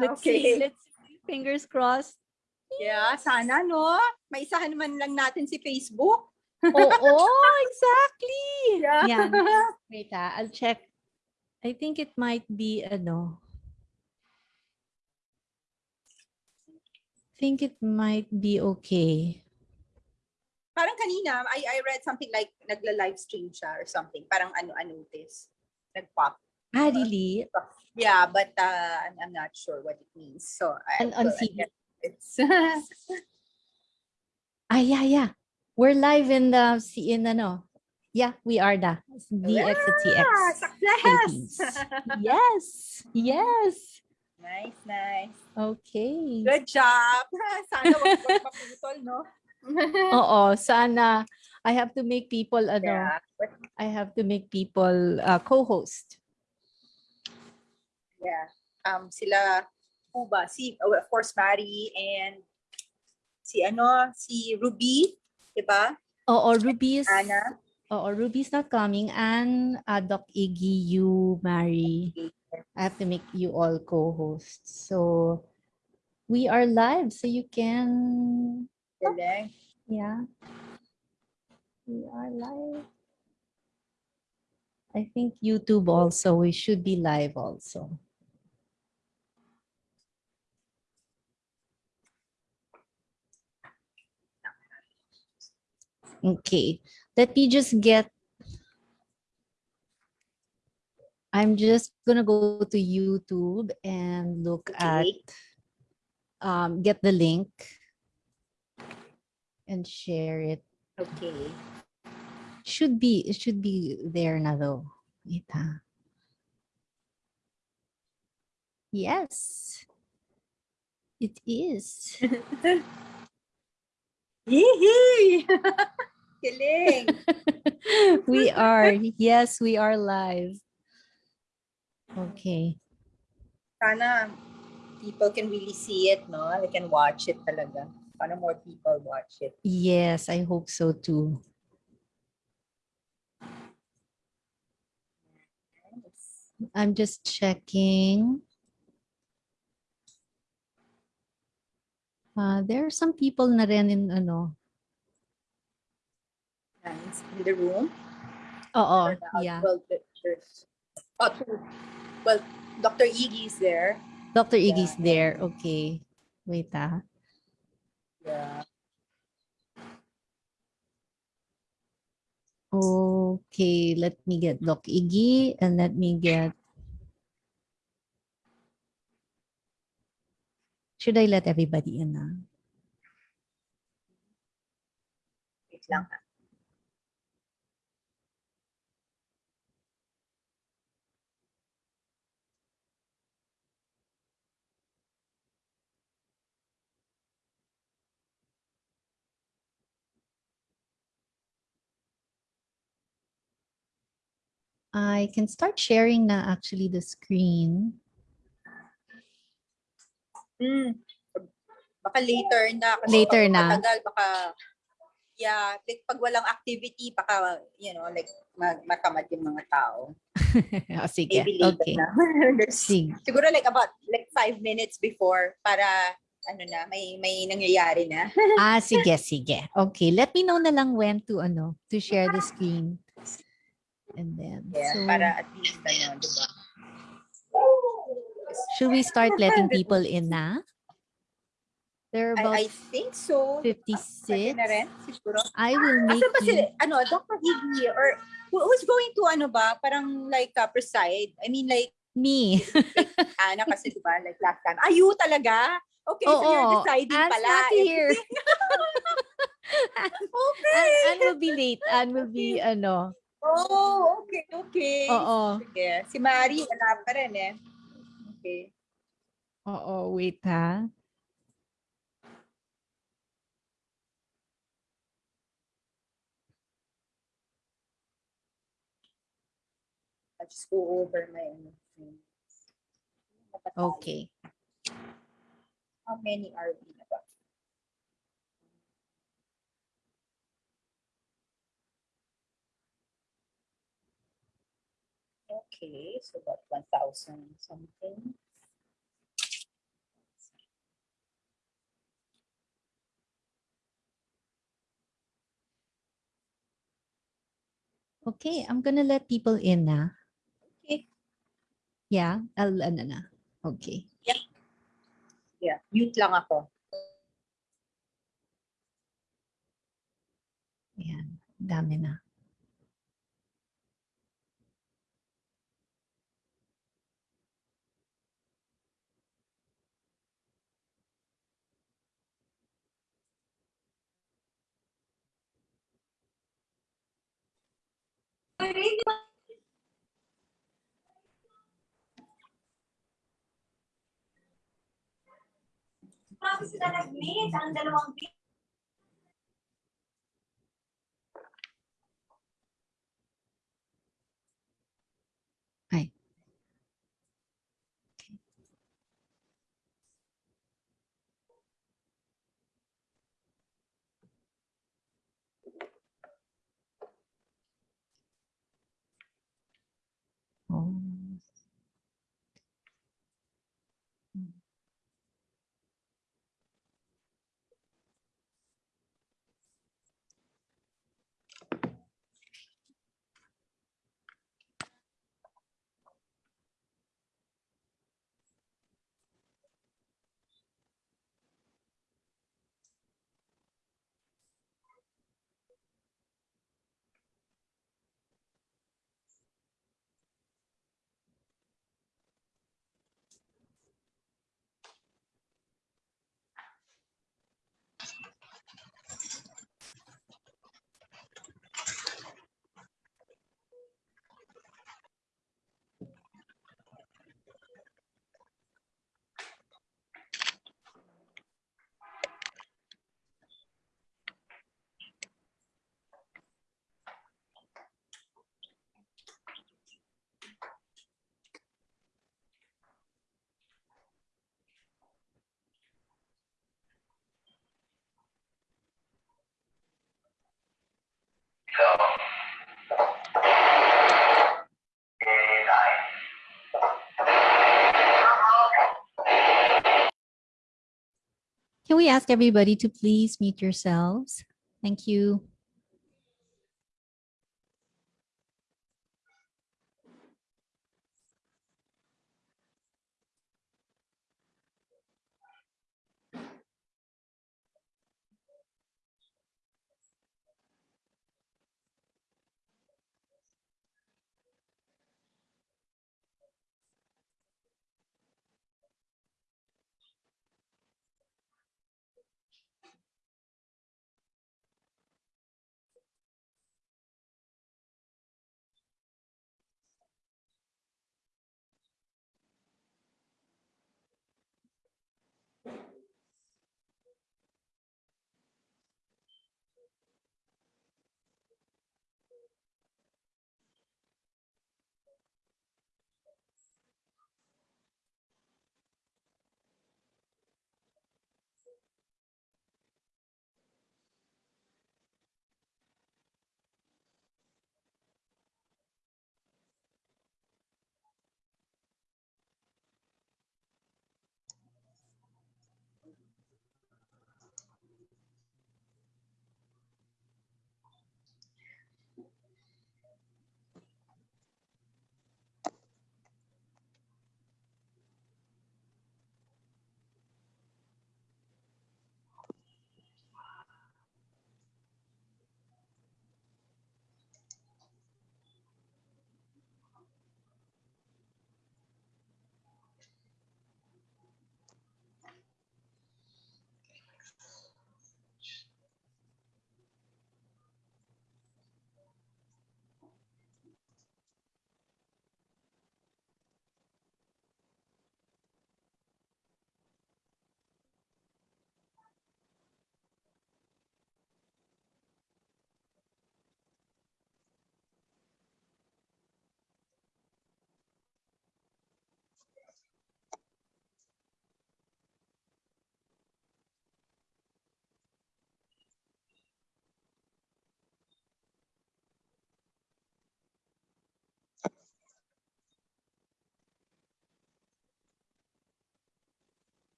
Let's Okay. see. Let's see. Fingers crossed. Yeah, sana no. May isahan naman lang natin si Facebook. Oo, exactly. Yeah. Yan. Wait ah, I'll check. I think it might be ano. think it might be okay. Parang kanina, I, I read something like nagla-live stream siya or something. Parang ano-ano this. Nag-pop. Ah, really? Yeah, but uh, I'm, I'm not sure what it means. So, I, On- TV. it's Ah, yeah, yeah. We're live in the in ano. Yeah, we are the DX at CX. Success! Yes. Yes. nice, nice. Okay. Good job. Sana wag wag maputol, no? Oo, sana I have to make people ano, Yeah. I have to make people uh, co-host. Yeah. Um, sila, who ba? Si, oh, of course, Mary and si ano, si Ruby, diba? Oo, Ruby's Ana. Oo, Ruby's not coming and uh, Doc Iggy, you, Mary. I have to make you all co-hosts. So we are live, so you can Galing. Yeah. We are live. I think YouTube also, we should be live also. Okay, let me just get, I'm just gonna go to YouTube and look at, um, get the link and share it. Okay. Should be, it should be there na though. Wait. Yes. It is. Yee! Galing. we are. Yes, we are live. Okay. Sana people can really see it, no? They can watch it talaga. Sana more people watch it. Yes, I hope so too. I'm just checking. Uh, there are some people na rin in ano. In the room. Oo, the yeah. pictures. Oh, two. Well, Dr. Iggy is there. Dr. Iggy's Yeah. there. Okay. Wait ah. Yeah. Okay, let me get Doc Iggy and let me get. Should I let everybody in? ah? Wait lang. ha. I can start sharing na actually the screen. Hmm. Baka later na. Kasi Later pag na. Matagal, baka, yeah, like, pag walang activity, baka, you know, like, mag matamad yung mga tao. oh, sige. Maybe later Okay. na. Sige. Siguro like about like five minutes before para ano na, may may nangyayari na. Ah, sige, sige. Okay, let me know na lang when to ano, to share the screen. And then, Yeah, so, para at least ano, di ba? should we start letting people in na? There are about I, I think so. Pwede 56. na rin, siguro. I will make Asan ba si, you- ano, Dr. Iggy or who- who's going to ano ba, parang like uh, preside? I mean like me. Ana kasi di ba, like last time. Are you talaga? Okay, so you're deciding Anne's pala. not here. okay. Anne, Anne will be late. Anne will be, ano, Oh, okay, okay. oo. Sige. Si Mari, wala pa rin eh. Okay. Oo, wait ha. I'll just go over my things. Okay. How many are we Okay, so about 1,000 something. Okay, I'm gonna let people in now. Okay. Yeah, I'll, ano na. Okay. Yeah. Yeah, mute lang ako. Ayan, dami na. Grabe sila nag-meet, ang dalawang Can we ask everybody to please mute yourselves? Thank you.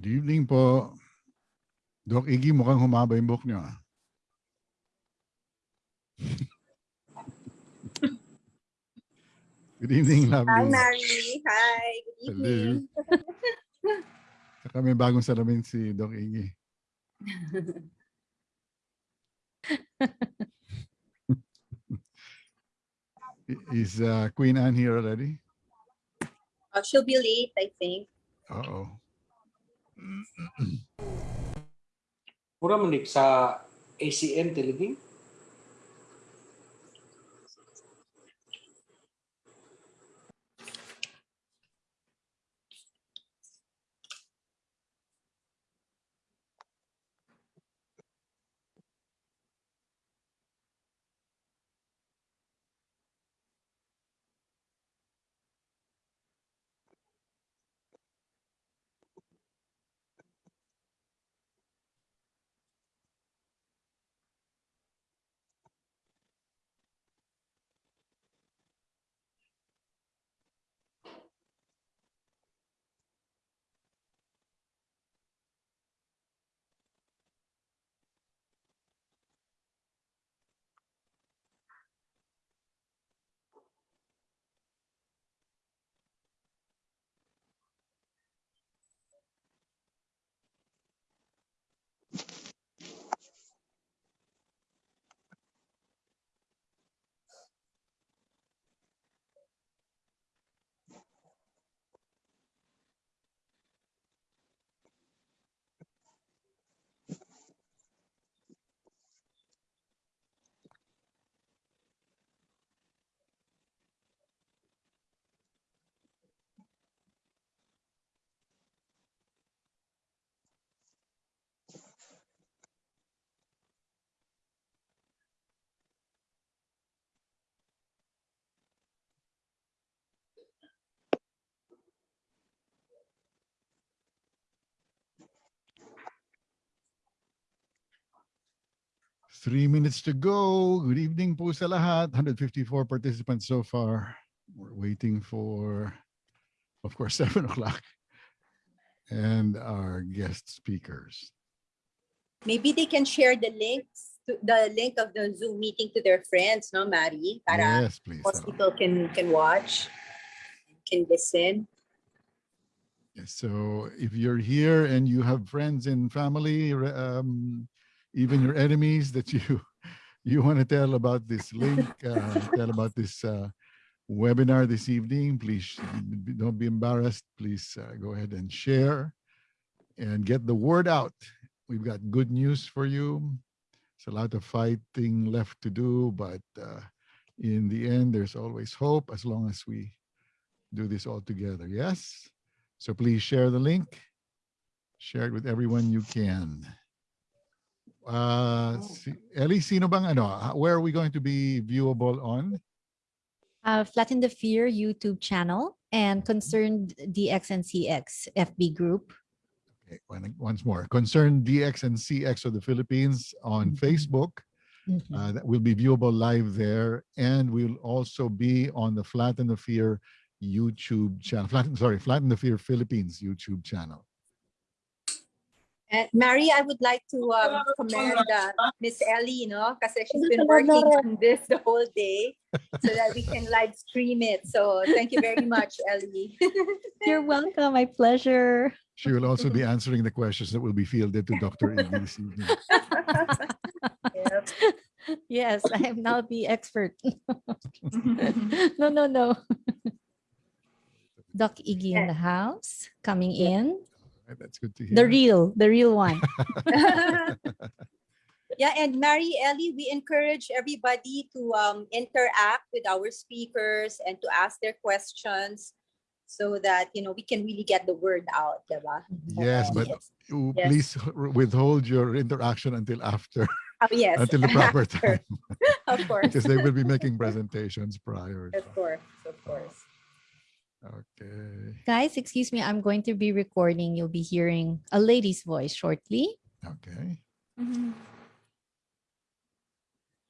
Good evening po. Doc Iggy, mukhang humaba yung book niyo. ah. Good evening, Hi. Mary. Hi. Good Hello. evening. Saka may bagong salamin si Doc Iggy. Is uh, Queen Anne here already? Uh, she'll be late, I think. Uh-oh. Pura meniksa ACM Telugu Three minutes to go. Good evening po sa lahat. 154 participants so far. We're waiting for, of course, 7 o'clock. And our guest speakers. Maybe they can share the links, to, the link of the Zoom meeting to their friends, no, Mary? Para Yes, please. most people can, can watch, can listen. yes, So if you're here and you have friends and family, um, even your enemies that you you want to tell about this link, uh, tell about this uh, webinar this evening, please don't be embarrassed. Please uh, go ahead and share and get the word out. We've got good news for you. It's a lot of fighting left to do, but uh, in the end, there's always hope as long as we do this all together. Yes? So please share the link. Share it with everyone you can. Uh, si, Ellie, sino bang ano? Where are we going to be viewable on? Uh, Flatten the Fear YouTube channel and Concerned DX and CX FB group. Okay, once more. Concerned DX and CX of the Philippines on Mhm. Facebook. Mhm. Uh, that will be viewable live there. And we'll also be on the Flatten the Fear YouTube channel. Flatten, sorry, Flatten the Fear Philippines YouTube channel. And Mary, I would like to um, commend uh, Miss Ellie, you know, kasi she's been working on this the whole day so that we can live stream it. So thank you very much, Ellie. You're welcome. My pleasure. She will also be answering the questions that will be fielded to Dr. Iggy this evening. Yep. Yes, I am now the expert. no, no, no. Doc Iggy in the house, coming in. Right, That's good to hear. The real, the real one. Yeah, and Mary Ellie, we encourage everybody to um, interact with our speakers and to ask their questions so that you know we can really get the word out, diba? Yes, but Yes. please withhold your interaction until after, Oh, yes, until the proper after, time, of course, because they will be making presentations prior. of course, of course. Okay, Guys, excuse me, I'm going to be recording. You'll be hearing a lady's voice shortly. okay.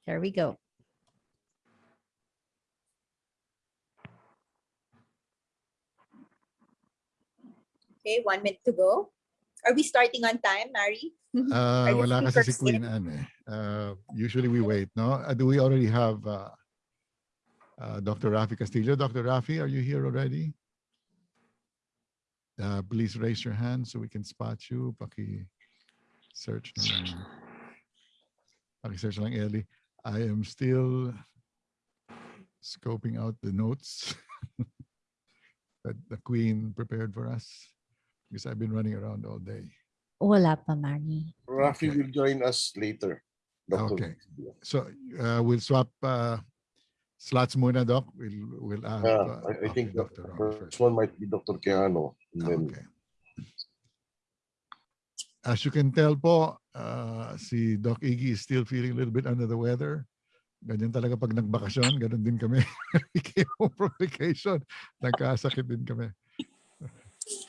There we go. Okay, one minute to go. Are we starting on time, Mary? Uh, Are the wala kasi si Queen Anne eh. Uh, usually we wait, no? Uh, do we already have uh, uh, Dr. Rafi Castillo? Dr. Rafi, are you here already? Uh, please raise your hand so we can spot you. Paki-search. Paki-search lang, Ellie. I am still scoping out the notes that the Queen prepared for us because I've been running around all day. Wala pa, Mari. Rafi Okay. will join us later. Dr. Okay. So uh, we'll swap uh, slots muna, Doc. We'll we'll have. Yeah, uh, I, I think the Dr. Ron first one might be Dr. Quijano. and then Okay. As you can tell po, uh, si Doc Iggy is still feeling a little bit under the weather. Ganyan talaga pag nagbakasyon, ganun din kami. We came home from vacation, nagkasakit din kami.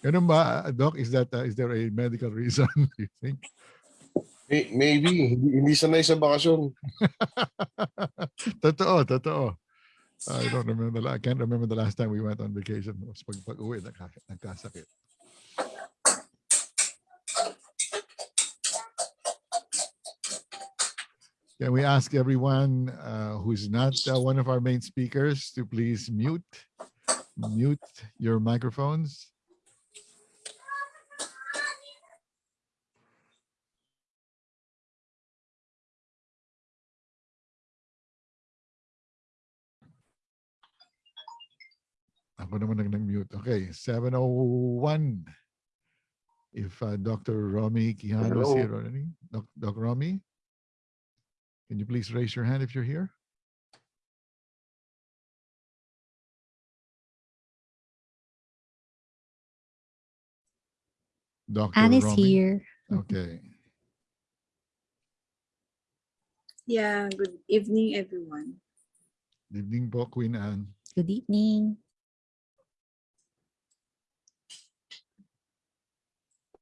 Ganun ba, Doc? Is that uh, is there a medical reason, do you think? May- maybe, hindi, hindi sanay sa bakasyon. totoo, totoo. I don't remember, I can't remember the last time we went on vacation. Pag, pag uwi, nagkasakit. Can we ask everyone uh, who's not uh, one of our main speakers to please mute, mute your microphones? Ako naman nag nag-mute. Okay, 701. If uh, Dr. Romy Quijano is here already. Doc, Doc Romy, can you please raise your hand if you're here? Dr. Anne is Romy? here. Okay. Yeah, good evening, everyone. Good evening po, Queen Anne. Good evening.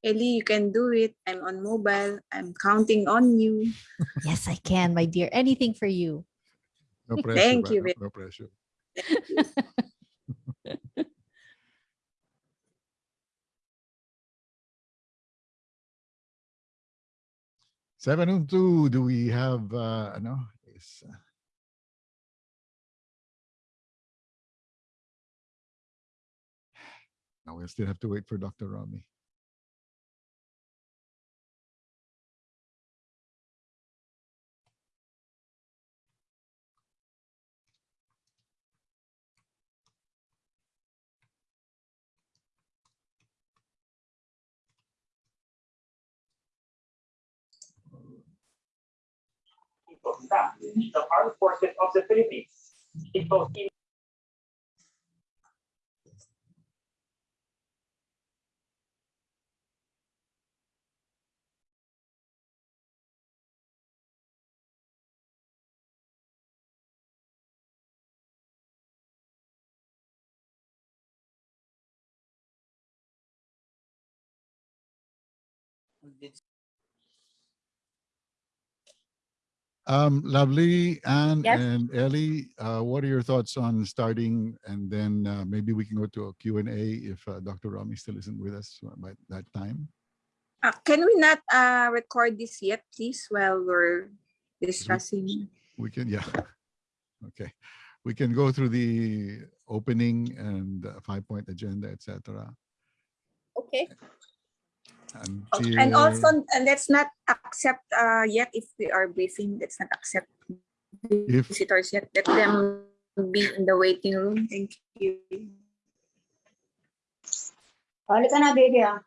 Ellie, you can do it. I'm on mobile. I'm counting on you. Yes, I can, my dear. Anything for you. No pressure. Thank you No, no pressure. Seven and two, do we have, uh, ano, is, uh, now we'll still have to wait for Dr. Rami. The armed forces of the Philippines. It in Um, lovely, Anne Yes. and Ellie, uh, what are your thoughts on starting? And then uh, maybe we can go to a Q and A if uh, Dr. Rami still isn't with us by that time. Uh, can we not uh, record this yet, please, while we're discussing? We can, yeah. Okay. We can go through the opening and uh, five-point agenda, etc. Okay. Oh, And also, uh, let's not accept uh, yet if we are briefing. Let's not accept If- visitors yet. Let them be in the waiting room. Thank you. Halika na, baby, ah.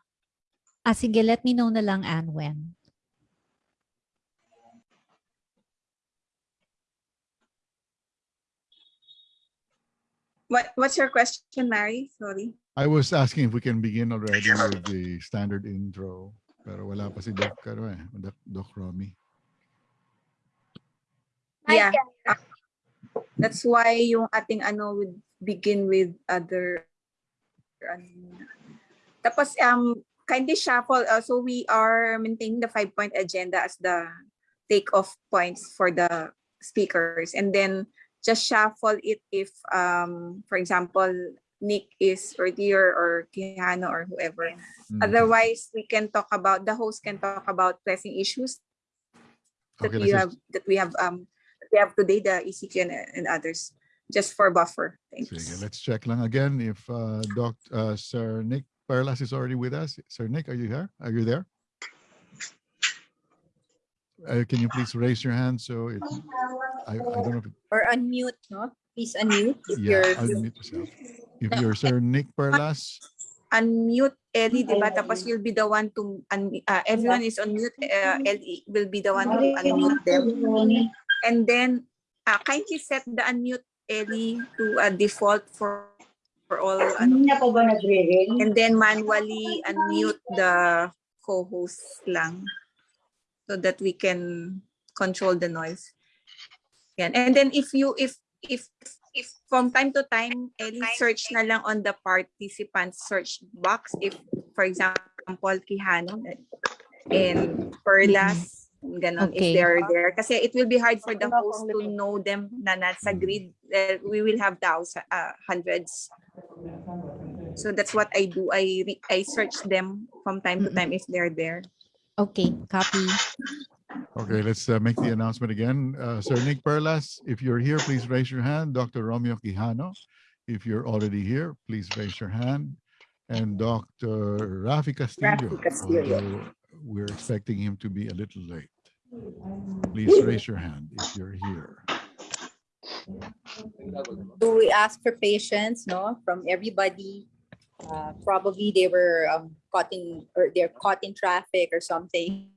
Ah, sige, let me know na lang, Anne, when. What What's your question, Mary? Sorry. I was asking if we can begin already with the standard intro. Pero wala pa si Doc, ano eh, Doc, Doc Romy. Yeah. That's why yung ating ano would begin with other ano muna. Tapos um kindly shuffle uh, so we are maintaining the five point agenda as the take off points for the speakers and then just shuffle it if um for example Nick is or Dear or Quijano or whoever. Mm. Otherwise, we can talk about the host can talk about pressing issues that Okay, we have that we have um that we have today, the ECQ and, and others, just for buffer. Sige, Thanks. let's check lang again if uh, Doc, uh, Sir Nick Perlas is already with us. Sir Nick, are you here? Are you there? Uh, can you please raise your hand so it, I, I don't know it- Or unmute, no? Please unmute if yeah, you're. unmute yourself. If you're Sir Nick Perlas, Unmute Ellie, di ba? Tapos you'll be the one to un- uh, everyone is on mute. Uh, Ellie will be the one to unmute them. And then uh, kindly set the unmute Ellie to a default for for all ano, ba nagre-ring? and then manually unmute the co-host lang so that we can control the noise. Yan. And then if you if if if from time to time any search na lang on the participant search box if for example Quijano and Perlas ganon if Okay. they're there kasi it will be hard for the host to know them na nasa grid Uh, we will have thousands uh, hundreds so that's what I do. I re- I search them from time to time if they're there. Okay, copy. Okay, let's uh, make the announcement again. Uh, Sir Nick Perlas, if you're here, please raise your hand. Dr. Romeo Quijano, if you're already here, please raise your hand. And Dr. Rafi Castillo, Rafi Castillo. we're expecting him to be a little late. Please raise your hand if you're here. Do we ask for patience, no, from everybody? Uh, probably they were um, caught in, or they're caught in traffic or something.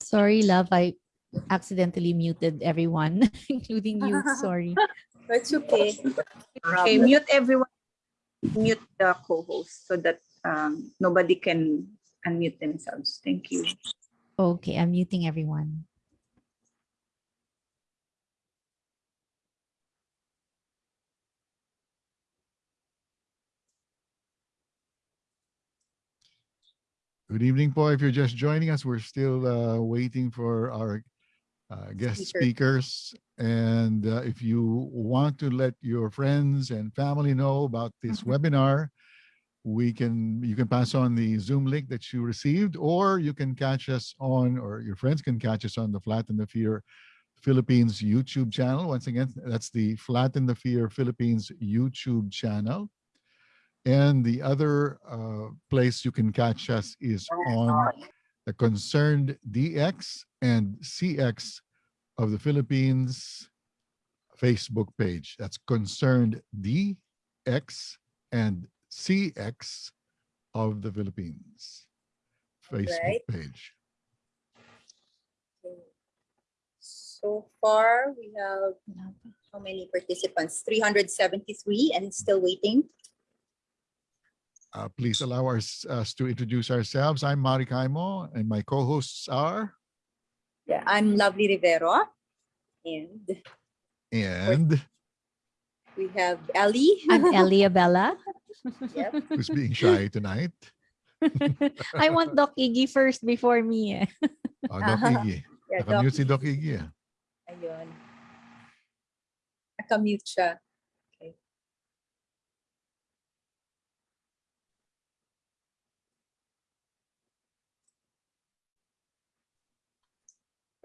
Sorry, love, I accidentally muted everyone, including you. Sorry. That's okay. Okay, mute everyone. Mute the co-host so that um, nobody can unmute themselves. Thank you. Okay, I'm muting everyone. Good evening, po. If you're just joining us, we're still uh, waiting for our uh, guest Speaker. speakers. And uh, if you want to let your friends and family know about this Mm-hmm. webinar, we can you can pass on the Zoom link that you received, or you can catch us on, or your friends can catch us on the Flat Flatten the Fear Philippines YouTube channel. Once again, that's the Flat Flatten the Fear Philippines YouTube channel. And the other uh, place you can catch us is on the Concerned DX and CX of the Philippines Facebook page. That's Concerned DX and CX of the Philippines Facebook Right. page. So far, we have how many participants? 373 and still waiting. Uh, please allow us, us to introduce ourselves. I'm Mari Kaimo and my co-hosts are Yeah, I'm Lovely Rivero. And and we have Ellie. I'm Elia Bella. Yep. who's being shy tonight. I want Doc Iggy first before me. eh. Oh, Doc. Iggy. Yeah, Doc. Nakamute si Doc Iggy. Ayun. Nakamute siya.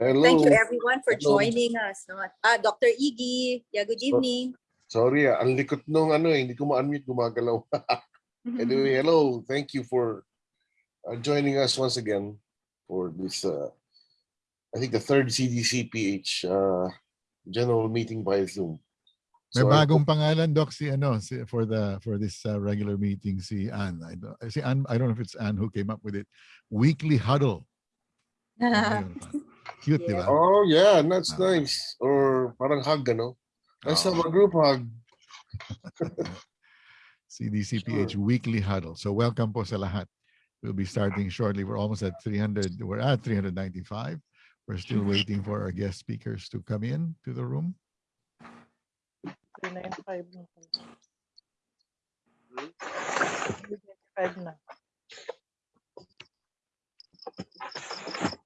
Hello. Thank you everyone for Hello. joining us. no? Ah, Dr. Iggy. Yeah, good evening. Sorry, ah, ang likot nung ano eh, hindi ko ma-unmute, gumagalaw. anyway, hello. Thank you for uh, joining us once again for this, uh, I think the third CDCPH uh, general meeting by Zoom. May So I bagong pangalan doc si ano si, for the for this uh, regular meeting si Ann. I don't, si Ann, I don't know if it's Ann who came up with it. Weekly huddle. Ayun. Cute, di ba? Oh yeah, that's Ah. nice. Or parang hug, ano? Let's have a group hug. CDCPH weekly huddle. So welcome po sa lahat. We'll be starting shortly. We're almost at 300. We're at 395. We're still waiting for our guest speakers to come in to the room. Five na. Good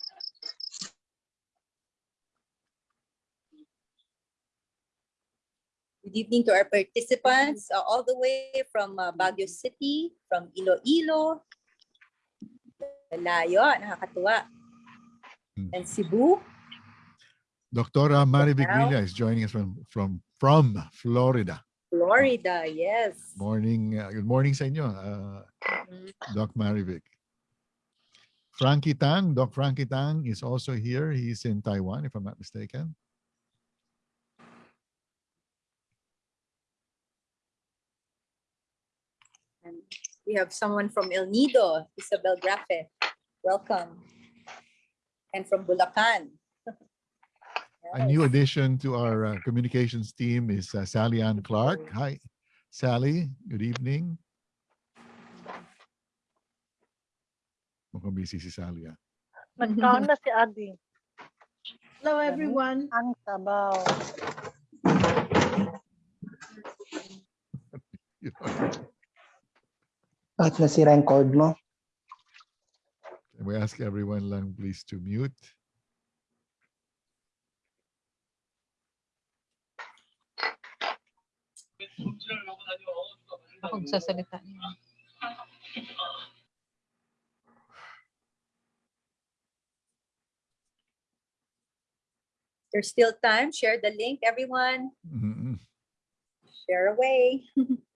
evening to our participants uh, all the way from uh, Baguio City, from Iloilo. Layo, nakakatuwa. Hmm. And Cebu. Dr. Marivic Wow. Is joining us from from from Florida. Florida, yes. Morning, uh, good morning sa inyo, uh, Mhm. Doc Marivic. Frankie Tang, Doc Frankie Tang is also here. He's in Taiwan, if I'm not mistaken. We have someone from El Nido, Isabel Grafe. Welcome. And from Bulacan. A new addition to our uh, communications team is uh, Sally Ann Clark. Hi, Sally. Good evening. Mukhang busy si Sally. ah. Nagkaon na si Adi. Hello, everyone. Ang sabaw. Bakit nasira yung cord mo? Can we ask everyone lang please to mute? Akong sasalita niya. There's still time. Share the link, everyone. Mm-mm. Share away.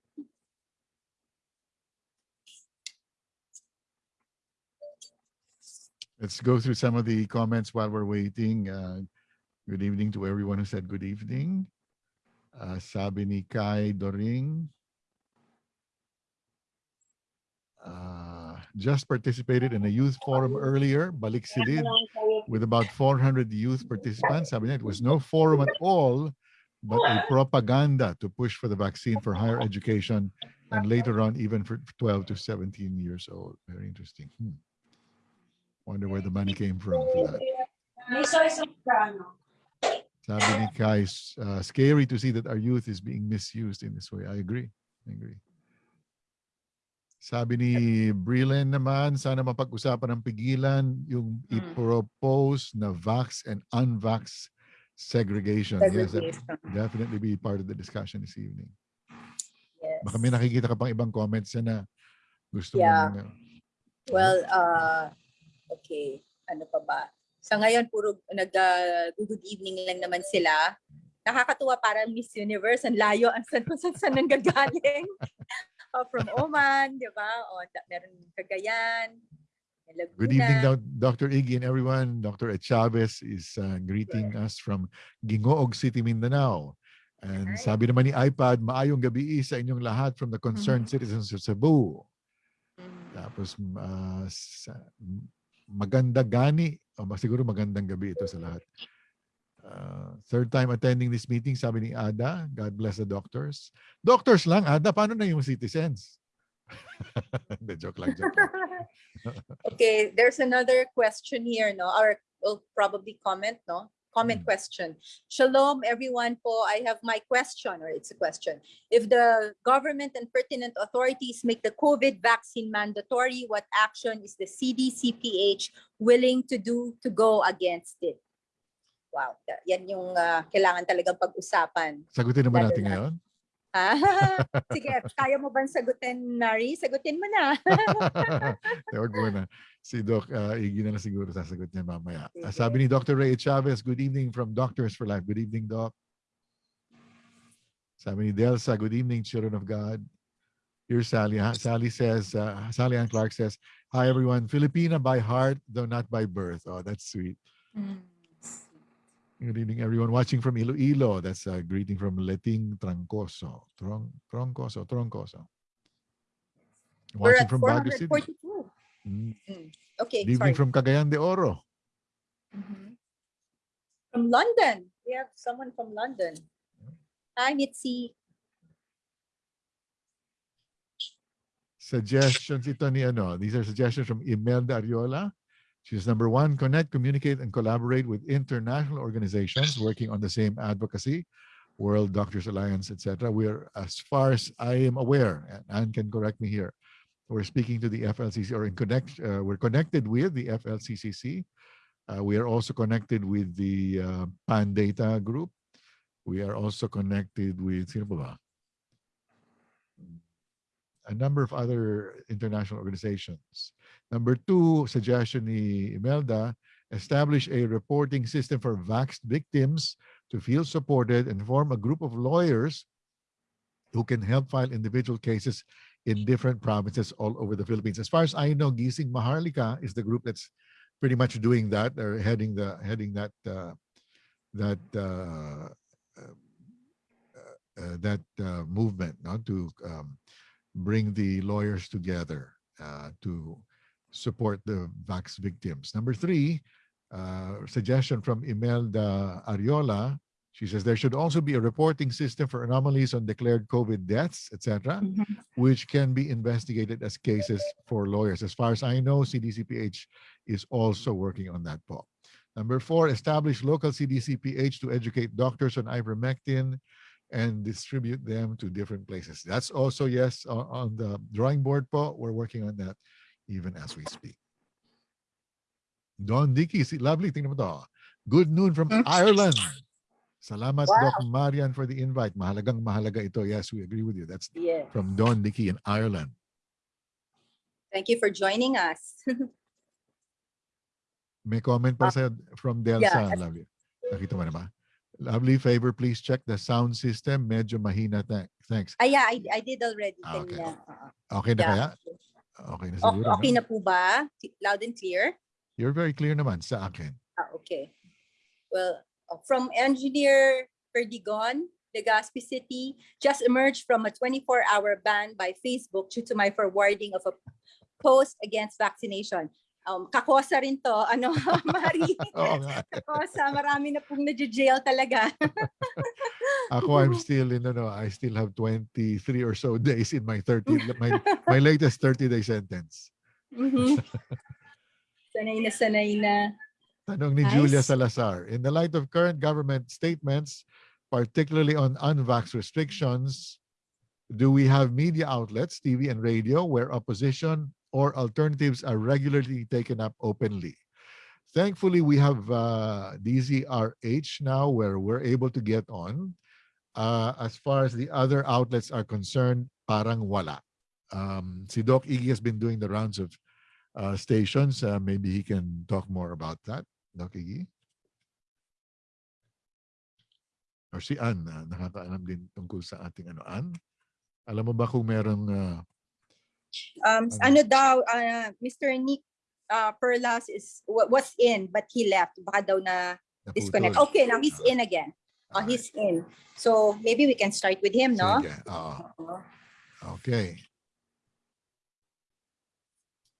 Let's go through some of the comments while we're waiting. Uh, good evening to everyone who said good evening. Uh, sabi ni Kai Doring. Uh, just participated in a youth forum earlier, Balik Silid, with about 400 youth participants. It was no forum at all, but a propaganda to push for the vaccine for higher education and later on even for 12 to 17 years old. Very interesting. Hmm. Wonder where the money came from for that. Sabi ni Kai, uh, scary to see that our youth is being misused in this way. I agree. I agree. Sabi ni Brillen naman, sana mapag-usapan ng pigilan yung Hmm. i-propose na vax and unvax segregation. Yes, that Segregation. definitely be part of the discussion this evening. Yes. Baka may nakikita ka pang ibang comments na gusto Yeah. mong uh, Well, uh, okay. Ano pa ba? Sa ngayon, puro nag uh, good evening lang naman sila. Nakakatuwa parang Miss Universe. Ang layo. Ang saan kung saan saan nanggagaling. Uh, from Oman, di ba? O, da- meron Cagayan. Laguna. Good evening, Dr. Iggy and everyone. Dr. Ed Chavez is uh, greeting us from Gingoog City, Mindanao. And Alright. sabi naman ni iPad, maayong gabi sa inyong lahat from the concerned citizens of Cebu. Mhm. Tapos uh, maganda gani. O, siguro magandang gabi ito sa lahat. Uh, third time attending this meeting, sabi ni Ada, God bless the doctors. Doctors lang, Ada, paano na yung citizens? Hindi, joke lang, joke lang. Okay, there's another question here, no? Or will probably comment, no? Comment Mm. question. Shalom, everyone po. I have my question, or it's a question. If the government and pertinent authorities make the COVID vaccine mandatory, what action is the CDCPH willing to do to go against it? Wow, yan yung ah, kailangan talagang pag-usapan. Sagutin naman Lalo natin na. ngayon. Ah, Sige, kaya mo bang sagutin, Nari? Sagutin mo na. Tawag mo na. Si Doc uh, Iggy na lang siguro sasagot niya mamaya. Sige. sabi ni Dr. Ray Chavez, good evening from Doctors for Life. Good evening, Doc. Sabi ni Delsa, good evening, children of God. Here's Sally. Sally says, uh, Sally Ann Clark says, Hi everyone, Filipina by heart, though not by birth. Oh, that's sweet. Good evening, everyone watching from Iloilo. That's a greeting from Leting Trancoso. Tron, Troncoso, Troncoso. Watching from Baguio City. 442. Mm. Okay, Good evening sorry. from Cagayan de Oro. Mhm. From London. We have someone from London. Hi, Mitzi. Suggestions ito ni ano. These are suggestions from Imelda Ariola. She says, number one, connect, communicate, and collaborate with international organizations working on the same advocacy. World Doctors Alliance, etc. We're, as far as I am aware, and Anne can correct me here, we're speaking to the FLCC or in connect, uh, we're connected with the FLCCC. Uh, we are also connected with the uh, PAN Data Group. We are also connected with sino a number of other international organizations. Number two, suggestion ni Imelda, establish a reporting system for vaxxed victims to feel supported and form a group of lawyers who can help file individual cases in different provinces all over the Philippines. As far as I know, Gising Maharlika is the group that's pretty much doing that or heading the heading that uh, that uh, uh, uh, that uh, movement no, to um, bring the lawyers together uh, to support the vax victims. Number three, uh, suggestion from Imelda Ariola. She says there should also be a reporting system for anomalies on declared COVID deaths, etc., which can be investigated as cases for lawyers. As far as I know, CDCPH is also working on that, Paul. Number four, establish local CDCPH to educate doctors on ivermectin and distribute them to different places. That's also, yes, on, on the drawing board, po. We're working on that even as we speak. Don Dicky, si lovely, tingnan mo to. Good noon from Ireland. Salamat, Doc Marian, for the invite. Mahalagang mahalaga ito. Yes, we agree with you. That's Yeah. from Don Dicky in Ireland. Thank you for joining us. May comment pa sa from Delsa. yeah, Lovely. Nakita mo na ba? Lovely favor, please check the sound system. Medyo mahina. Thank- Thanks. Ah, yeah, I, I did already. Ah, okay. kanina. Oo. Okay na Yeah. kaya? Okay na O- siguro. okay na po ba? Loud and clear? You're very clear naman sa akin. Ah, okay. Well, uh, from engineer Perdigon, Legazpi City, just emerged from a 24-hour ban by Facebook due to my forwarding of a post against vaccination. Um, kakosa rin to, ano, Mari? Oo nga. kakosa, marami na pong na-jail talaga. Ako, I'm still in, ano, I still have 23 or so days in my 30, my, my latest 30-day sentence. Mhm. sanay na sanay na. Tanong ni Julia. Salazar, in the light of current government statements, particularly on unvax restrictions, do we have media outlets, TV and radio, where opposition or alternatives are regularly taken up openly? Thankfully, we have uh, DZRH now where we're able to get on. Uh, as far as the other outlets are concerned, parang wala. Um, si Doc Iggy has been doing the rounds of uh, stations. Uh, maybe he can talk more about that. Doc Iggy? Or si Ann, uh, nakakaalam din tungkol sa ating ano. Ann, alam mo ba kung merong uh, Um, Ano? ano daw, uh, Mr. Nick uh, Perlas is wa- was in but he left. Baka daw na disconnect. Okay, now he's in again. Oh, Alright. he's in. So maybe we can start with him, no? Sige, oo. Oo. Okay.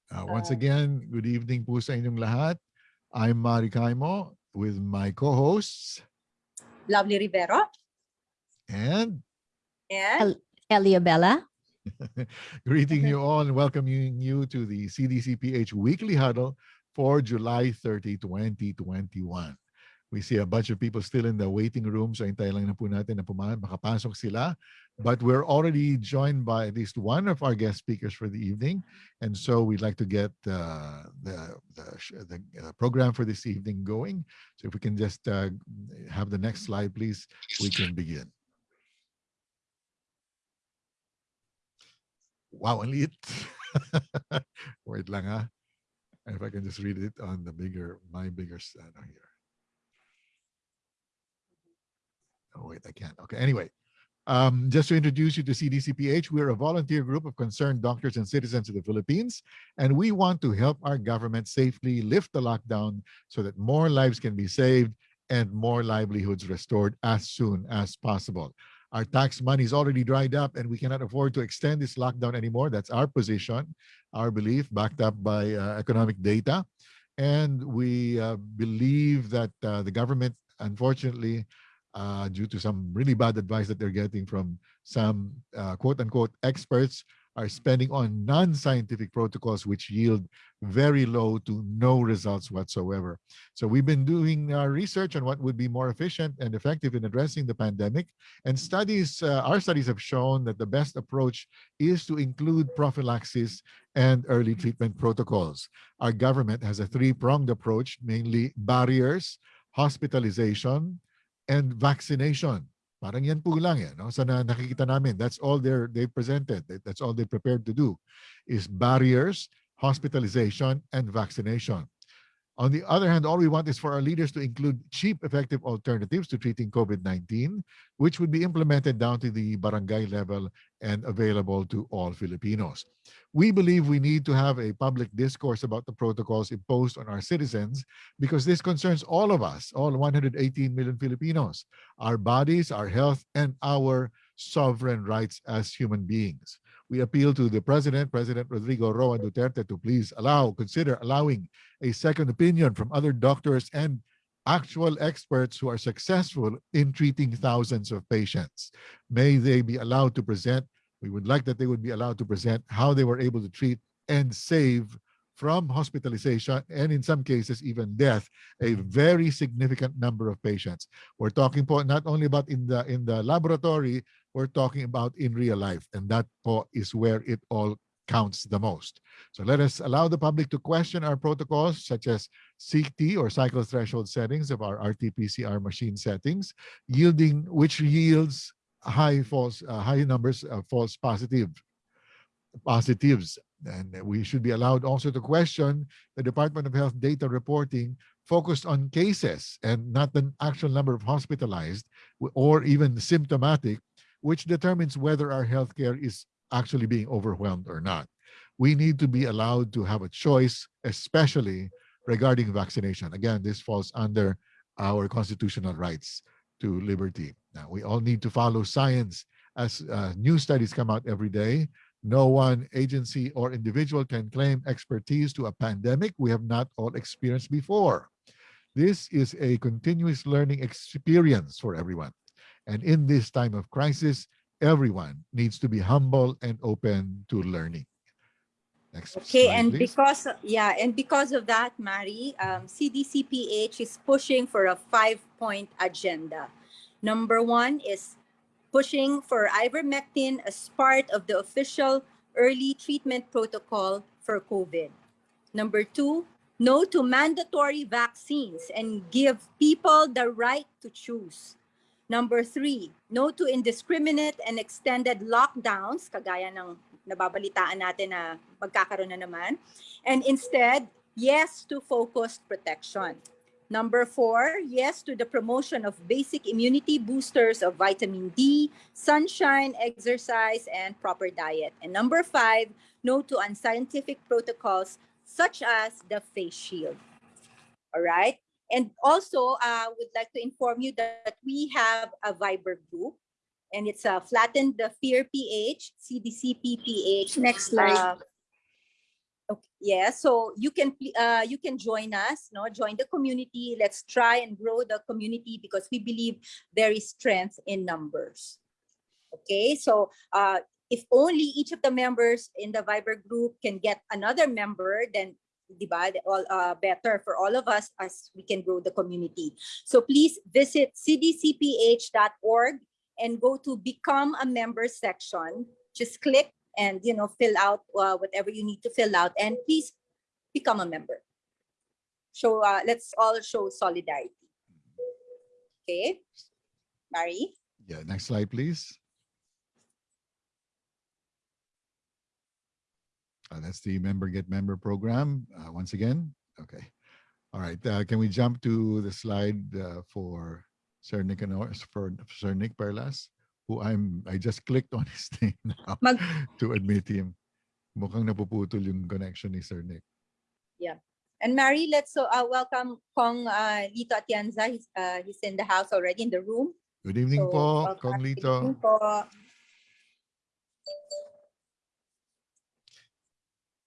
Uh, once Uh, again, good evening po sa inyong lahat. I'm Mari Kaimo with my co-hosts Lovely Rivero. and And Elia Bella. greeting you all and welcoming you to the CDCPH Weekly Huddle for July 30, 2021. We see a bunch of people still in the waiting room, so hintay lang na po natin na puma- makapasok sila. But we're already joined by at least one of our guest speakers for the evening. And so we'd like to get uh, the, the, the uh, program for this evening going. So if we can just uh, have the next slide, please, we can begin. Wow, ang liit. Wait lang ha. If I can just read it on the bigger, my bigger, ano here. Oh, wait, I can't. Okay, anyway. Um, just to introduce you to CDCPH, we're a volunteer group of concerned doctors and citizens of the Philippines, and we want to help our government safely lift the lockdown so that more lives can be saved and more livelihoods restored as soon as possible. Our tax money is already dried up and we cannot afford to extend this lockdown anymore. That's our position, our belief, backed up by uh, economic data. And we uh, believe that uh, the government, unfortunately, uh, due to some really bad advice that they're getting from some uh, quote unquote experts, are spending on non-scientific protocols which yield very low to no results whatsoever. So we've been doing our research on what would be more efficient and effective in addressing the pandemic. And studies, uh, our studies have shown that the best approach is to include prophylaxis and early treatment protocols. Our government has a three-pronged approach, mainly barriers, hospitalization, and vaccination. Parang yan po lang eh, no? Sa na, nakikita namin, that's all they're, they presented. That- That's all they prepared to do is barriers, hospitalization, and vaccination. On the other hand, all we want is for our leaders to include cheap, effective alternatives to treating COVID-19, which would be implemented down to the barangay level and available to all Filipinos. We believe we need to have a public discourse about the protocols imposed on our citizens because this concerns all of us, all 118 million Filipinos, our bodies, our health, and our sovereign rights as human beings. We appeal to the President, President Rodrigo Roa Duterte, to please allow, consider allowing a second opinion from other doctors and actual experts who are successful in treating thousands of patients. May they be allowed to present, we would like that they would be allowed to present how they were able to treat and save from hospitalization and in some cases even death a mm-hmm. very significant number of patients we're talking po not only about in the in the laboratory we're talking about in real life and that po is where it all counts the most. So let us allow the public to question our protocols such as CT or cycle threshold settings of our RT-PCR machine settings yielding which yields high false uh, high numbers of false positive positives. And we should be allowed also to question the Department of Health data reporting focused on cases and not the actual number of hospitalized or even symptomatic, which determines whether our healthcare is actually being overwhelmed or not. We need to be allowed to have a choice, especially regarding vaccination. Again, this falls under our constitutional rights to liberty. Now, we all need to follow science as uh, new studies come out every day. No one agency or individual can claim expertise to a pandemic we have not all experienced before. This is a continuous learning experience for everyone. And in this time of crisis, everyone needs to be humble and open to learning. Next Okay, slide, and please. because, yeah, and because of that, Mari, um, CDCPH is pushing for a five-point agenda. Number one is pushing for ivermectin as part of the official early treatment protocol for COVID. Number two, no to mandatory vaccines and give people the right to choose. Number three, no to indiscriminate and extended lockdowns, kagaya ng nababalitaan natin na magkakaroon na naman. And instead, yes to focused protection. Number four, yes to the promotion of basic immunity boosters of vitamin D, sunshine, exercise, and proper diet. And number five, no to unscientific protocols such as the face shield. All right. And also, I would like to inform you that we have a Viber group, and it's a Flatten the Fear PH, CDC PH. Next slide. Uh, Okay, yeah, so you can uh, you can join us, no, join the community. Let's try and grow the community because we believe there is strength in numbers. Okay, so uh, if only each of the members in the Viber group can get another member, then di ba, the- all uh, better for all of us as we can grow the community. So please visit cdcph.org and go to become a member section. Just click and you know fill out uh, whatever you need to fill out and please become a member so uh, let's all show solidarity okay mary Yeah, next slide, please. Uh, that's the member get member program. Uh, once again, okay. All right, uh, can we jump to the slide uh, for Sir Nick Anor- for Sir Nick Perlas, who I'm I just clicked on his name now Mag- to admit him. Mukhang napuputol yung connection ni Sir Nick. Yeah. And mary let's so uh, welcome kong uh, lito atienza he's, uh, he's in the house already in the room Good evening So, po, welcome. Kong Good Lito. evening po.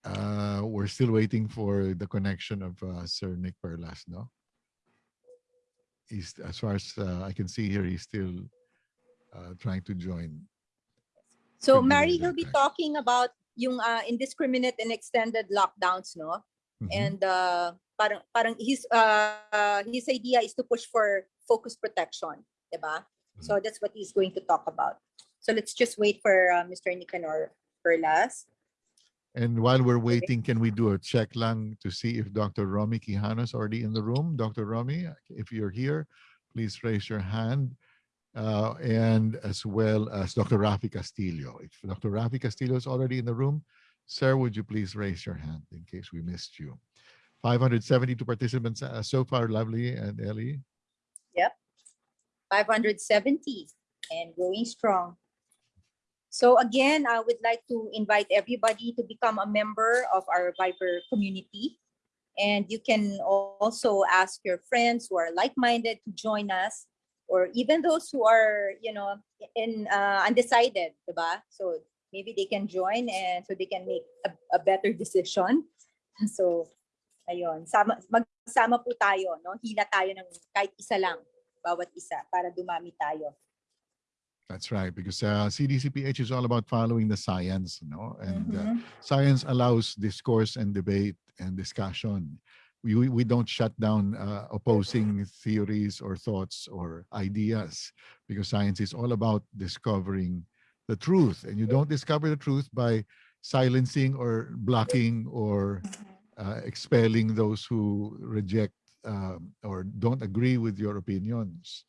Uh, we're still waiting for the connection of uh, Sir Nick Perlas, no? He's, as far as uh, I can see here, he's still uh, trying to join. So Mary he'll be talking about yung uh, indiscriminate and extended lockdowns, no? Mhm. And uh, parang parang his uh, his idea is to push for focus protection, diba? So that's what he's going to talk about. So let's just wait for uh, Mr. Nicanor Perlas. And while we're waiting, can we do a check lang to see if Dr. Romy Quijano is already in the room? Dr. Romy, if you're here, please raise your hand. Uh, and as well as Dr. Rafi Castillo. If Dr. Rafi Castillo is already in the room, sir, would you please raise your hand in case we missed you? 572 participants uh, so far, Lovely and Ellie. Yep, 570 and growing strong. So again, I would like to invite everybody to become a member of our Viber community. And you can also ask your friends who are like-minded to join us, or even those who are, you know, in uh, undecided, diba? So maybe they can join and so they can make a, a better decision. So, ayun, sama, magsama po tayo, no? Hila tayo ng kahit isa lang bawat isa para dumami tayo. That's right, because uh, CDCPH is all about following the science, you know, and uh, Mhm. science allows discourse and debate and discussion. We, we, we don't shut down uh, opposing theories or thoughts or ideas because science is all about discovering the truth. And you don't discover the truth by silencing or blocking or uh, expelling those who reject um, or don't agree with your opinions.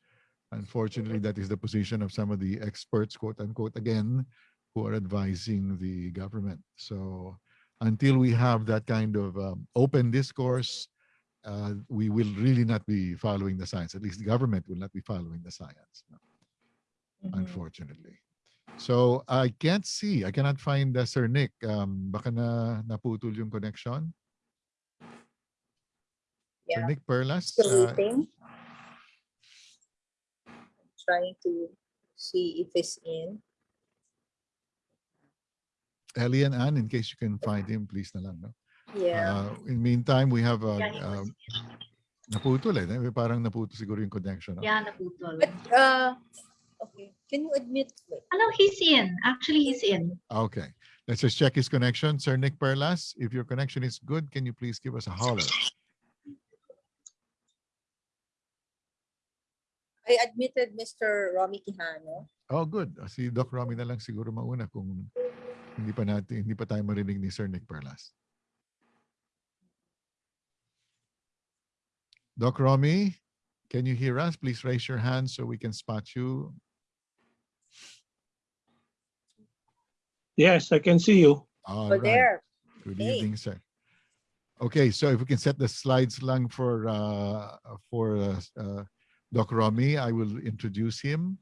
Unfortunately, that is the position of some of the experts, quote unquote, again, who are advising the government. So until we have that kind of um, open discourse, uh, we will really not be following the science. At least the government will not be following the science, no, Mhm. unfortunately. So I can't see, I cannot find uh, Sir Nick. Um, baka na naputol yung connection. Sir Nick Perlas, Still uh, waiting. Trying to see if it's in. Ellie and Ann, in case you can find him, please na lang. No? Yeah. Uh, in meantime, we have a... Yeah, he uh, was- naputol eh. eh, Parang naputol siguro yung connection. no? Yeah, naputol. But, uh, okay, can you admit? wait, Ano, he's in. Actually, he's in. Okay, let's just check his connection. Sir Nick Perlas, if your connection is good, can you please give us a holler? I admitted Mr. Romy Quijano. Oh, good. Ah, Si Doc Romy na lang siguro mauna kung hindi pa natin, hindi pa tayo marinig ni Sir Nick Perlas. Doc Romy, can you hear us? Please raise your hand so we can spot you. Yes, I can see you. All Oh, there. Good Hey. evening, sir. Okay, so if we can set the slides lang for uh, for uh, uh, Doc Romy, I will introduce him.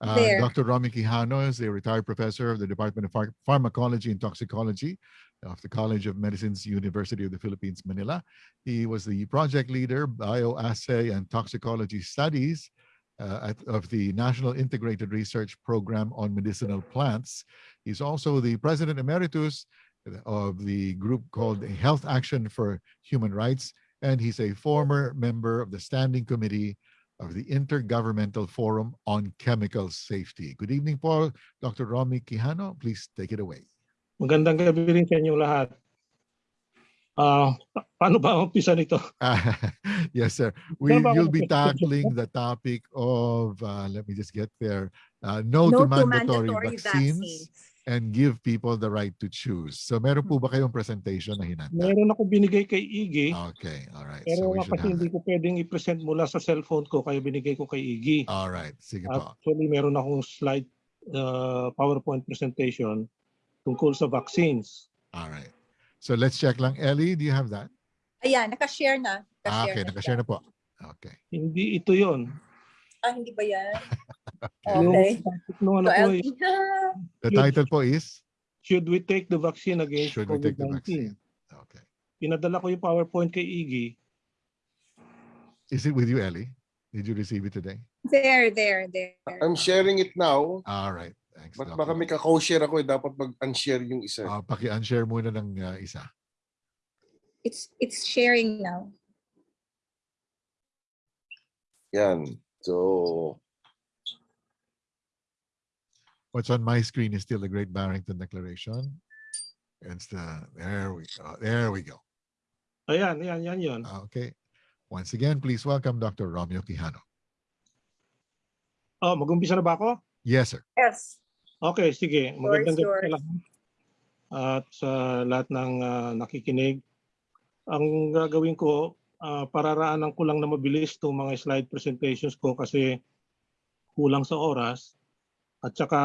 Uh. Dr. Romy Quijano is a retired professor of the Department of Pharm- Pharmacology and Toxicology of the College of Medicine's University of the Philippines, Manila. He was the project leader, bioassay and toxicology studies uh, at, of the National Integrated Research Program on Medicinal Plants. He's also the president emeritus of the group called Health Action for Human Rights, and he's a former member of the Standing Committee of the Intergovernmental Forum on Chemical Safety. Good evening, Paul. Dr. Romy Quijano, please take it away. Magandang gabi rin sa inyong lahat. Ah, pa- paano ba ang umpisa nito? Yes, sir. We, Saan ba ako you'll be tackling the topic of, uh, let me just get there, uh, no, No to to mandatory, mandatory vaccines, vaccines. And give people the right to choose. So meron po ba kayong presentation na hinanda? Meron ako binigay kay Iggy, Okay, all right. pero So kasi hindi ko pwedeng i-present mula sa cellphone ko, kaya binigay ko kay Iggy. All right, sige po. Actually, meron akong slide uh, PowerPoint presentation tungkol sa vaccines. All right. So let's check lang. Ellie, do you have that? Ayan, nakashare na. Ah, Nakashare okay, na nakashare siya. na po. Okay. Hindi ito yon. Ah, hindi ba yan? Okay. nung ano is, na. The title po is, should we take the vaccine against Should we take the COVID-19? vaccine? Okay. Pinadala ko yung PowerPoint kay Iggy. Is it with you, Ellie? Did you receive it today? There, there, there. I'm sharing it now. All right. Thanks. But baka may ka-co-share ako eh. Dapat mag-unshare yung isa. Ah, paki-unshare muna ng uh, isa. It's it's sharing now. Yan. So, What's on my screen is still the Great Barrington Declaration. It's the, there we go, there we go. Ayan, yan, yan, yun. Okay. Once again, please welcome Dr. Romeo Quijano. Oh, mag-umpisa na ba ako? Yes, sir. Yes. Okay, sige. Magandang gabi sa lahat. At sa lahat ng ah, nakikinig. Ang gagawin ko, ah, pararaanan ko lang na mabilis itong mga slide presentations ko kasi kulang sa oras. At saka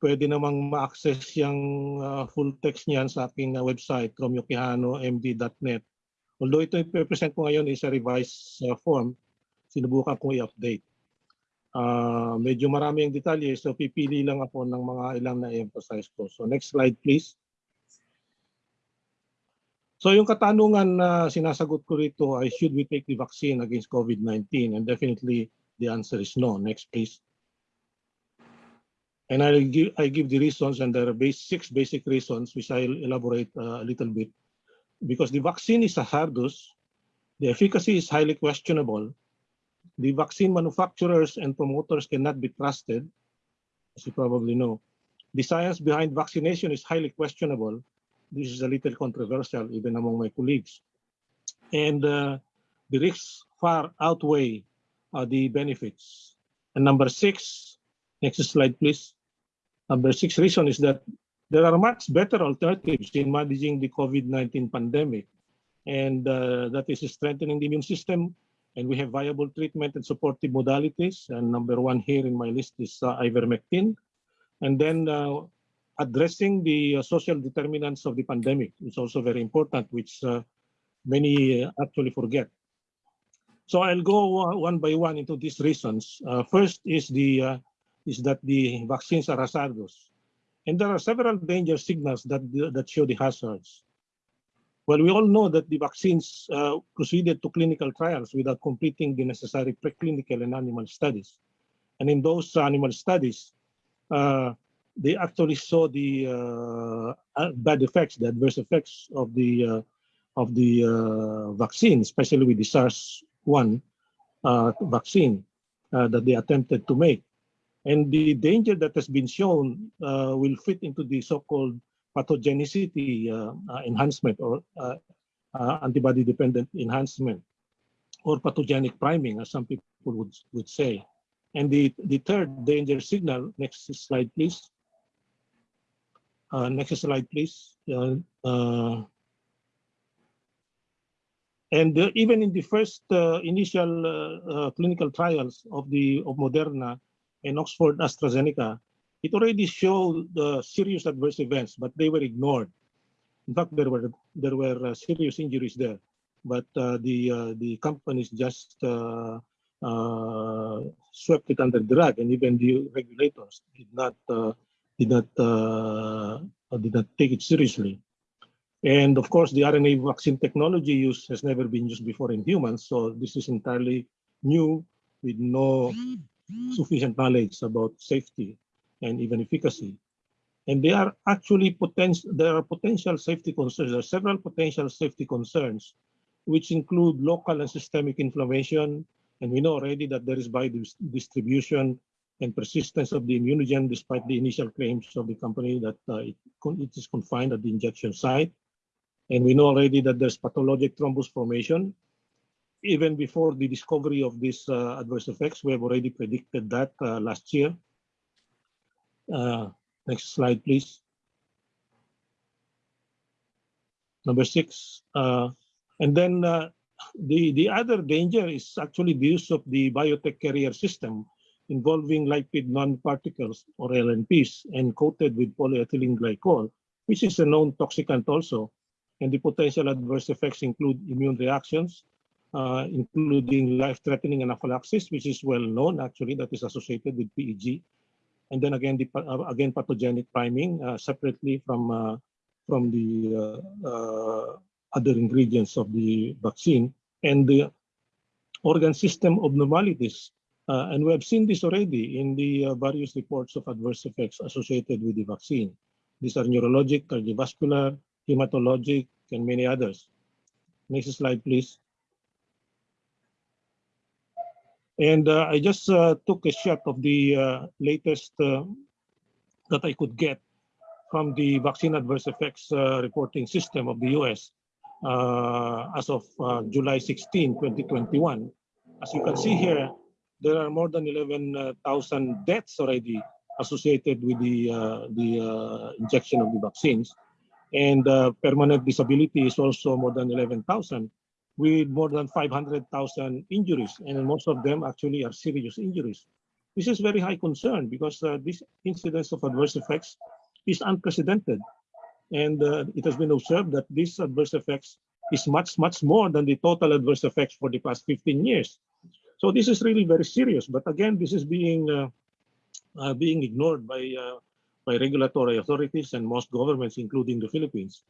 pwede namang ma-access yung ah, full text niyan sa aking ah, website, romeoquijanomd.net. Although ito i-present ko ngayon is a revised ah, form, sinubukan ko i-update. Ah, medyo marami ang detalye so pipili lang ako ng mga ilang na emphasize ko. So next slide please. So yung katanungan na sinasagot ko rito ay should we take the vaccine against COVID-19 and definitely the answer is no. Next please. And I give I give the reasons and there are base, six basic reasons which I'll elaborate uh, a little bit. Because the vaccine is a hazardous, the efficacy is highly questionable, the vaccine manufacturers and promoters cannot be trusted, as you probably know. The science behind vaccination is highly questionable. This is a little controversial even among my colleagues. And uh, the risks far outweigh uh, the benefits. And number six, next slide, please. Number six reason is that there are much better alternatives in managing the COVID-19 pandemic. And uh, that is strengthening the immune system, and we have viable treatment and supportive modalities. And number one here in my list is uh, ivermectin. And then uh, addressing the uh, social determinants of the pandemic is also very important, which uh, many uh, actually forget. So I'll go one by one into these reasons. First is the is that the vaccines are hazardous, and there are several danger signals that that show the hazards. Well, we all know that the vaccines uh, proceeded to clinical trials without completing the necessary preclinical and animal studies. And in those animal studies, uh, they actually saw the uh, uh, bad effects, the adverse effects of the uh, of the uh, vaccine, especially with the SARS-1 uh, vaccine that they attempted to make. And the danger that has been shown uh, will fit into the so-called pathogenicity uh, uh, enhancement or uh, uh, antibody-dependent enhancement or pathogenic priming, as some people would, would say. And the, the third danger signal, next slide, please. Uh, next slide, please. Uh, uh, and even in the first initial clinical trials of the of Moderna and Oxford AstraZeneca, it already showed serious adverse events, but they were ignored. In fact, there were there were uh, serious injuries there, but uh, the uh, the companies just uh, uh, swept it under the rug, and even the regulators did not did not did not take it seriously. And of course, the RNA vaccine technology use has never been used before in humans, so this is entirely new with no sufficient knowledge about safety and even efficacy. And there are actually potential there are potential safety concerns. There are several potential safety concerns, which include local and systemic inflammation. And we know already that there is biodistribution and persistence of the immunogen despite the initial claims of the company that uh, it, it is confined at the injection site. And we know already that there's pathologic thrombus formation. Even before the discovery of these uh, adverse effects, we have already predicted that uh, last year. Uh, next slide, please. Number six. And then the, the other danger is actually the use of the biotech carrier system involving lipid nanoparticles or LNPs and coated with polyethylene glycol, which is a known toxicant also. And the potential adverse effects include immune reactions, uh, including life-threatening anaphylaxis, which is well known actually that is associated with PEG. And then again, the, uh, again pathogenic priming uh, separately from uh, from the uh, uh, other ingredients of the vaccine and the organ system abnormalities. And we have seen this already in the various reports of adverse effects associated with the vaccine. These are neurologic, cardiovascular, hematologic, and many others. Next slide, please. And uh, I just uh, took a shot of the uh, latest uh, that I could get from the vaccine adverse effects uh, reporting system of the US uh, as of July 16, 2021. As you can see here, there are more than 11,000 deaths already associated with the, the injection of the vaccines. And permanent disability is also more than 11,000 with more than 500,000 injuries. And most of them actually are serious injuries. This is very high concern because uh, this incidence of adverse effects is unprecedented. And uh, it has been observed that these adverse effects is much, much more than the total adverse effects for the past 15 years. So this is really very serious. But again, this is being uh, uh, being ignored by uh, by regulatory authorities and most governments, including the Philippines.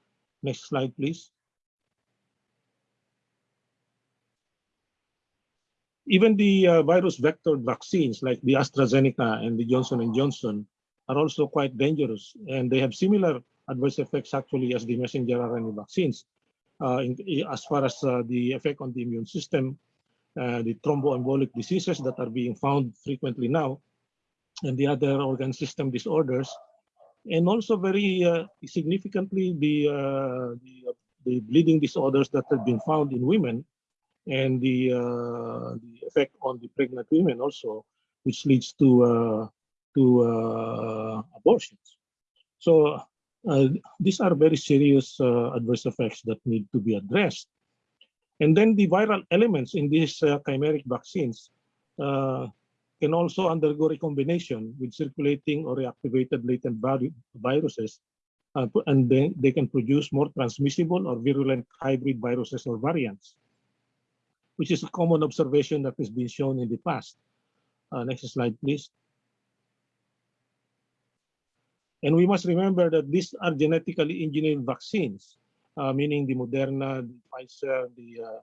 Next slide, please. Even the uh, virus vector vaccines like the AstraZeneca and the Johnson and Johnson are also quite dangerous, and they have similar adverse effects actually as the messenger RNA vaccines. Uh, in, as far as uh, the effect on the immune system, uh, the thromboembolic diseases that are being found frequently now, and the other organ system disorders, and also very uh, significantly the, uh, the, the bleeding disorders that have been found in women, and the, uh, the effect on the pregnant women also, which leads to uh, to uh, abortions. So these are very serious adverse effects that need to be addressed. And then the viral elements in these chimeric vaccines can also undergo recombination with circulating or reactivated latent vi- viruses, uh, and then they can produce more transmissible or virulent hybrid viruses or variants, which is a common observation that has been shown in the past. Uh, next slide, please. And we must remember that these are genetically engineered vaccines, uh, meaning the Moderna, the Pfizer, the uh,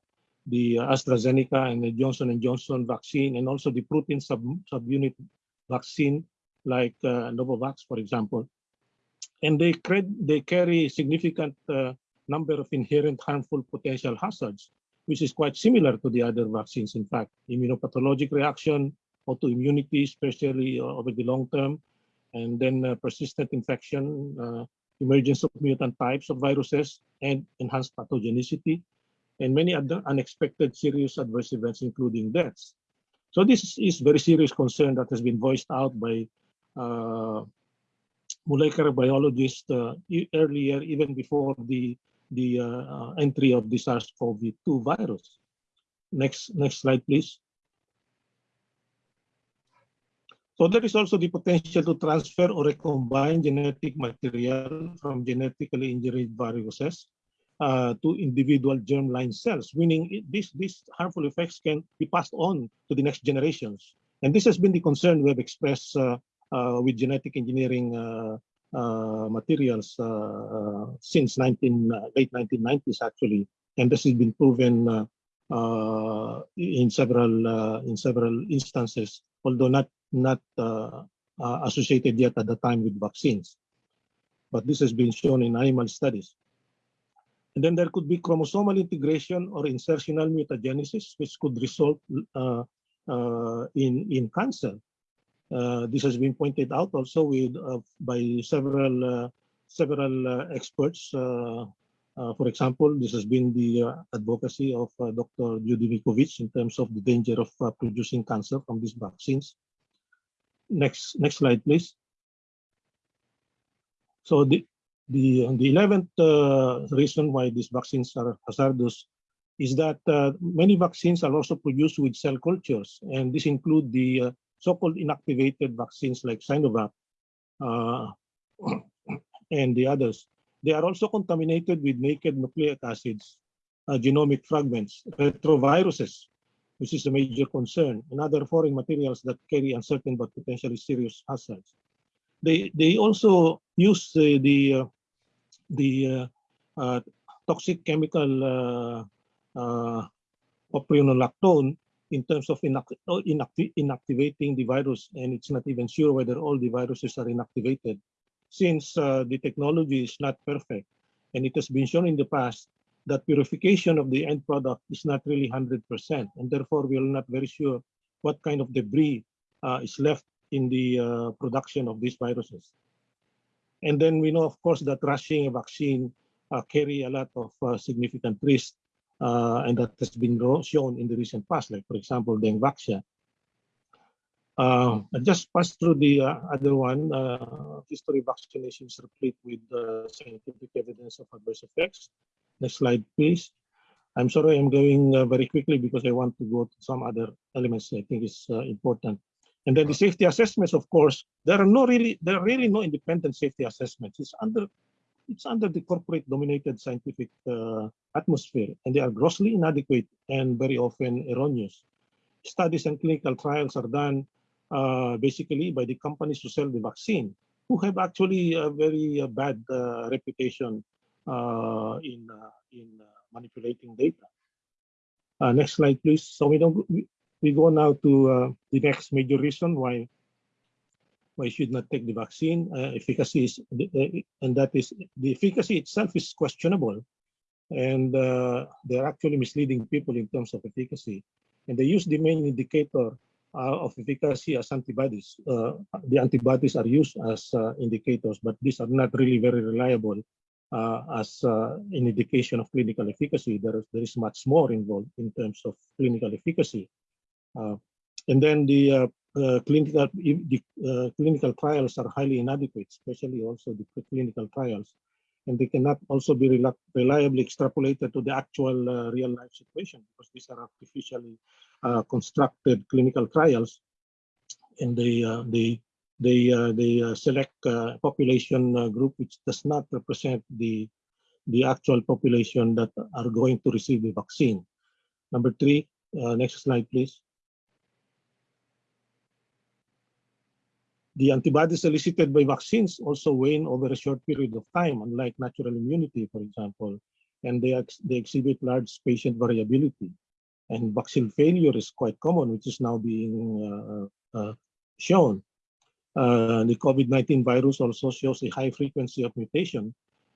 the AstraZeneca and the Johnson and Johnson vaccine, and also the protein sub subunit vaccine like uh, Novavax, for example. And they they carry significant uh, number of inherent harmful potential hazards, which is quite similar to the other vaccines. In fact, immunopathologic reaction, autoimmunity, especially uh, over the long term, and then uh, persistent infection, uh, emergence of mutant types of viruses, and enhanced pathogenicity, and many other unexpected serious adverse events, including deaths. So this is very serious concern that has been voiced out by uh, molecular biologists uh, earlier, even before the the uh, entry of the SARS-CoV-2 virus. Next, next slide, please. So there is also the potential to transfer or recombine genetic material from genetically engineered viruses uh, to individual germline cells, meaning it- these, these harmful effects can be passed on to the next generations. And this has been the concern we have expressed uh, uh, with genetic engineering uh, materials uh, uh, since 19, uh, late 1990s, actually. And this has been proven uh, uh, in several uh, in several instances, although not not uh, uh, associated yet at the time with vaccines. But this has been shown in animal studies. And then there could be chromosomal integration or insertional mutagenesis, which could result uh, uh, in, in cancer. Uh, this has been pointed out also with, uh, by several, uh, several experts. For example, this has been the advocacy of Dr. Judy Mikovits in terms of the danger of producing cancer from these vaccines. Next, next slide, please. So the the the eleventh uh, reason why these vaccines are hazardous is that uh, many vaccines are also produced with cell cultures, and this include the uh, so-called inactivated vaccines like Sinovac uh, and the others. They are also contaminated with naked nucleic acids, uh, genomic fragments, retroviruses, which is a major concern, and other foreign materials that carry uncertain but potentially serious hazards. They they also use uh, the the uh, uh, toxic chemical uh, uh, in terms of inact oh, inacti inactivating the virus, and it's not even sure whether all the viruses are inactivated, since uh, the technology is not perfect, and it has been shown in the past that purification of the end product is not really 100%, and therefore we are not very sure what kind of debris uh, is left in the uh, production of these viruses. And then we know, of course, that rushing a vaccine uh, carry a lot of uh, significant risk, uh, and that has been shown in the recent past, like, for example, Dengvaxia. Uh, I just passed through the uh, other one. Uh, history vaccination is replete with uh, scientific evidence of adverse effects. Next slide, please. I'm sorry, I'm going uh, very quickly because I want to go to some other elements I think is uh, important. And then the safety assessments, of course, there are no really, there are really no independent safety assessments. It's under, it's under the corporate dominated scientific uh, atmosphere, and they are grossly inadequate and very often erroneous. Studies and clinical trials are done uh, basically by the companies who sell the vaccine, who have actually a very uh, bad uh, reputation uh, in uh, in manipulating data. Next slide, please. So we don't we, go now to the next major reason why why should not take the vaccine. Uh, efficacy is and that is the efficacy itself is questionable, and uh, they're actually misleading people in terms of efficacy. And they use the main indicator uh, of efficacy as antibodies. Uh, the antibodies are used as uh, indicators, but these are not really very reliable uh, as an indication of clinical efficacy. There is, there is much more involved in terms of clinical efficacy. And then the uh, clinical the uh, clinical trials are highly inadequate, especially also the clinical trials, and they cannot also be reliably extrapolated to the actual uh, real life situation because these are artificially uh, constructed clinical trials, and they uh, they they they select uh, population group which does not represent the the actual population that are going to receive the vaccine. Number three, next slide, please. The antibodies elicited by vaccines also wane over a short period of time, unlike natural immunity, for example, and they, ex- they exhibit large patient variability. And vaccine failure is quite common, which is now being uh, uh, shown. Uh, the COVID-19 virus also shows a high frequency of mutation,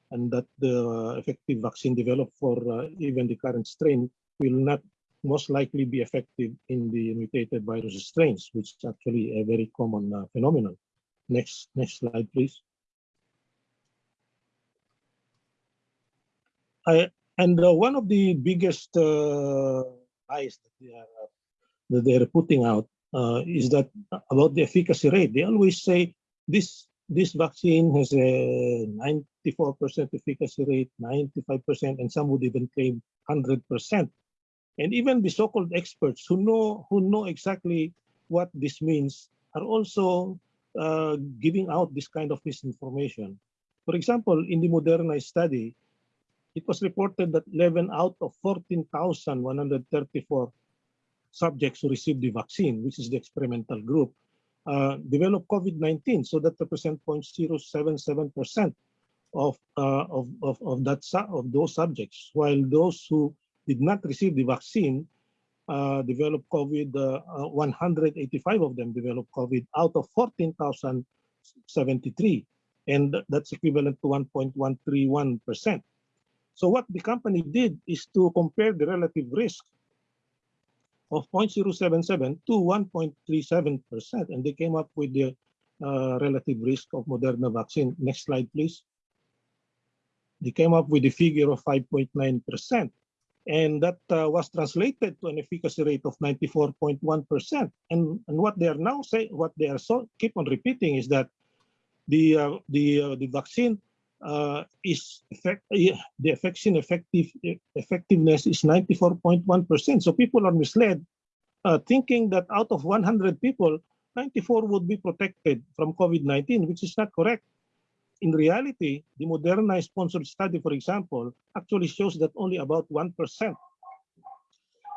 and that the effective vaccine developed for uh, even the current strain will not most likely be affected in the mutated virus strains, which is actually a very common uh, phenomenon. Next, next slide, please. I, and uh, one of the biggest uh, lies that they are that they are putting out uh, is that about the efficacy rate. They always say this this vaccine has a 94% efficacy rate, 95%, and some would even claim 100%. And even the so-called experts who know who know exactly what this means are also uh, giving out this kind of misinformation. For example, in the Moderna study, it was reported that 11 out of 14,134 subjects who received the vaccine, which is the experimental group, uh, developed COVID-19. So that represents 0.077% of, uh, of, of, of, that, of those subjects, while those who did not receive the vaccine uh, developed COVID, uh, uh, 185 of them developed COVID out of 14,073. And that's equivalent to 1.131%. So what the company did is to compare the relative risk of 0.077 to 1.37%, and they came up with the uh, relative risk of Moderna vaccine. Next slide, please. They came up with a figure of 5.9%, and that uh, was translated to an efficacy rate of 94.1%. And, and what they are now saying, what they are so keep on repeating is that the uh, the uh, the vaccine uh, is effect, uh, the vaccine effective effectiveness is 94.1%. So people are misled, uh, thinking that out of 100 people, 94 would be protected from COVID-19, which is not correct. In reality, the Moderna sponsored study, for example, actually shows that only about 1%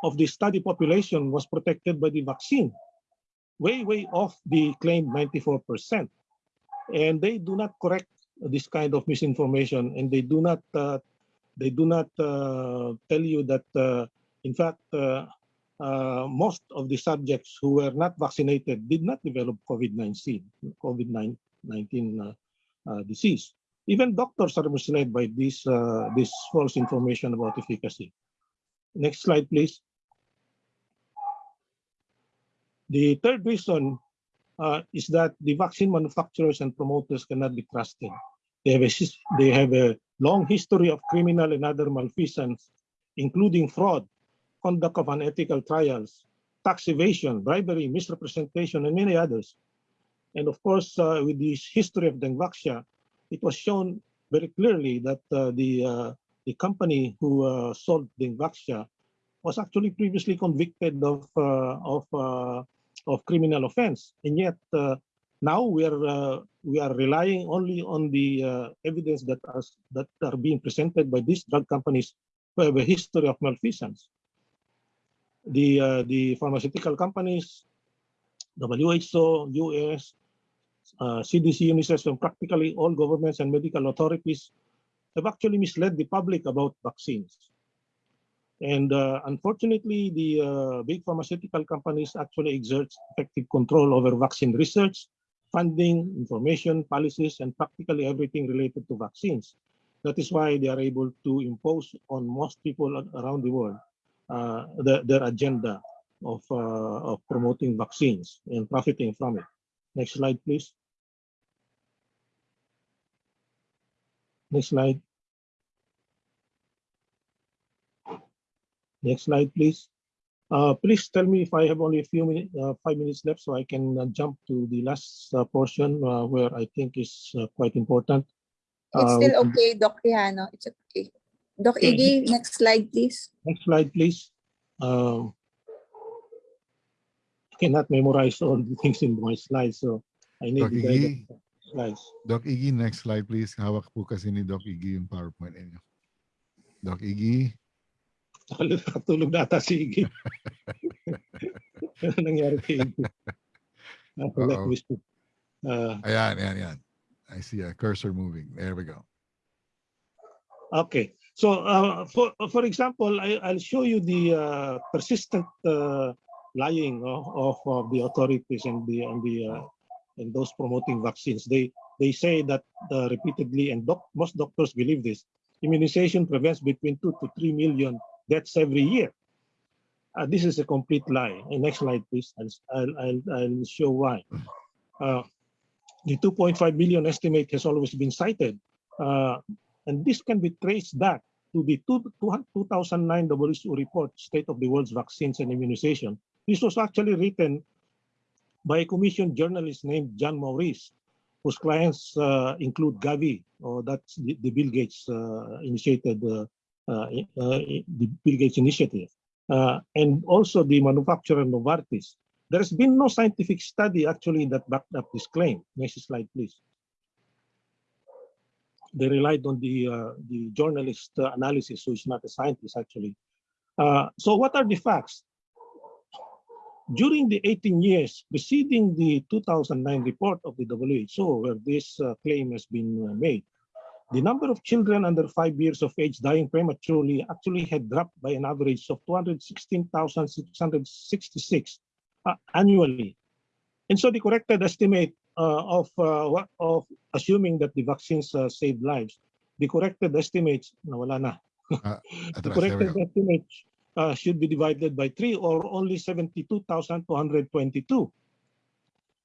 of the study population was protected by the vaccine, way, way off the claimed 94%. And they do not correct this kind of misinformation and they do not uh, they do not uh, tell you that uh, in fact uh, uh, most of the subjects who were not vaccinated did not develop COVID-19 COVID-19 uh, uh, disease. Even doctors are misled by this uh, this false information about efficacy. Next slide, please. The third reason uh, is that the vaccine manufacturers and promoters cannot be trusted. They have a, they have a long history of criminal and other malfeasance, including fraud, conduct of unethical trials, tax evasion, bribery, misrepresentation, and many others. And of course, uh, with this history of Dengvaxia, it was shown very clearly that uh, the uh, the company who uh, sold Dengvaxia was actually previously convicted of uh, of uh, of criminal offense, and yet now we are we are relying only on the evidence that are that are being presented by these drug companies who have a history of malfeasance. The the pharmaceutical companies, WHO, US, CDC, UNICEF, and practically all governments and medical authorities have actually misled the public about vaccines. And uh, unfortunately, the uh, big pharmaceutical companies actually exert effective control over vaccine research, funding, information, policies, and practically everything related to vaccines. That is why they are able to impose on most people around the world uh, the, their agenda of, uh, of promoting vaccines and profiting from it. Next slide, please. Next slide. Next slide, please. Uh, please tell me if I have only a few minutes, uh, five minutes left, so I can uh, jump to the last uh, portion uh, where I think is uh, quite important. It's still okay, Doc Rihanna. It's okay. Doc Okay. Iggy, next slide, please. Next slide, please. Um, cannot memorize all the things in my slides, so I need Doc the Iggy, slides. Doc Iggy, next slide please. Hawak po kasi ni Doc Iggy yung PowerPoint ninyo. Doc Iggy, Nakatulog na ata si Iggy. ano nangyari kay Iggy? Ah, me see. Ah, ayan, ayan, ayan. I see a cursor moving. There we go. Okay, so uh, for for example, I, I'll show you the uh, persistent uh, lying of, of, the authorities and the and the uh, and those promoting vaccines. They they say that uh, repeatedly, and doc, most doctors believe this. Immunization prevents between two to three million deaths every year. Uh, this is a complete lie. And next slide, please. I'll I'll I'll, show why. Uh, the 2.5 million estimate has always been cited. Uh, and this can be traced back to the two, 2009 WHO report, State of the World's Vaccines and Immunization. This was actually written by a commissioned journalist named John Maurice, whose clients uh, include Gavi, or that's the, the Bill Gates uh, initiated, uh, uh, uh, the Bill Gates initiative, uh, and also the manufacturer Novartis. There has been no scientific study actually that backed up this claim. Next slide, please they relied on the uh, the journalist uh, analysis, it's not a scientist actually. Uh, so what are the facts? During the 18 years preceding the 2009 report of the WHO, where this uh, claim has been uh, made, the number of children under five years of age dying prematurely actually had dropped by an average of 216,666 uh, annually. And so the corrected estimate uh, of uh, of assuming that the vaccines uh, save lives, the corrected estimates, na. the Atras, there we corrected go. Uh, should be divided by three or only 72,222,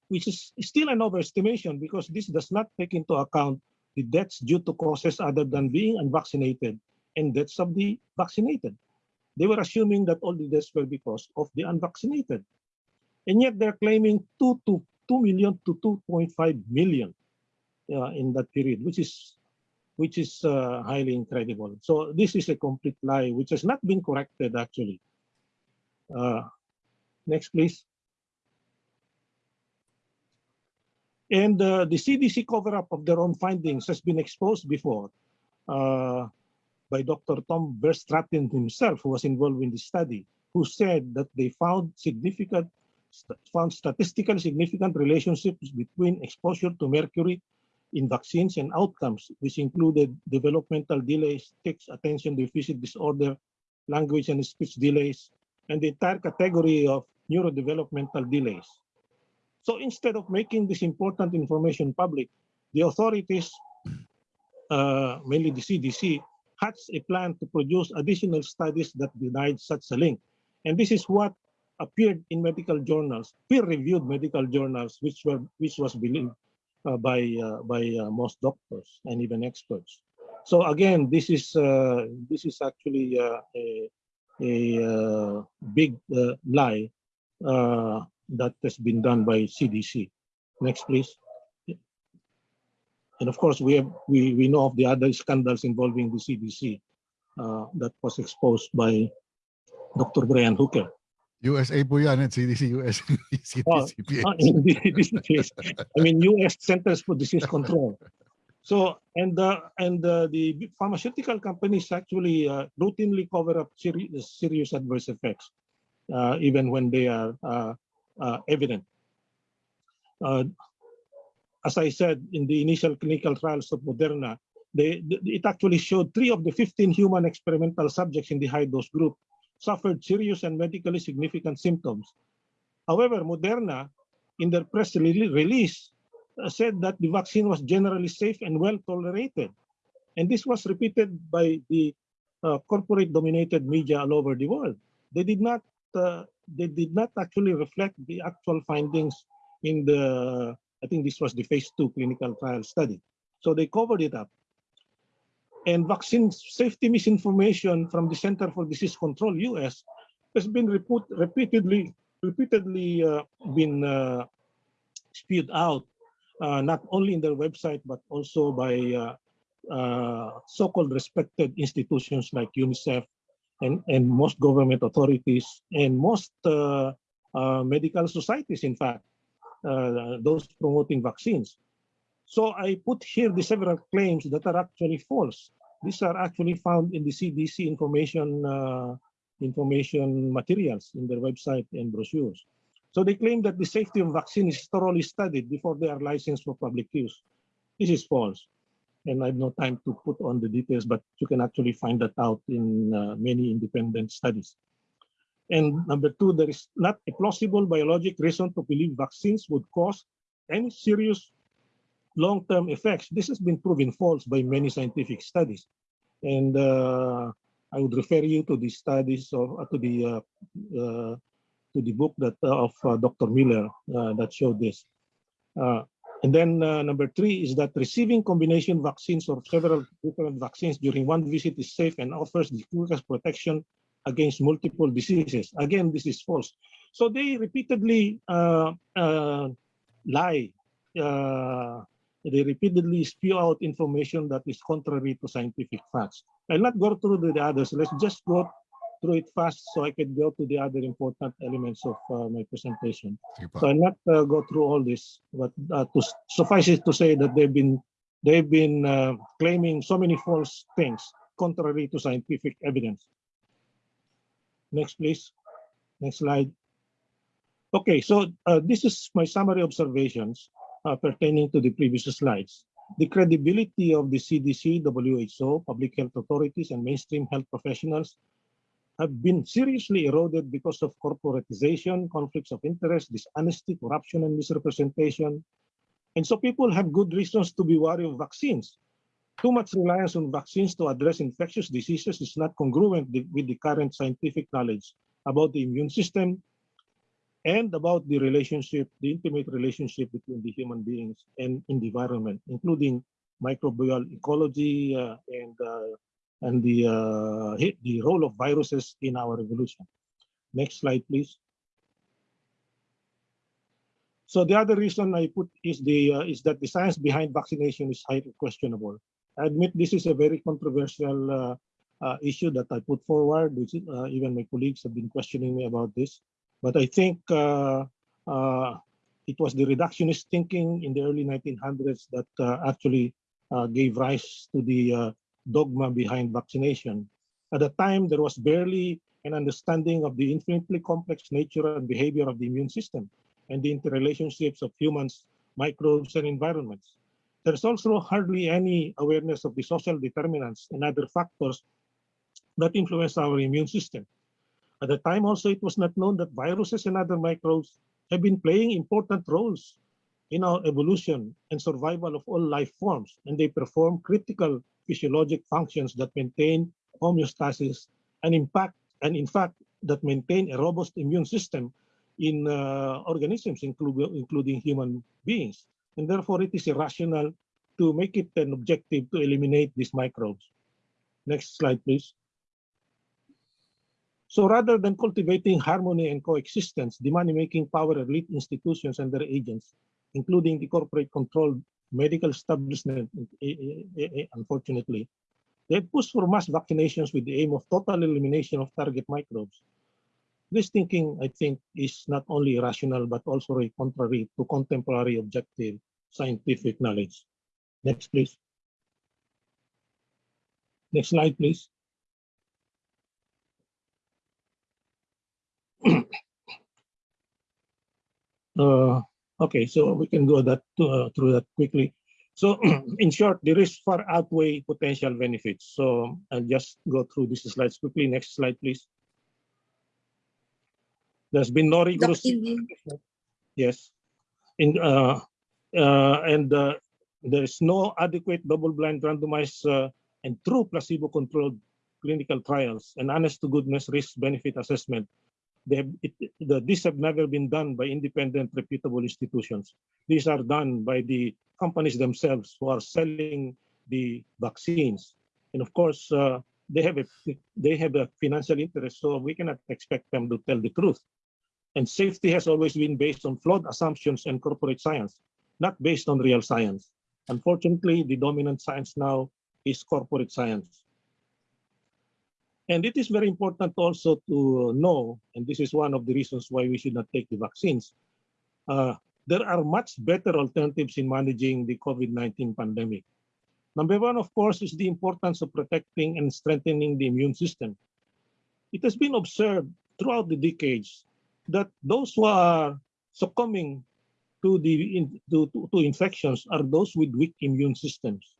which is still an overestimation because this does not take into account the deaths due to causes other than being unvaccinated and deaths of the vaccinated. They were assuming that all the deaths were because of the unvaccinated. And yet they're claiming 2 to 2 million to 2.5 million uh, in that period, which is which is uh, highly incredible. So this is a complete lie, which has not been corrected actually. Uh, next, please. And uh, the CDC cover-up of their own findings has been exposed before uh, by Dr. Tom Verstraeten himself, who was involved in the study, who said that they found significant, found statistically significant relationships between exposure to mercury in vaccines and outcomes, which included developmental delays, text attention deficit disorder, language and speech delays, and the entire category of neurodevelopmental delays. So instead of making this important information public, the authorities, uh, mainly the CDC, hatched a plan to produce additional studies that denied such a link. And this is what appeared in medical journals, peer-reviewed medical journals, which were which was believed by uh, by uh, most doctors and even experts. So again, this is uh, this is actually uh, a a uh, big uh, lie uh, that has been done by CDC. Next, please. And of course, we have we we know of the other scandals involving the CDC uh, that was exposed by Dr. Brian Hooker. USA po yan at CDC US. Oh, CDC PH. Uh, in thi- this case, I mean, U.S. Centers for Disease Control. So, and the and the, the pharmaceutical companies actually uh, routinely cover up seri- serious adverse effects, uh, even when they are uh, uh, evident. Uh, as I said in the initial clinical trials of Moderna, they, th- it actually showed three of the 15 human experimental subjects in the high dose group suffered serious and medically significant symptoms. However, Moderna, in their press release, uh, said that the vaccine was generally safe and well tolerated. And this was repeated by the uh, corporate dominated media all over the world. They did not uh, they did not actually reflect the actual findings in the I think this was the phase two clinical trial study. So they covered it up. And vaccine safety misinformation from the Center for Disease Control US has been reput- repeatedly repeatedly uh, been uh, spewed out uh, not only in their website but also by uh, uh, so-called respected institutions like UNICEF and, and most government authorities and most uh, medical societies, in fact, those promoting vaccines. So I put here the several claims that are actually false. These are actually found in the CDC information uh, information materials in their website and brochures. So they claim that the safety of vaccine is thoroughly studied before they are licensed for public use. This is false. And I have no time to put on the details, but you can actually find that out in uh, many independent studies. And number two, there is not a plausible biologic reason to believe vaccines would cause any serious long-term effects. This has been proven false by many scientific studies. And uh, I would refer you to the studies of, uh, to the uh, uh, to the book that uh, of uh, Dr. Miller that showed this. And then number three is that receiving combination vaccines or several different vaccines during one visit is safe and offers the quickest protection against multiple diseases. Again, this is false. So they repeatedly lie. Uh, they repeatedly spew out information that is contrary to scientific facts. I'll not go through the others. Let's just go through it fast so I can go to the other important elements of uh, my presentation. So I'll not uh, go through all this, but uh, to suffice it to say that they've been they've been uh, claiming so many false things contrary to scientific evidence. Next, please. Next slide. Okay, so uh, this is my summary observations uh, pertaining to the previous slides. The credibility of the CDC, WHO, public health authorities, and mainstream health professionals have been seriously eroded because of corporatization, conflicts of interest, dishonesty, corruption, and misrepresentation. And so people have good reasons to be wary of vaccines. Too much reliance on vaccines to address infectious diseases is not congruent with with the current scientific knowledge about the immune system and about the relationship, the intimate relationship between the human beings and in the environment, including microbial ecology uh, and uh, and the uh, the role of viruses in our evolution. Next slide, please. So the other reason I put is the uh, is that the science behind vaccination is highly questionable. I admit this is a very controversial uh, uh, issue that I put forward, which even my colleagues have been questioning me about this. But I think uh, uh, it was the reductionist thinking in the early 1900s that uh, actually gave rise to the dogma behind vaccination. At the time, there was barely an understanding of the infinitely complex nature and behavior of the immune system and the interrelationships of humans, microbes, and environments. There's also hardly any awareness of the social determinants and other factors that influence our immune system. At the time also, it was not known that viruses and other microbes have been playing important roles in our evolution and survival of all life forms, and they perform critical physiologic functions that maintain homeostasis and impact and in fact that maintain a robust immune system in uh, organisms, including including human beings. And therefore, it is irrational to make it an objective to eliminate these microbes. Next slide, please. So rather than cultivating harmony and coexistence, the money-making power elite institutions and their agents, including the corporate controlled medical establishment, unfortunately, they push for mass vaccinations with the aim of total elimination of target microbes. This thinking, I think, is not only irrational, but also contrary to contemporary objective scientific knowledge. Next, please. Next slide, please. Uh, okay, so we can go that uh, through that quickly. So in short, the risks far outweigh potential benefits. So I'll just go through these slides quickly. Next slide, please. There's been no rigorous. Yes. In uh, uh, and uh, there is no adequate double-blind randomized uh, and true placebo-controlled clinical trials and honest to goodness risk-benefit assessment they have, it, the, these have never been done by independent, reputable institutions. These are done by the companies themselves who are selling the vaccines. And of course, uh, they have a they have a financial interest, so we cannot expect them to tell the truth. And safety has always been based on flawed assumptions and corporate science, not based on real science. Unfortunately, the dominant science now is corporate science. And it is very important also to know, and this is one of the reasons why we should not take the vaccines, uh, there are much better alternatives in managing the COVID-19 pandemic. Number one, of course, is the importance of protecting and strengthening the immune system. It has been observed throughout the decades that those who are succumbing to the in, to, to, to infections are those with weak immune systems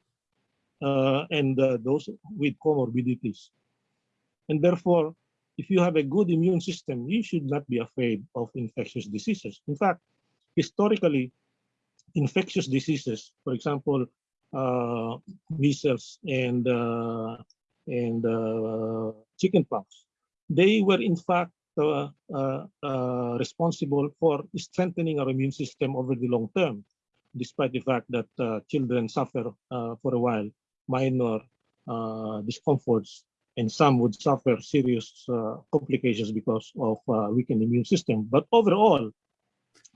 uh, and uh, those with comorbidities. And therefore, if you have a good immune system, you should not be afraid of infectious diseases. In fact, historically, infectious diseases, for example, uh, measles and uh, and uh, chickenpox, they were in fact uh, uh, uh, responsible for strengthening our immune system over the long term, despite the fact that children suffer for a while minor discomforts and some would suffer serious uh, complications because of uh, weakened immune system. But overall,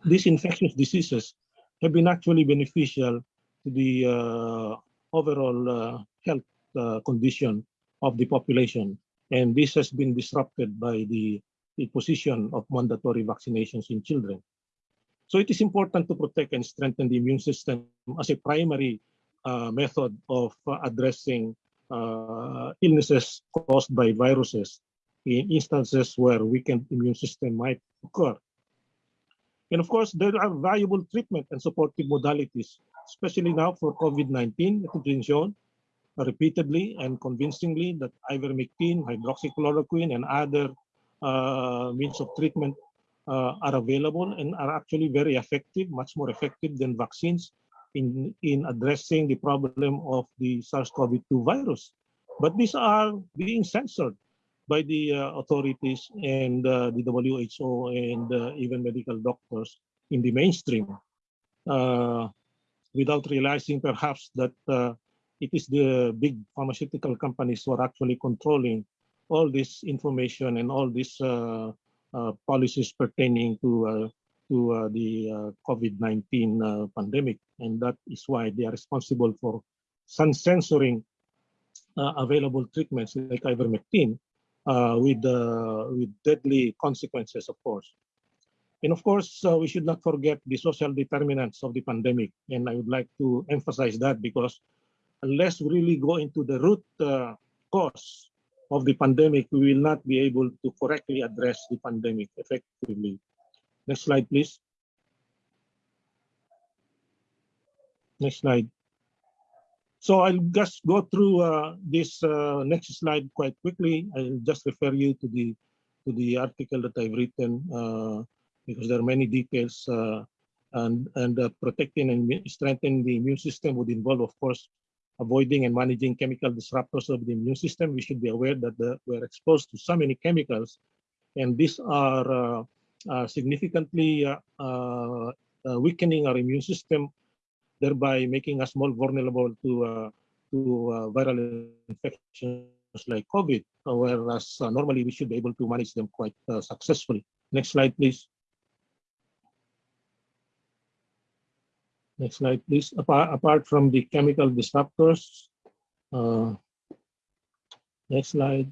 these infectious diseases have been actually beneficial to the uh, overall uh, health uh, condition of the population. And this has been disrupted by the, the position of mandatory vaccinations in children. So it is important to protect and strengthen the immune system as a primary uh, method of addressing illnesses caused by viruses in instances where weakened immune system might occur. And of course, there are valuable treatment and supportive modalities, especially now for COVID-19, it has been shown repeatedly and convincingly that ivermectin, hydroxychloroquine, and other uh, means of treatment uh, are available and are actually very effective, much more effective than vaccines in, in addressing the problem of the SARS-CoV-2 virus. But these are being censored by the uh, authorities and uh, the WHO and uh, even medical doctors in the mainstream uh, without realizing perhaps that uh, it is the big pharmaceutical companies who are actually controlling all this information and all these uh, policies pertaining to to the uh, COVID-19 uh, pandemic. And that is why they are responsible for sun censoring available treatments like ivermectin with, with deadly consequences, of course. And of course, uh, we should not forget the social determinants of the pandemic. And I would like to emphasize that because unless we really go into the root uh, cause of the pandemic, we will not be able to correctly address the pandemic effectively. Next slide, please. Next slide. So I'll just go through uh, this uh, next slide quite quickly. I'll just refer you to the to the article that I've written uh, because there are many details uh, and and uh, protecting and strengthening the immune system would involve, of course, avoiding and managing chemical disruptors of the immune system. We should be aware that the, we're exposed to so many chemicals and these are uh, significantly weakening our immune system, thereby making us more vulnerable to uh, to uh, viral infections like COVID, uh, whereas uh, normally we should be able to manage them quite uh, successfully. Next slide, please. Next slide, please. Apart, apart from the chemical disruptors, uh, next slide.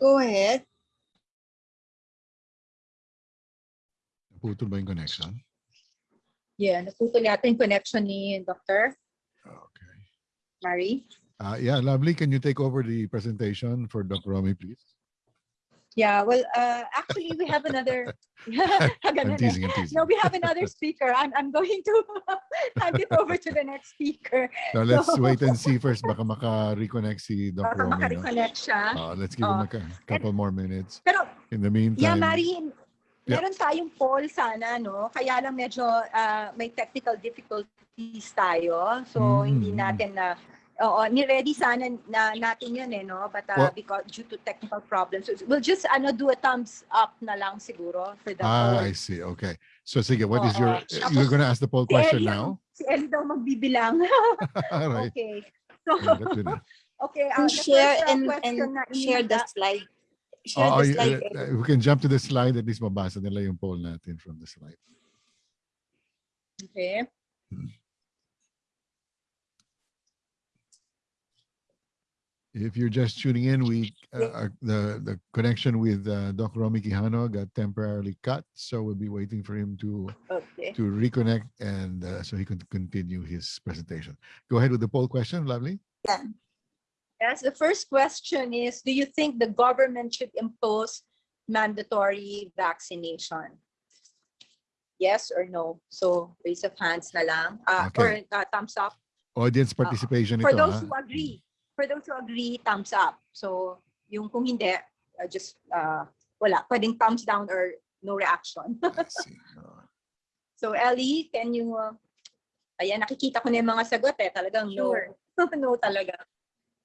Go ahead. Naputol ba yung connection? Yeah, naputol yata yung connection ni Dr. Okay. Mary. Uh, yeah, lovely. Can you take over the presentation for Dr. Romy, please? Yeah, well, uh, actually, we have another. I'm eh. teasing, I'm teasing. No, we have another speaker. I'm, I'm going to hand it over to the next speaker. Now let's So- wait and see first. Baka maka-reconnect si Dr. Baka Romy. Makareconnect siya. Uh, let's give him Oh. a cou- couple more minutes. Pero, In the yeah, meantime, Mari, Yeah. meron tayong poll sana, no? Kaya lang medyo ah, may technical difficulties tayo. So, hindi Mm. natin na, oo, ni-ready sana na natin yun eh, no? But Well- because due to technical problems, so we'll just ano, do a thumbs up na lang siguro for the ah, poll. I see. Okay. So sige, what is Oo. your, Tapos, you're gonna ask the poll Si question Ellie, now? Si Ellie daw magbibilang. All right. okay. So, Yeah, okay. And the share first, ah, and, question and na share the inihanda- slide. Share Oh, the you- slide. uh, uh, we can jump to the slide, at least mabasa nila yung poll natin from the slide. Okay. If you're just tuning in, we uh, the the connection with uh, Dr. Romy Quijano got temporarily cut, so we'll be waiting for him to Okay. to reconnect and uh, so he can continue his presentation. Go ahead with the poll question, lovely. Yeah. Yes, the first question is, do you think the government should impose mandatory vaccination? Yes or no? So raise of hands na lang. Uh, Or Okay. uh, thumbs up. Audience participation For ito, those ah. who agree. For those who agree, thumbs up. So yung kung hindi, uh, just uh, wala. Pwedeng thumbs down or no reaction. See. So Ellie, can you, uh, ayan, nakikita ko na yung mga sagot eh. Talagang no. no talaga.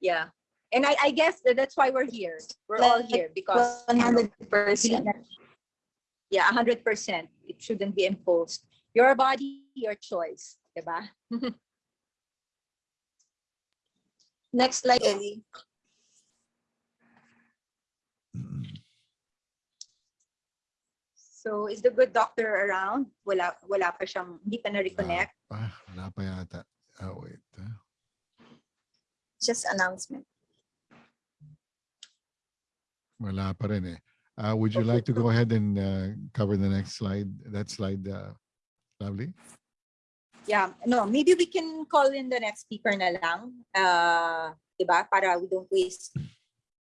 Yeah. And I, I guess that that's why we're here. We're all here because One hundred percent. Yeah, 100%. It shouldn't be imposed. Your body, your choice. Diba? Next slide, Ellie. So is the good doctor around? Wala, wala pa siyang, hindi pa na-reconnect. ah, wala pa yata. Oh, wait. ah. Just announcement. Wala pa rin eh. Uh, would you like to go ahead and uh, cover the next slide? That slide, uh, lovely. Yeah, no, maybe we can call in the next speaker na lang. Uh, diba? Para we don't waste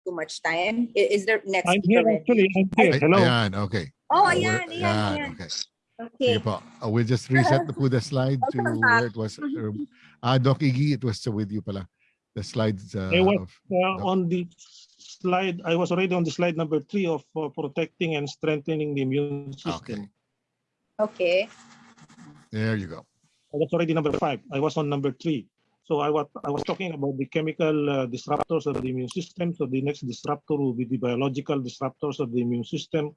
too much time. I- Is there next I'm speaker here ready? actually. I'm here. Ay, Hello. Ayan, okay. Oh, we're- ayan, ayan, ayan. Okay. Okay. Po. Uh, we'll just reset the, the slide to where it was. uh, Ah, Doc Iggy, it was with you pala. The slides uh, I was of, uh, on the slide, I was already on the slide number three of uh, protecting and strengthening the immune system. Okay. there you go. I was already number five. I was on number three. So I was I was talking about the chemical uh, disruptors of the immune system. So the next disruptor will be the biological disruptors of the immune system,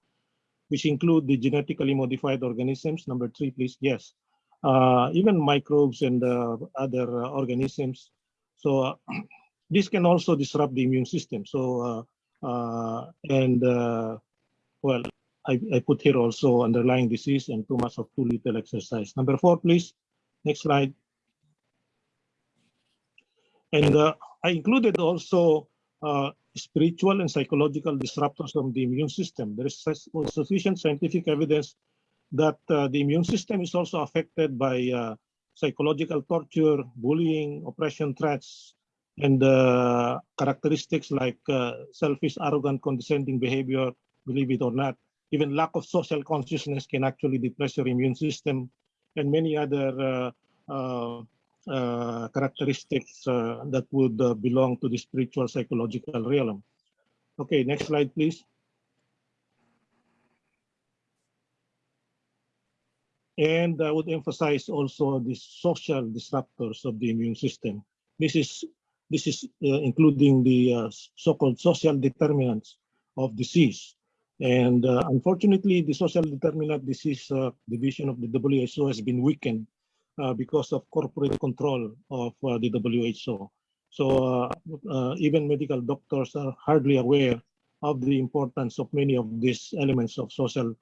which include the genetically modified organisms. Number three, please. Yes, uh, even microbes and uh, other uh, organisms. So uh, this can also disrupt the immune system. So uh, and well, I, I put here also underlying disease and too much of too little exercise. Number four, please. Next slide. And uh, I included also uh, spiritual and psychological disruptors of the immune system. There is sufficient scientific evidence that uh, the immune system is also affected by uh, psychological torture, bullying, oppression threats, and uh, characteristics like uh, selfish, arrogant, condescending behavior, believe it or not, even lack of social consciousness can actually depress your immune system and many other uh, uh, uh, characteristics that would belong to the spiritual psychological realm. Okay, next slide, please. And I would emphasize also the social disruptors of the immune system. This is this is uh, including the uh, so-called social determinants of disease. And uh, unfortunately, the social determinant disease uh, division of the WHO has been weakened uh, because of corporate control of uh, the WHO. So uh, uh, even medical doctors are hardly aware of the importance of many of these elements of social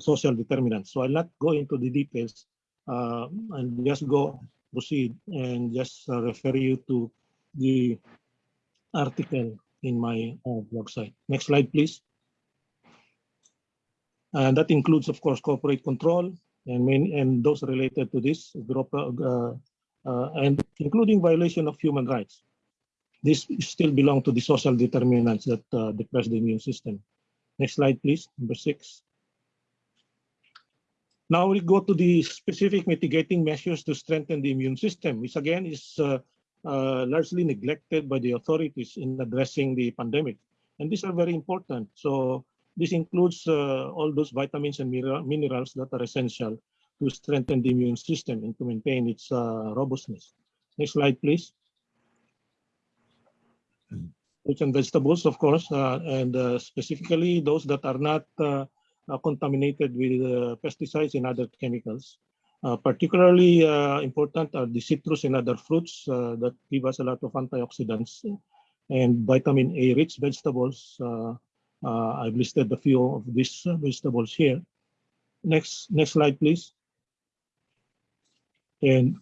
social determinants. So I'll not go into the details and just go proceed and just refer you to the article in my blog site. Next slide, please. And that includes, of course, corporate control and main, and those related to this uh, uh, and including violation of human rights. This still belong to the social determinants that uh, depress the immune system. Next slide, please. Number six. Now we go to the specific mitigating measures to strengthen the immune system, which again is uh, uh, largely neglected by the authorities in addressing the pandemic. And these are very important. So this includes uh, all those vitamins and minerals that are essential to strengthen the immune system and to maintain its uh, robustness. Next slide, please. Fruits and vegetables, of course, uh, and uh, specifically those that are not uh, uh, contaminated with uh, pesticides and other chemicals. Uh, particularly uh, important are the citrus and other fruits that give us a lot of antioxidants and vitamin A rich vegetables. Uh, I've listed a few of these uh, vegetables here. Next, next slide, please. And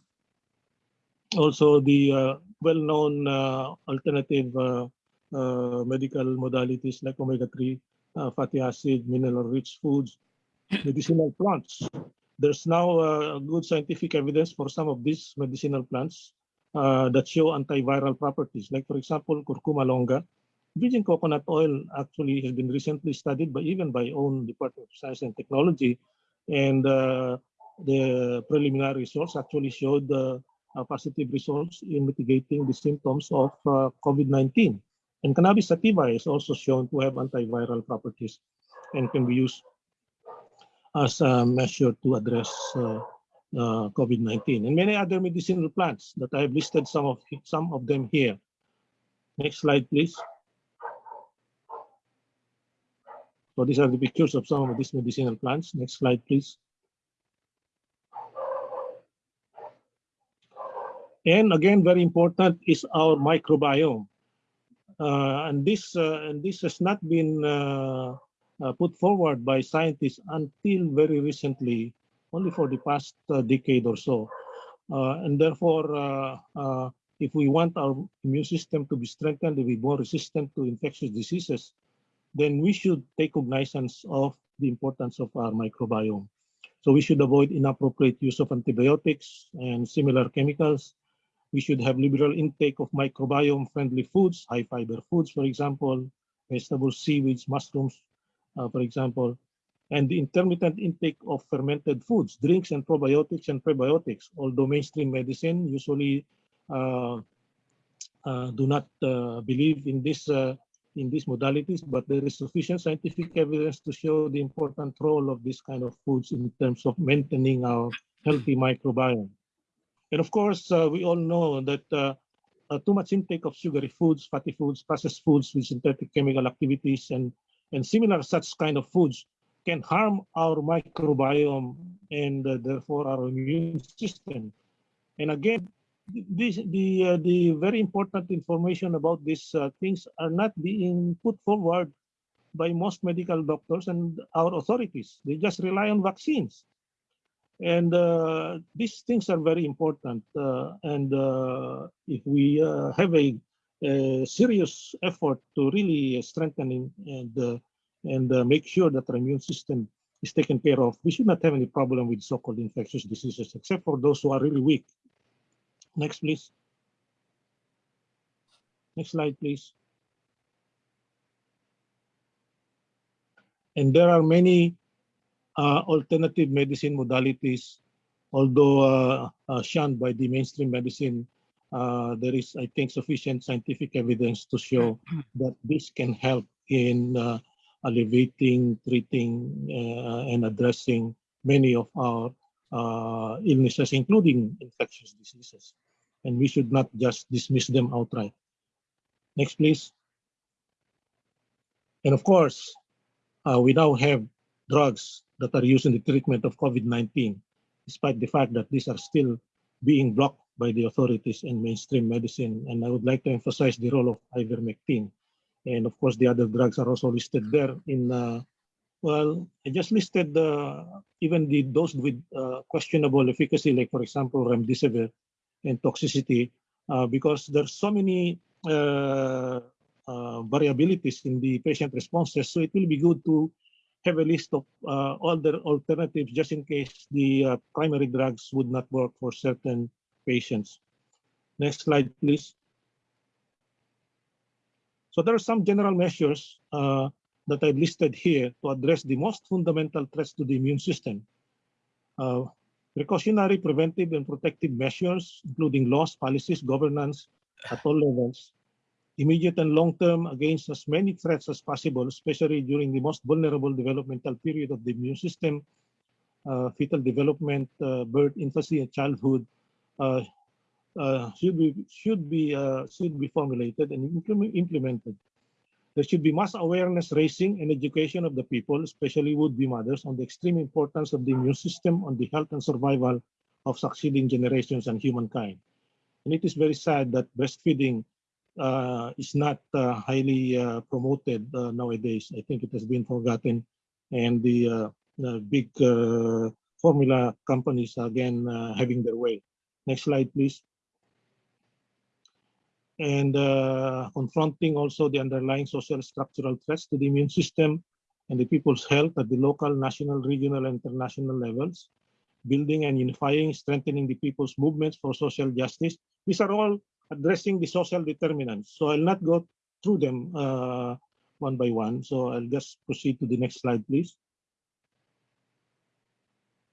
also the uh, well-known alternative medical modalities like omega-3 uh, fatty acid, mineral-rich foods, medicinal plants. There's now uh, good scientific evidence for some of these medicinal plants uh, that show antiviral properties. Like for example, curcuma longa. Virgin coconut oil actually has been recently studied by even by own Department of Science and Technology, and uh, the preliminary results actually showed uh, positive results in mitigating the symptoms of uh, COVID-19. And cannabis sativa is also shown to have antiviral properties and can be used as a measure to address uh, uh, COVID-19 and many other medicinal plants that I have listed some of some of them here. Next slide, please. So these are the pictures of some of these medicinal plants. Next slide, please. And again, very important is our microbiome. Uh, and this uh, and this has not been uh, uh, put forward by scientists until very recently, only for the past uh, decade or so. Uh, and therefore, if we want our immune system to be strengthened, to be more resistant to infectious diseases, then we should take cognizance of the importance of our microbiome. So we should avoid inappropriate use of antibiotics and similar chemicals. We should have liberal intake of microbiome-friendly foods, high-fiber foods, for example, vegetables, seaweeds, mushrooms, uh, for example, and the intermittent intake of fermented foods, drinks, and probiotics and prebiotics. Although mainstream medicine usually uh, uh, do not uh, believe in this uh, in these modalities, but there is sufficient scientific evidence to show the important role of this kind of foods in terms of maintaining our healthy microbiome. And of course, uh, we all know that uh, uh, too much intake of sugary foods, fatty foods, processed foods with synthetic chemical activities, and and similar such kind of foods can harm our microbiome and uh, therefore our immune system. And again, this, the uh, the very important information about these uh, things are not being put forward by most medical doctors and our authorities. They just rely on vaccines. And uh, these things are very important. Uh, and uh, if we uh, have a, a serious effort to really strengthen and and make sure that our immune system is taken care of, we should not have any problem with so-called infectious diseases, except for those who are really weak. Next, please. Next slide, please. And there are many uh, alternative medicine modalities, although uh, uh, shunned by the mainstream medicine. Uh, there is, I think, sufficient scientific evidence to show that this can help in uh, alleviating, treating, uh, and addressing many of our uh, illnesses, including infectious diseases. And we should not just dismiss them outright. Next, please. And of course, uh, we now have drugs that are used in the treatment of COVID-19, despite the fact that these are still being blocked by the authorities in mainstream medicine. And I would like to emphasize the role of ivermectin. And of course, the other drugs are also listed there in, uh, well, I just listed uh, even the those with uh, questionable efficacy, like for example, remdesivir and toxicity, uh, because there's so many uh, uh, variabilities in the patient responses. So it will be good to have a list of uh, all the alternatives just in case the primary drugs would not work for certain patients. Next slide, please. So there are some general measures that I've listed here to address the most fundamental threats to the immune system. Uh, precautionary, preventive, and protective measures, including laws, policies, governance at all levels, immediate and long-term against as many threats as possible, especially during the most vulnerable developmental period of the immune system, uh, fetal development, uh, birth, infancy, and childhood, uh, uh, should be should be uh, should be formulated and implement, implemented. There should be mass awareness raising and education of the people, especially would-be mothers, on the extreme importance of the immune system on the health and survival of succeeding generations and humankind. And it is very sad that breastfeeding uh, is not uh, highly uh, promoted uh, nowadays. I think it has been forgotten, and the, uh, the big uh, formula companies again having their way. Next slide, please. And uh, confronting also the underlying social structural threats to the immune system and the people's health at the local, national, regional, and international levels. Building and unifying, strengthening the people's movements for social justice. These are all addressing the social determinants. So I'll not go through them uh, one by one. So I'll just proceed to the next slide, please.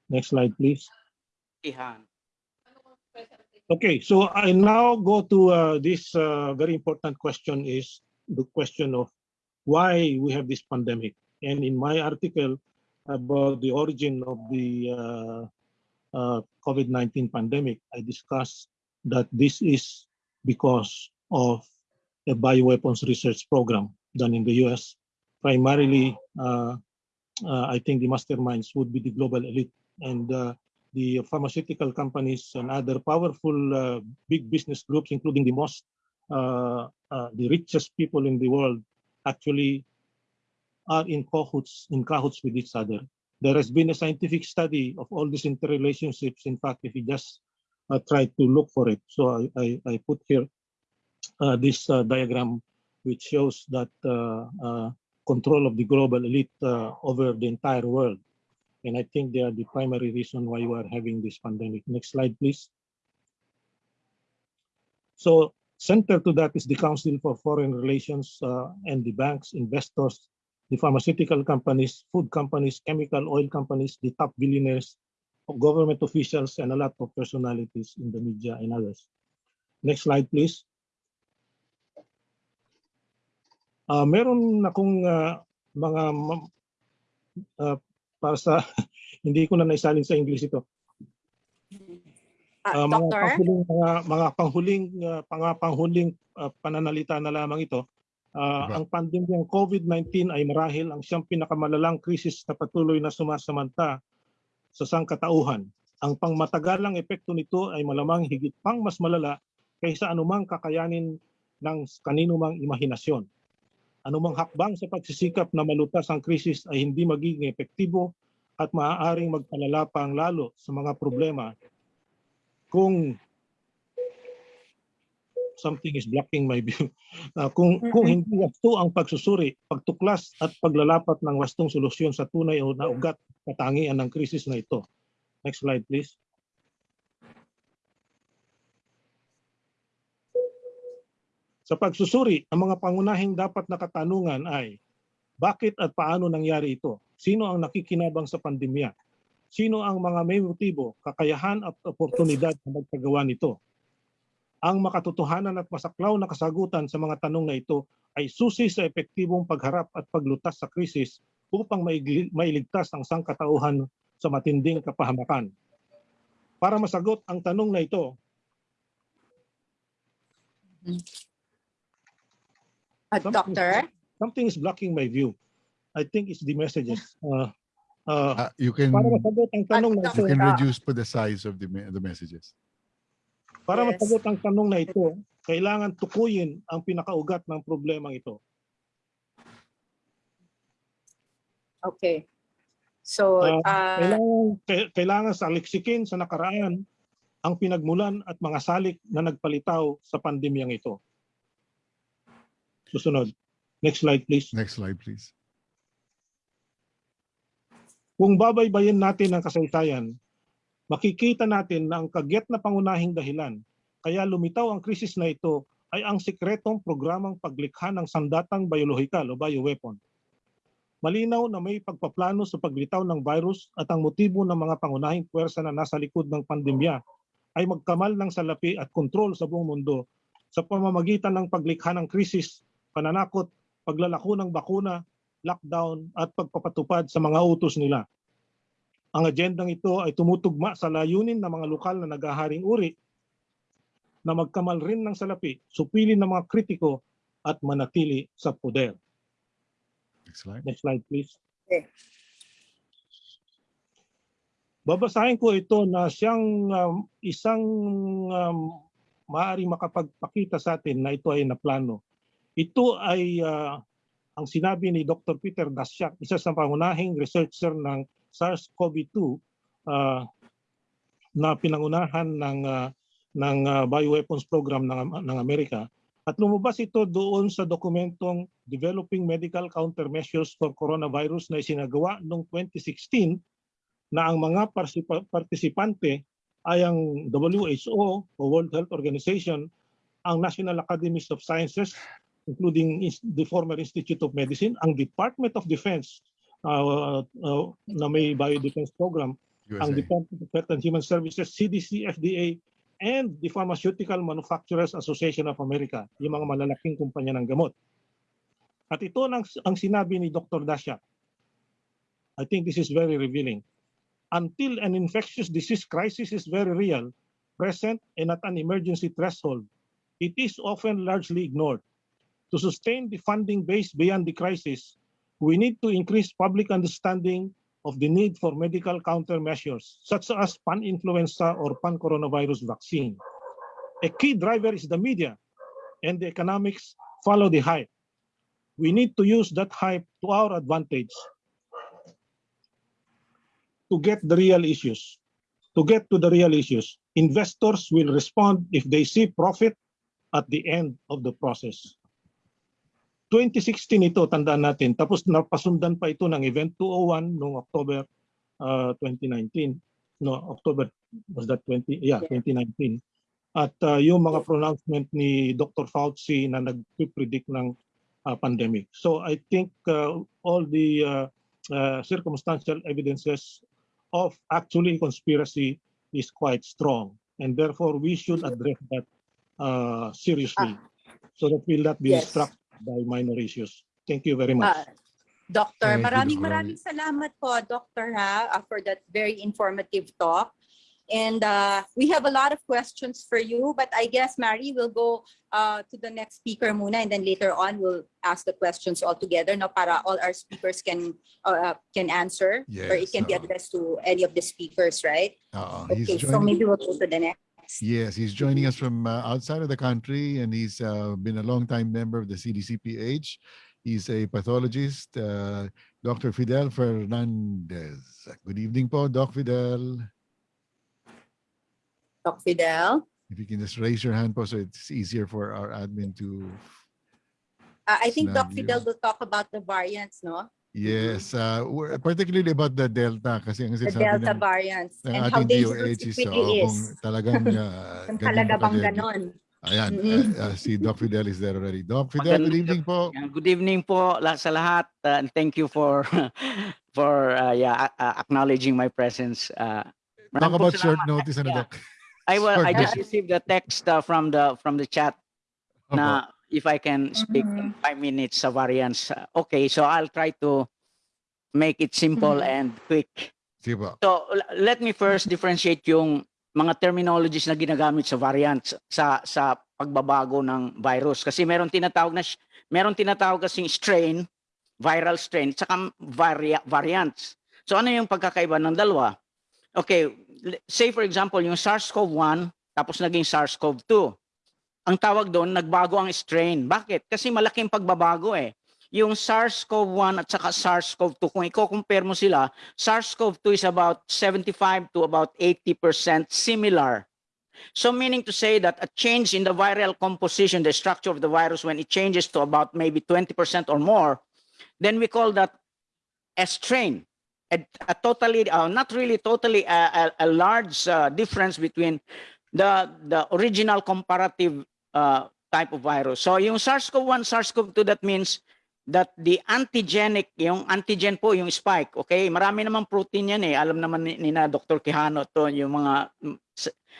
Next slide, please. Okay, so I now go to uh, this uh, very important question is the question of why we have this pandemic. And in my article about the origin of the uh, uh, COVID-19 pandemic, I discuss that this is because of a bioweapons research program done in the US. Primarily, uh, uh, I think the masterminds would be the global elite and the pharmaceutical companies and other powerful uh, big business groups, including the most, uh, uh, the richest people in the world, actually are in cahoots, in cahoots with each other. There has been a scientific study of all these interrelationships. In fact, if you just uh, try to look for it. So I, I, I put here uh, this uh, diagram, which shows that control of the global elite over the entire world. And I think they are the primary reason why we are having this pandemic. Next slide, please. So center to that is the Council for Foreign Relations uh, and the banks, investors, the pharmaceutical companies, food companies, chemical oil companies, the top billionaires, government officials, and a lot of personalities in the media and others. Next slide, please. Uh, meron akong uh, mga uh, para sa hindi ko na naisalin sa English ito. Uh, Uh, mga doctor? panghuling mga mga panghuling uh, mga panghuling uh, pananalita na lamang ito. Uh, Diba? ang pandemyang COVID-19 ay marahil ang siyang pinakamalalang krisis na patuloy na sumasamanta sa sangkatauhan. Ang pangmatagalang epekto nito ay malamang higit pang mas malala kaysa anumang kakayanin ng kaninumang imahinasyon. Anumang hakbang sa pagsisikap na malutas ang krisis ay hindi magiging epektibo at maaaring magpalala pang lalo sa mga problema kung something is blocking my view. Uh, kung kung hindi wasto ang pagsusuri, pagtuklas at paglalapat ng wastong solusyon sa tunay o naugat katangian ng krisis na ito. Next slide please. Sa pagsusuri, ang mga pangunahing dapat na katanungan ay Bakit at paano nangyari ito? Sino ang nakikinabang sa pandemya? Sino ang mga may motibo, kakayahan at oportunidad na magpagawa nito? Ang makatotohanan at masaklaw na kasagutan sa mga tanong na ito ay susi sa epektibong pagharap at paglutas sa krisis upang mailigtas ang sangkatauhan sa matinding kapahamakan. Para masagot ang tanong na ito, Uh, Doctor? something is blocking my view. I think it's the messages. Uh, uh, Uh, you can para masagot ang tanong na ito, you can reduce po the size of the the messages. para Yes. masagot ang tanong na ito, kailangan tukuyin ang pinakaugat ng problemang ito. Okay. So, Ah, uh, Kailangan, kai- kailangan sa aliksikin sa nakaraan ang pinagmulan at mga salik na nagpalitaw sa pandemyang ito. Susunod. Next slide please. Next slide, please. Kung babaybayin natin ang kasaysayan, makikita natin na ang kagyat na pangunahing dahilan kaya lumitaw ang krisis na ito ay ang sikretong programang paglikha ng sandatang biolohikal o bioweapon. Malinaw na may pagpaplano sa paglitaw ng virus at ang motibo ng mga pangunahing puwersa na nasa likod ng pandemya ay magkamal ng salapi at kontrol sa buong mundo sa pamamagitan ng paglikha ng krisis, pananakot, paglalako ng bakuna, lockdown at pagpapatupad sa mga utos nila. Ang agendang ito ay tumutugma sa layunin ng mga lokal na nagaharing uri na magkamal rin ng salapi, supilin ng mga kritiko at manatili sa poder. Next slide. Next slide please. Okay. Babasahin ko ito na siyang um, isang um, maaari makapagpakita sa atin na ito ay naplano. Ito ay uh, ang sinabi ni Dr. Peter Daszak, isa sa pangunahing researcher ng SARS-CoV-2 uh, na pinangunahan ng uh, ng uh, bioweapons program ng, ng Amerika. At lumabas ito doon sa dokumentong Developing Medical Countermeasures for Coronavirus na isinagawa noong 2016 na ang mga partisipante ay ang WHO o World Health Organization, ang National Academies of Sciences, including the former Institute of Medicine, ang Department of Defense uh, uh, na may biodefense program, ang USA. Department of Health and Human Services, CDC, FDA, and the Pharmaceutical Manufacturers Association of America, yung mga malalaking kumpanya ng gamot. At ito ang, ang sinabi ni Dr. Dasha. I think this is very revealing. Until an infectious disease crisis is very real, present, and at an emergency threshold, it is often largely ignored. To sustain the funding base beyond the crisis, we need to increase public understanding of the need for medical countermeasures, such as pan-influenza or pan-coronavirus vaccine. A key driver is the media, and the economics follow the hype. We need to use that hype to our advantage to get the real issues. To get to the real issues, investors will respond if they see profit at the end of the process. 2016 ito, tandaan natin. Tapos napasundan pa ito ng Event 201 noong October uh, 2019. No, October, was that 20? Yeah, 2019. At uh, yung mga pronouncement ni Dr. Fauci na nag-predict ng uh, pandemic. So I think uh, all the uh, uh, circumstantial evidences of actually conspiracy is quite strong. And therefore, we should address that uh, seriously so that we'll not be Yes. distracted by minor issues. Thank you very much. Ah, Doctor, Thank you, maraming Doctor. maraming salamat po, Doctor, ha, uh, for that very informative talk. And uh, we have a lot of questions for you, but I guess, Mary, will go uh, to the next speaker muna, and then later on, we'll ask the questions all together, no, para all our speakers can uh, can answer, or it Yes, can be addressed to any of the speakers, right? Uh, Okay, so maybe we'll go to the next. Yes, he's joining us from uh, outside of the country and he's uh, been a long-time member of the CDCPH. He's a pathologist, uh, Dr. Fidel Fernandez. Good evening po, Doc Fidel. Doc Fidel. If you can just raise your hand po so it's easier for our admin to Uh, I think Doc you. Fidel will talk about the variants, no? Yes, uh, particularly about the Delta kasi ang The sinasabi Delta ng, variants ng and how DOH it is really oo, is. kung talagang uh, talaga ba bang ganon. Ayan, uh, uh, si Doc Fidel is there already. Doc Fidel, good Magandang evening po. Good evening po sa lahat uh, and thank you for for uh, yeah uh, acknowledging my presence. Uh, Talk about short notice, ano, Yeah. Doc? I will I just received a text uh, from the from the chat Opo. na if I can speak in five minutes sa variance. Uh, okay, so I'll try to make it simple and quick. Sige po. So let me first differentiate yung mga terminologies na ginagamit sa variants sa sa pagbabago ng virus kasi meron tinatawag na meron tinatawag kasing strain, viral strain, saka varia, variants. So ano yung pagkakaiba ng dalawa? Okay, say for example yung SARS-CoV-1 tapos naging SARS-CoV-2. Ang tawag doon nagbago ang strain. Bakit? Kasi malaking pagbabago eh. Yung SARS-CoV-1 at saka SARS-CoV-2 kung i-compare mo sila, SARS-CoV-2 is about 75 to about 80% similar. So meaning to say that a change in the viral composition, the structure of the virus, when it changes to about maybe 20% or more, then we call that a strain. A, a totally, uh, not really totally, a, a, a large uh, difference between the, the original comparative uh, type of virus. So yung SARS-CoV-1, SARS-CoV-2, that means that the antigenic, yung antigen po, yung spike, okay? Marami namang protein yan eh. Alam naman ni, ni na Dr. Quijano to, yung mga mm,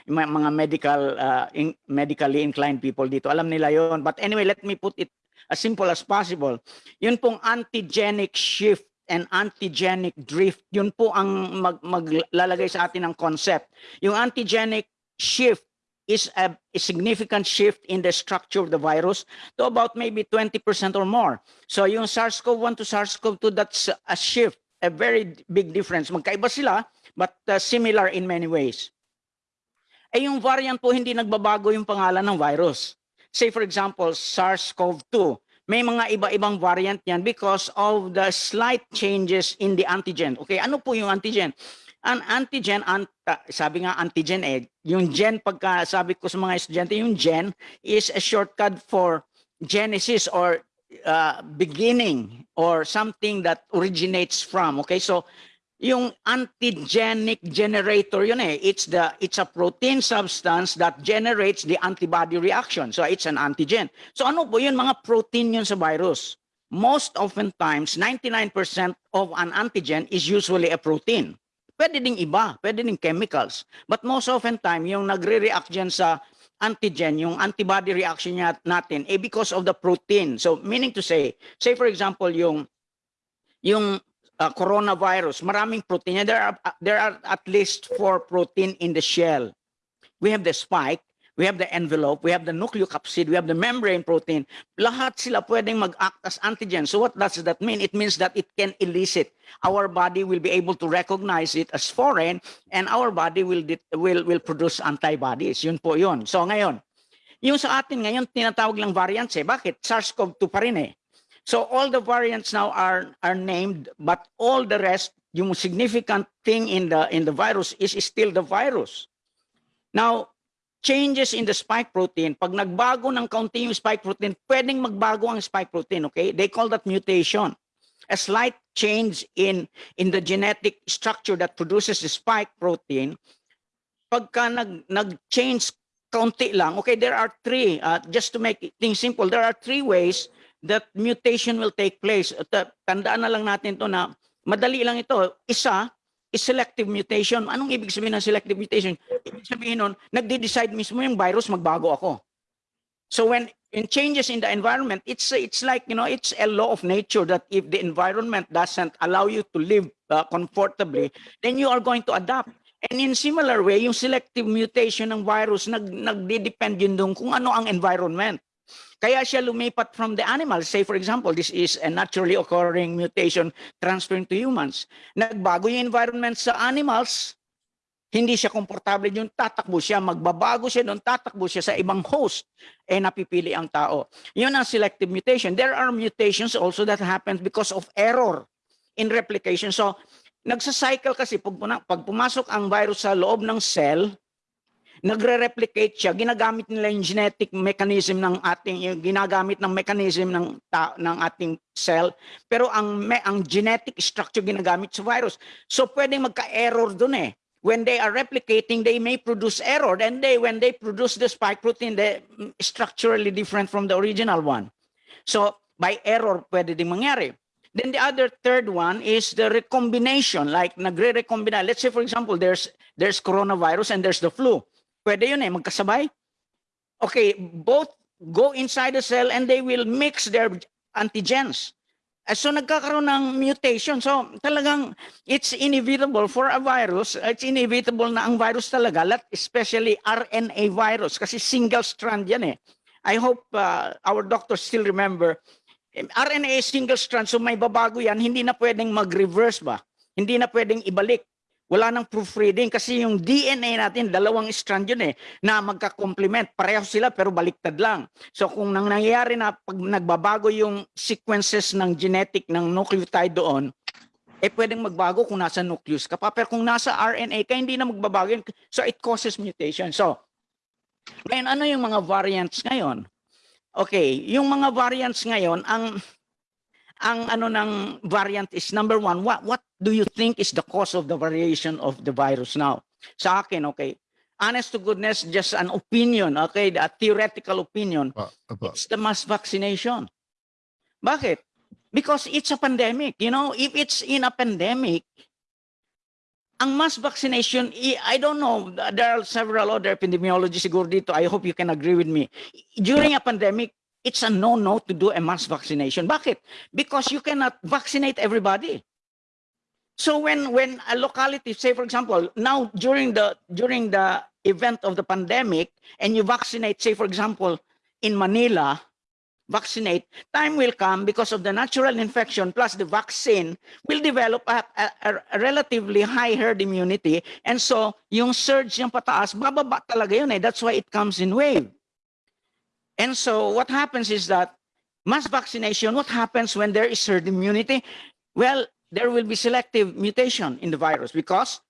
yung mga medical uh, in- medically inclined people dito. Alam nila yon. But anyway, let me put it as simple as possible. Yun pong antigenic shift and antigenic drift, yun po ang mag, maglalagay sa atin ng concept. Yung antigenic shift is a, a significant shift in the structure of the virus to about maybe 20% or more. So yung SARS-CoV-1 to SARS-CoV-2, that's a shift, a very big difference. Magkaiba sila, but uh, similar in many ways. Eh yung variant po, hindi nagbabago yung pangalan ng virus. Say for example, SARS-CoV-2. May mga iba-ibang variant yan because of the slight changes in the antigen. Okay, ano po yung antigen? An antigen, ant, sabi nga antigen eh, yung gen, pagka sabi ko sa mga estudyante, yung gen is a shortcut for genesis or uh, beginning or something that originates from. Okay, so yung antigenic generator yun eh. It's the it's a protein substance that generates the antibody reaction. So it's an antigen. So ano po yun? Mga protein yun sa virus. Most oftentimes, 99% of an antigen is usually a protein. Pwede ding iba, pwede ding chemicals. But most often time, yung nagre-react dyan sa antigen, yung antibody reaction niya natin, eh because of the protein. So meaning to say, say for example, yung yung uh, coronavirus, maraming protein. There are uh, there are at least four protein in the shell. We have the spike, we have the envelope, we have the nucleocapsid, we have the membrane protein. Lahat sila pwedeng mag-act as antigen. So what does that mean? It means that it can elicit. Our body will be able to recognize it as foreign and our body will will will produce antibodies. Yun po yun. So ngayon, yung sa atin ngayon tinatawag lang variants eh. Bakit? SARS-CoV-2 pa rin eh. So all the variants now are are named, but all the rest, yung significant thing in the in the virus is still the virus. Now, changes in the spike protein, pag nagbago ng kaunti yung spike protein, pwedeng magbago ang spike protein, okay? They call that mutation. A slight change in in the genetic structure that produces the spike protein, pagka nag nag-change kaunti lang, okay, there are three, uh, just to make things simple, there are three ways that mutation will take place. Uh, Tandaan na lang natin to na madali lang ito. Isa is selective mutation. Anong ibig sabihin ng selective mutation? Ibig sabihin nun, nagde-decide mismo yung virus, magbago ako. So when in changes in the environment, it's it's like, you know, it's a law of nature that if the environment doesn't allow you to live uh, comfortably, then you are going to adapt. And in similar way, yung selective mutation ng virus, nag, nagde-depend yun doon kung ano ang environment. Kaya siya lumipat from the animals. Say for example, this is a naturally occurring mutation transferring to humans. Nagbago yung environment sa animals, hindi siya komportable yung tatakbo siya, magbabago siya doon, tatakbo siya sa ibang host, eh napipili ang tao. Yun ang selective mutation. There are mutations also that happens because of error in replication. So, nagsa-cycle kasi pag, pag pumasok ang virus sa loob ng cell, nagre-replicate siya, ginagamit nila yung genetic mechanism ng ating, ginagamit ng mechanism ng, ta, ng ating cell, pero ang, me, ang genetic structure ginagamit sa virus. So pwedeng magka-error dun eh. when they are replicating, they may produce error. And they, when they produce the spike protein, they mm, structurally different from the original one. So by error, pwede ding mangyari. Then the other third one is the recombination, like nagre-recombina. Let's say, for example, there's there's coronavirus and there's the flu. Pwede yun eh, magkasabay. Okay, both go inside the cell and they will mix their antigens. Uh, So nagkakaroon ng mutation. So talagang it's inevitable for a virus. It's inevitable na ang virus talaga, especially RNA virus kasi single strand yan eh. I hope uh, our doctors still remember eh, RNA single strand so may babago yan, hindi na pwedeng mag-reverse ba? Hindi na pwedeng ibalik. Wala nang proofreading kasi yung DNA natin, dalawang strand yun eh, na magka-complement. Pareho sila pero baliktad lang. So kung nang nangyayari na pag nagbabago yung sequences ng genetic ng nucleotide doon, eh pwedeng magbago kung nasa nucleus ka pa. Pero kung nasa RNA ka, hindi na magbabago yun. So it causes mutation. So, ngayon, ano yung mga variants ngayon? Okay, yung mga variants ngayon, ang ang ano ng variant is number one, what what do you think is the cause of the variation of the virus now? Sa akin, okay, honest to goodness, just an opinion, okay, a theoretical opinion, Pa- apa. it's the mass vaccination. Bakit? Because it's a pandemic, you know, if it's in a pandemic, ang mass vaccination, i- I don't know, there are several other epidemiologists siguro dito, I hope you can agree with me. During a pandemic, it's a no-no to do a mass vaccination. Bakit? Because you cannot vaccinate everybody. So when when a locality, say for example, now during the during the event of the pandemic, and you vaccinate, say for example, in Manila, vaccinate, time will come because of the natural infection plus the vaccine will develop a, a- a relatively high herd immunity. And so yung surge yung pataas, bababa talaga yun eh. That's why it comes in wave. And so what happens is that mass vaccination, what happens when there is herd immunity? Well, there will be selective mutation in the virus because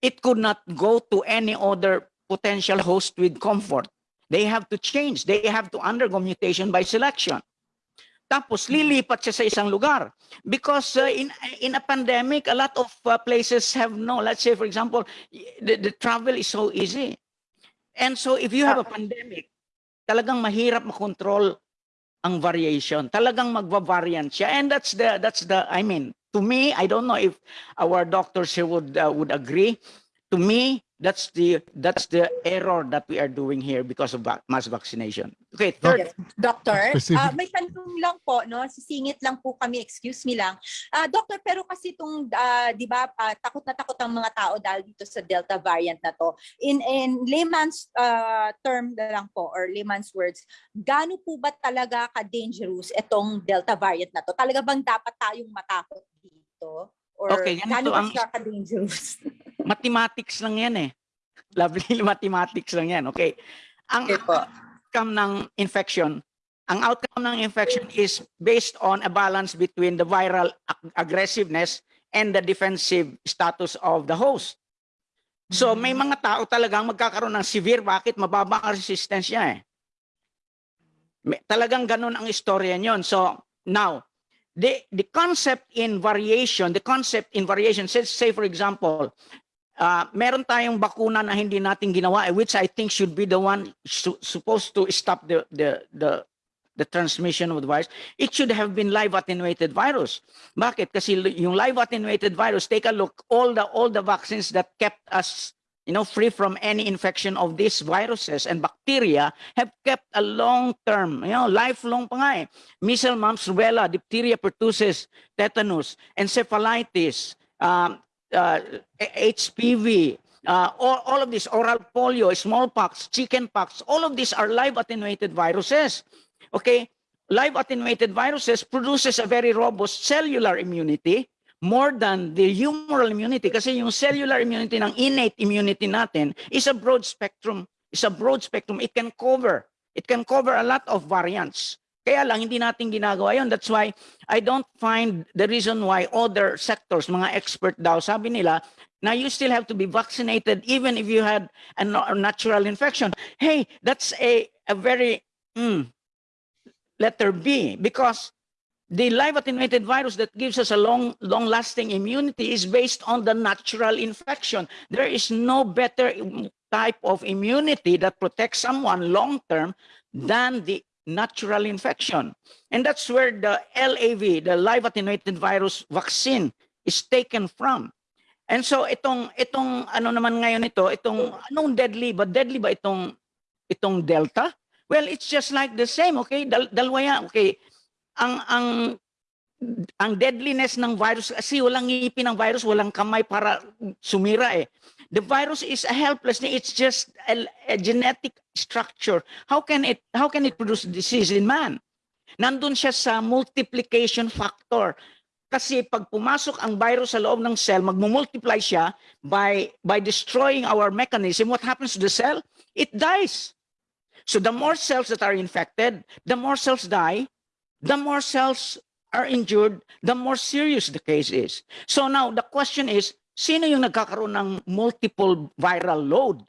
it could not go to any other potential host with comfort. They have to change. They have to undergo mutation by selection. Tapos lilipat siya sa isang lugar. Because uh, in in a pandemic, a lot of uh, places have no, let's say for example, the, the travel is so easy. And so if you have a pandemic, talagang mahirap makontrol ang variation. Talagang magva-variant siya. And that's the that's the I mean, to me, I don't know if our doctors here would uh, would agree. To me, that's the that's the error that we are doing here because of mass vaccination. Okay, third Yes. Doctor, ah, may tanong lang po, no? Sisingit lang po kami, excuse me lang. Ah, doctor, pero kasi itong, ah, di ba, ah, takot na takot ang mga tao dahil dito sa Delta variant na to. In, in layman's ah, term na lang po, or layman's words, gaano po ba talaga ka-dangerous itong Delta variant na to? Talaga bang dapat tayong matakot dito? Or Okay, ganito ang- siya ka-dangerous? mathematics lang yan eh. Lovely mathematics lang yan. Okay. Ang Okay po. outcome ng infection, ang outcome ng infection is based on a balance between the viral ag- aggressiveness and the defensive status of the host. So may mga tao talagang magkakaroon ng severe, bakit mababa ang resistance niya eh. May, talagang ganun ang istorya niyon. So now, the the concept in variation, the concept in variation, say, say for example, uh, meron tayong bakuna na hindi natin ginawa, eh, which I think should be the one su- supposed to stop the, the, the, the transmission of the virus. It should have been live attenuated virus. Bakit? Kasi yung live attenuated virus, take a look, all the, all the vaccines that kept us you know, free from any infection of these viruses and bacteria have kept a long term, you know, lifelong pa eh. Measles, mumps, rubella, diphtheria, pertussis, tetanus, encephalitis, um, uh, HPV, uh, all, all of these, oral polio, smallpox, chickenpox, all of these are live attenuated viruses. Okay, live attenuated viruses produces a very robust cellular immunity more than the humoral immunity. Kasi yung cellular immunity ng innate immunity natin is a broad spectrum. Is a broad spectrum. It can cover. It can cover a lot of variants. Kaya lang hindi natin ginagawa yun. That's why I don't find the reason why other sectors mga expert daw sabi nila now you still have to be vaccinated even if you had a, natural infection. Hey that's a a very mm, letter B because the live attenuated virus that gives us a long, long lasting immunity is based on the natural infection. There is no better type of immunity that protects someone long term than the natural infection. And that's where the LAV, the live attenuated virus vaccine, is taken from. And so itong itong ano naman ngayon ito, itong anong deadly ba deadly ba itong itong Delta? Well, it's just like the same, okay? Dal dalawa yan, okay? Ang ang ang deadliness ng virus kasi walang ngipin ng virus, walang kamay para sumira eh. The virus is a helpless, it's just a, a genetic structure. How can it how can it produce disease in man? Nandun siya sa multiplication factor. Kasi pag pumasok ang virus sa loob ng cell, magmumultiply siya by by destroying our mechanism. What happens to the cell? It dies. So the more cells that are infected, the more cells die, the more cells are injured, the more serious the case is. So now the question is, sino yung nagkakaroon ng multiple viral load?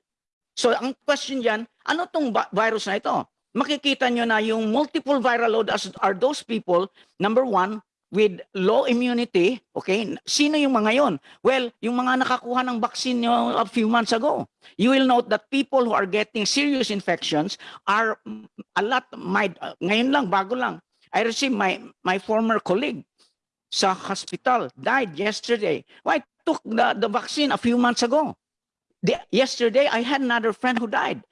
So ang question dyan, ano tong virus na ito? Makikita nyo na yung multiple viral load as are those people, number one, with low immunity, okay? Sino yung mga yon? Well, yung mga nakakuha ng vaccine nyo a few months ago. You will note that people who are getting serious infections are a lot uh, Ngayon lang, bago lang. I received my my former colleague sa hospital died yesterday. Why took the, the vaccine a few months ago? The, yesterday, I had another friend who died.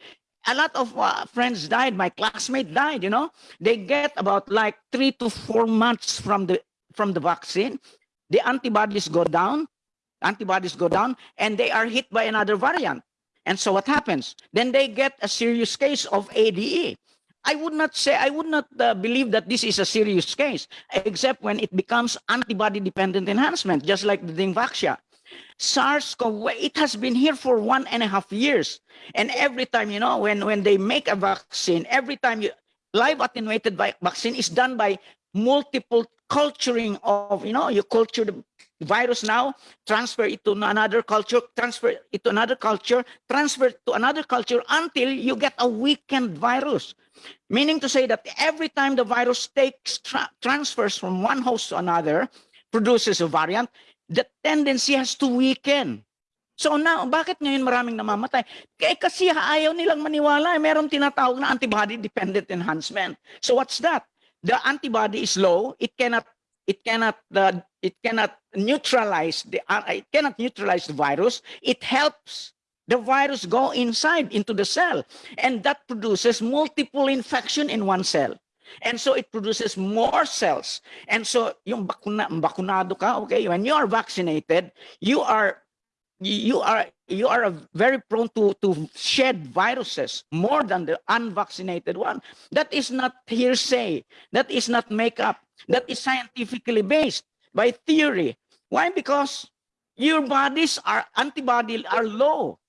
A lot of uh, friends died. My classmate died. You know, they get about like three to four months from the from the vaccine. The antibodies go down. Antibodies go down, and they are hit by another variant. And so what happens? Then they get a serious case of ADE. I would not say, I would not uh, believe that this is a serious case, except when it becomes antibody-dependent enhancement, just like the Dengvaxia. SARS-CoV, it has been here for one and a half years. And every time, you know, when, when they make a vaccine, every time you, live attenuated vaccine is done by multiple culturing of, you know, you culture the virus now, transfer it to another culture, transfer it to another culture, transfer to another culture until you get a weakened virus. Meaning to say that every time the virus takes tra- transfers from one host to another, produces a variant, the tendency has to weaken. So now, bakit ngayon maraming namamatay? Kaya kasi ayaw nilang maniwala, eh, meron tinatawag na antibody-dependent enhancement. So what's that? The antibody is low, it cannot it cannot uh, it cannot neutralize the uh, it cannot neutralize the virus. It helps the virus go inside into the cell and that produces multiple infection in one cell. And so it produces more cells. And so yung bakuna, bakunado ka, okay, when you are vaccinated, you are you are you are very prone to to shed viruses more than the unvaccinated one. That is not hearsay. That is not makeup. That is scientifically based by theory. Why? Because your bodies are antibody are low.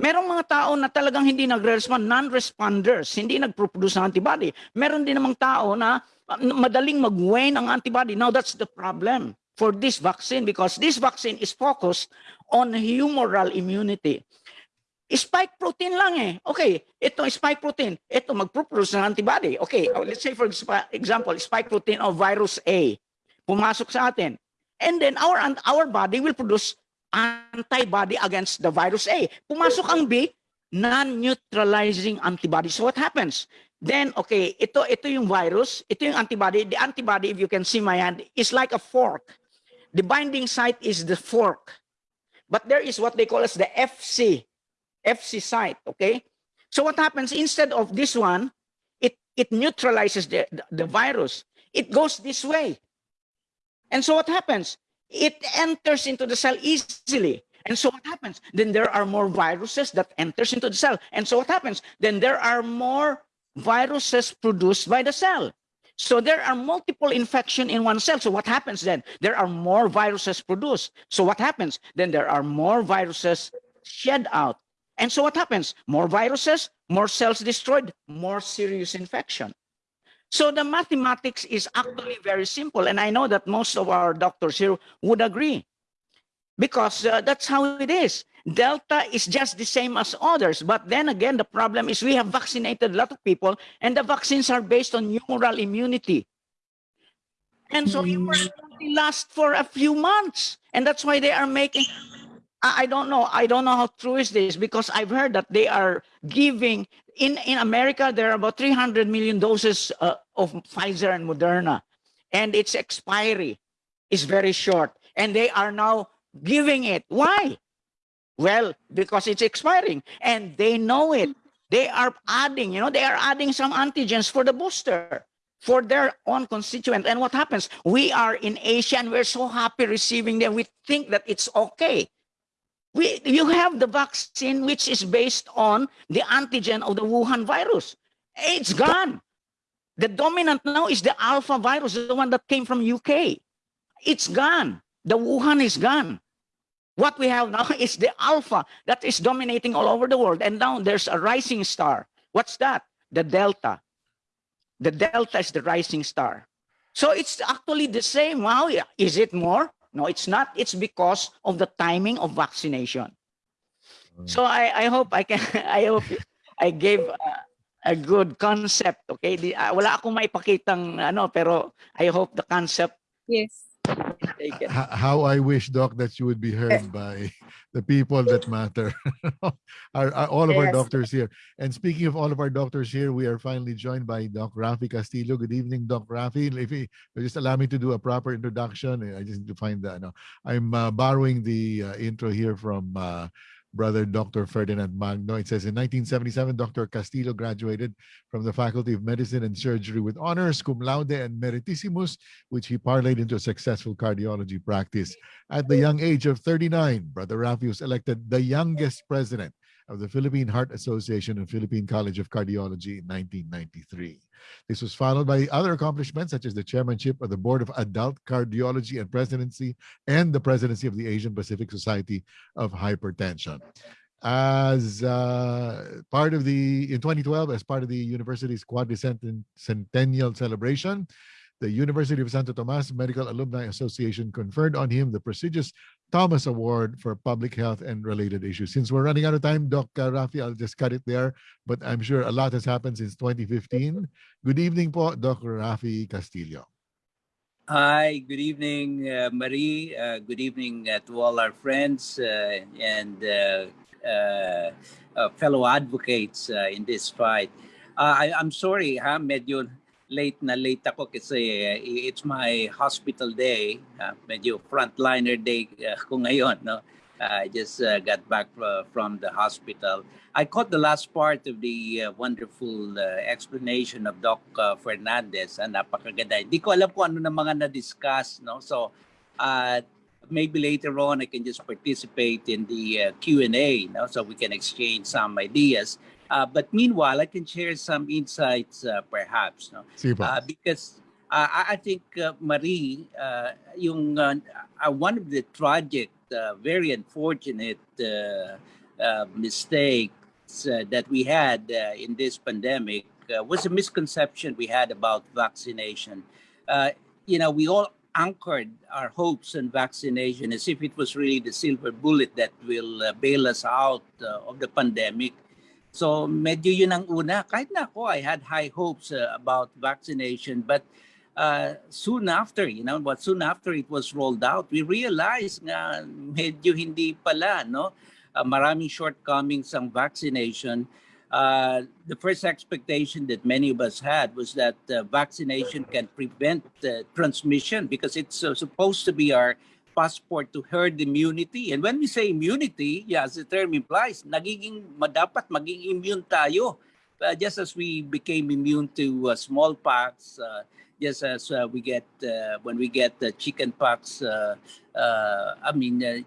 Merong mga tao na talagang hindi nagre-respond, non-responders, hindi nagpo-produce ng antibody. Meron din namang tao na uh, madaling mag-wane ang antibody. Now that's the problem for this vaccine because this vaccine is focused on humoral immunity. Spike protein lang eh. Okay, ito spike protein. Ito magpo-produce ng antibody. Okay, oh, let's say for example, spike protein of virus A. Pumasok sa atin. And then our our body will produce antibody against the virus A. Pumasok ang B, non-neutralizing antibody. So what happens? Then, okay, ito, ito yung virus, ito yung antibody. The antibody, if you can see my hand, is like a fork. The binding site is the fork. But there is what they call as the FC, FC site, okay? So what happens, instead of this one, it, it neutralizes the, the, the virus. It goes this way. And so what happens? It enters into the cell easily. And so what happens? Then there are more viruses that enters into the cell. And so what happens? Then there are more viruses produced by the cell. So there are multiple infection in one cell. So what happens then? There are more viruses produced. So what happens? Then there are more viruses shed out. And so what happens? More viruses, more cells destroyed, more serious infection. So the mathematics is actually very simple. And I know that most of our doctors here would agree because uh, that's how it is. Delta is just the same as others. But then again, the problem is we have vaccinated a lot of people and the vaccines are based on humoral immunity. And so it will only last for a few months. And that's why they are making I I don't know. I don't know how true is this because I've heard that they are giving in in America there are about 300 million doses uh, of Pfizer and Moderna, and its expiry is very short, and they are now giving it. Why? Well, because it's expiring, and they know it. They are adding, you know, they are adding some antigens for the booster for their own constituent. And what happens? We are in Asia and we're so happy receiving them. We think that it's okay we you have the vaccine which is based on the antigen of the Wuhan virus. It's gone. The dominant now is the alpha virus, the one that came from UK. It's gone. The Wuhan is gone. What we have now is the alpha that is dominating all over the world. And now there's a rising star. What's that? The delta. The delta is the rising star. So it's actually the same. Wow, is it more? No, it's not. It's because of the timing of vaccination. Mm. So I, I hope I can, I hope I gave a, a good concept. Okay, Di, ah, wala akong maipakitang ano, pero I hope the concept Yes. how I wish, Doc, that you would be heard by the people that matter. our, our- all of our Yes. doctors here. And speaking of all of our doctors here, we are finally joined by Doc Rafi Castillo. Good evening, Doc Rafi. If you just allow me to do a proper introduction, I just need to find that. No, I'm uh, borrowing the uh, intro here from uh, brother Dr. Ferdinand Magno. It says in 1977, Dr. Castillo graduated from the Faculty of Medicine and Surgery with honors, cum laude, and meritissimus, which he parlayed into a successful cardiology practice. At the young age of 39, Brother Rafi was elected the youngest president of the Philippine Heart Association and Philippine College of Cardiology in 1993. This was followed by other accomplishments such as the chairmanship of the Board of Adult Cardiology and presidency and the presidency of the Asian Pacific Society of Hypertension. As uh, part of the, in 2012, as part of the university's quadricentennial celebration, the University of Santo Tomas Medical Alumni Association conferred on him the prestigious Thomas Award for Public Health and Related Issues. Since we're running out of time, Doc Rafi, I'll just cut it there, but I'm sure a lot has happened since 2015. Good evening po, Dr. Rafi Castillo. Hi, good evening, uh, Marie. Uh, good evening uh, to all our friends uh, and uh, uh, fellow advocates in this fight. I, I'm sorry, ha, medyo late na late ako kasi uh, it's my hospital day. Uh, medyo frontliner day uh, ko ngayon, no? I just uh, got back uh, from the hospital. I caught the last part of the uh, wonderful uh, explanation of Doc uh, Fernandez. Uh, napakaganda. Hindi ko alam kung ano na mga na-discuss. No? So, uh, maybe later on I can just participate in the uh, Q&A no? so we can exchange some ideas. Uh, but meanwhile, I can share some insights uh, perhaps. No? Uh, because I I think uh, Marie, uh, yung one of the tragic, uh, very unfortunate uh, uh, mistakes uh, that we had uh, in this pandemic uh, was a misconception we had about vaccination. Uh, you know, we all anchored our hopes on vaccination as if it was really the silver bullet that will uh, bail us out of the pandemic. So medyo yun ang una. Kahit na ako, I had high hopes uh, about vaccination. But uh, soon after, you know, but soon after it was rolled out, we realized nga medyo hindi pala, no? Uh, maraming shortcomings ang vaccination. Uh, the first expectation that many of us had was that uh, vaccination can prevent uh, transmission because it's uh, supposed to be our passport to herd immunity. And when we say immunity, yeah, as the term implies, nagiging dapat maging immune tayo. Uh, just as we became immune to uh, smallpox, uh, just as uh, we get uh, when we get the chickenpox, uh, uh, I mean, uh,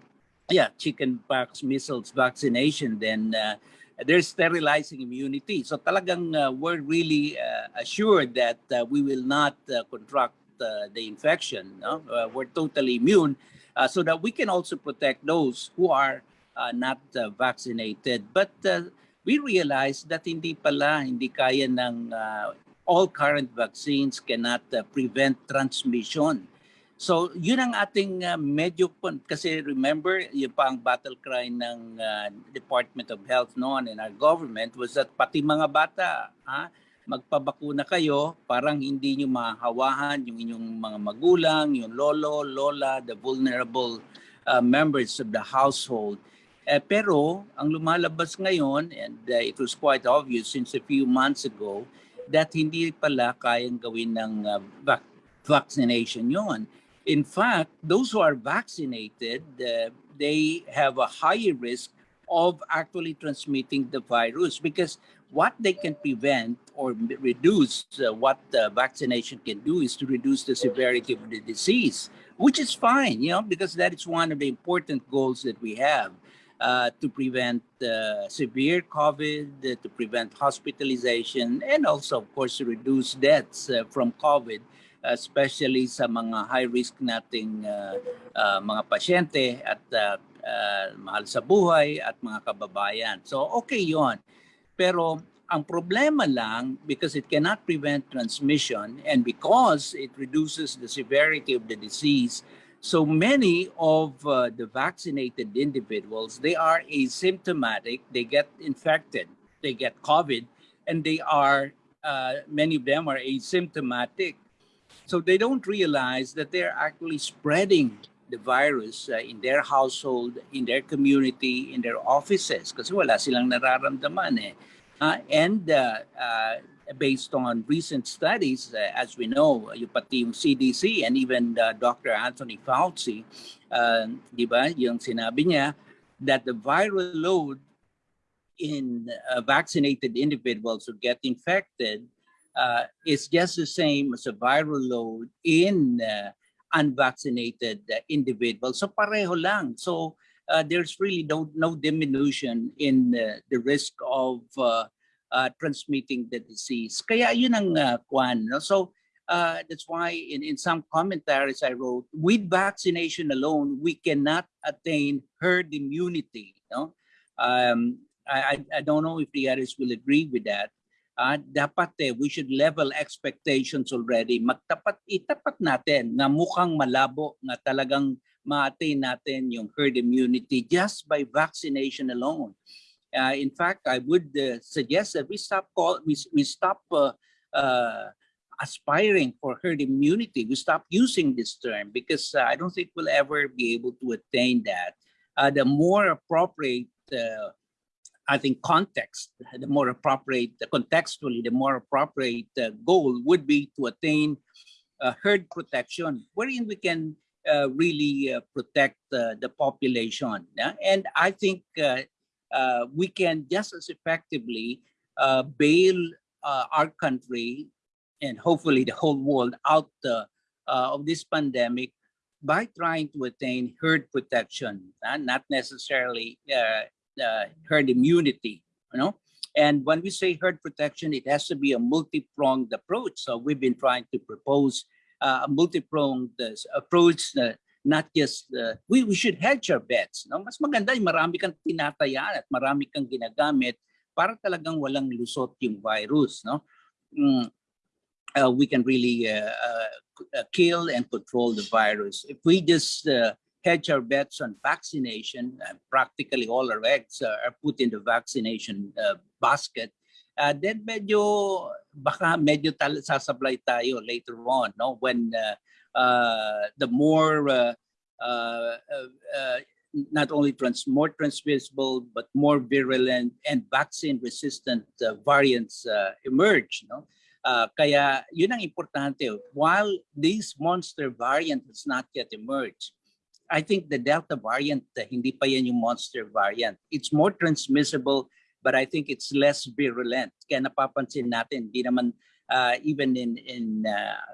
yeah, chickenpox, measles vaccination, then uh, there's sterilizing immunity. So talagang uh, we're really uh, assured that uh, we will not uh, contract uh, the infection. No? Uh, we're totally immune uh, so that we can also protect those who are uh, not uh, vaccinated. But uh, we realized that hindi pala, hindi kaya ng uh, all current vaccines cannot uh, prevent transmission. So yun ang ating uh, medyo kasi remember yung pa ang battle cry ng uh, Department of Health noon and our government was that pati mga bata ha magpabakuna kayo, parang hindi nyo mahawahan yung inyong mga magulang, yung lolo, lola, the vulnerable uh, members of the household. Eh, pero ang lumalabas ngayon, and uh, it was quite obvious since a few months ago, that hindi pala kayang gawin ng uh, vac- vaccination yon. In fact, those who are vaccinated, uh, they have a higher risk of actually transmitting the virus because what they can prevent or reduce uh, what the vaccination can do is to reduce the severity of the disease which is fine you know because that is one of the important goals that we have uh, to prevent uh, severe covid uh, to prevent hospitalization and also of course to reduce deaths uh, from covid especially sa mga high risk nating uh, mga pasyente at mahal sa buhay at mga kababayan. So okay 'yon. Pero ang problema lang because it cannot prevent transmission and because it reduces the severity of the disease so many of uh, the vaccinated individuals they are asymptomatic they get infected they get covid and they are uh, many of them are asymptomatic. So they don't realize that they're actually spreading the virus uh, in their household, in their community, in their offices kasi wala silang nararamdaman eh. Uh, and uh, uh, based on recent studies, uh, as we know, yung pati yung CDC and even uh, Dr. Anthony Fauci, uh, di ba, yung sinabi niya that the viral load in uh, vaccinated individuals who get infected uh, is just the same as a viral load in uh, unvaccinated uh, individuals. So pareho lang. So uh, there's really no, no diminution in uh, the risk of uh, uh, transmitting the disease. Kaya yun ang uh, kwan. No? So uh, that's why in, in some commentaries I wrote, with vaccination alone, we cannot attain herd immunity. No? Um, I, I I don't know if the others will agree with that. Ah, dapat eh, we should level expectations already. Magtapat, itapat natin na mukhang malabo na talagang ma-attain natin yung herd immunity just by vaccination alone. Uh, in fact, I would uh, suggest that we stop call, we, we stop uh, uh, aspiring for herd immunity. We stop using this term because uh, I don't think we'll ever be able to attain that. Uh, the more appropriate uh, I think context, the more appropriate, contextually, the more appropriate uh, goal would be to attain uh, herd protection, wherein we can uh, really uh, protect uh, the population. And I think uh, we can just as effectively bail our country and hopefully the whole world out of this pandemic by trying to attain herd protection, not necessarily uh, uh, herd immunity, you know. And when we say herd protection, it has to be a multi-pronged approach. So we've been trying to propose uh, a multi-pronged uh, approach na not just, uh, we, we should hedge our bets. No? Mas maganda yung marami kang tinatayaan at marami kang ginagamit para talagang walang lusot yung virus. No? Mm, uh, we can really uh, uh, uh, kill and control the virus. If we just uh, hedge our bets on vaccination, and practically all our eggs uh, are put in the vaccination uh, basket, uh, then medyo baka medyo tal- sasablay tayo later on, no? When uh, uh, the more uh, uh, uh, uh, not only trans more transmissible but more virulent and vaccine resistant uh, variants uh, emerge, no? Uh, kaya yun ang importante. While this monster variant has not yet emerged, I think the Delta variant, hindi pa yan yung monster variant. It's more transmissible, but I think it's less virulent. Kaya napapansin natin, di naman uh, even in, in uh,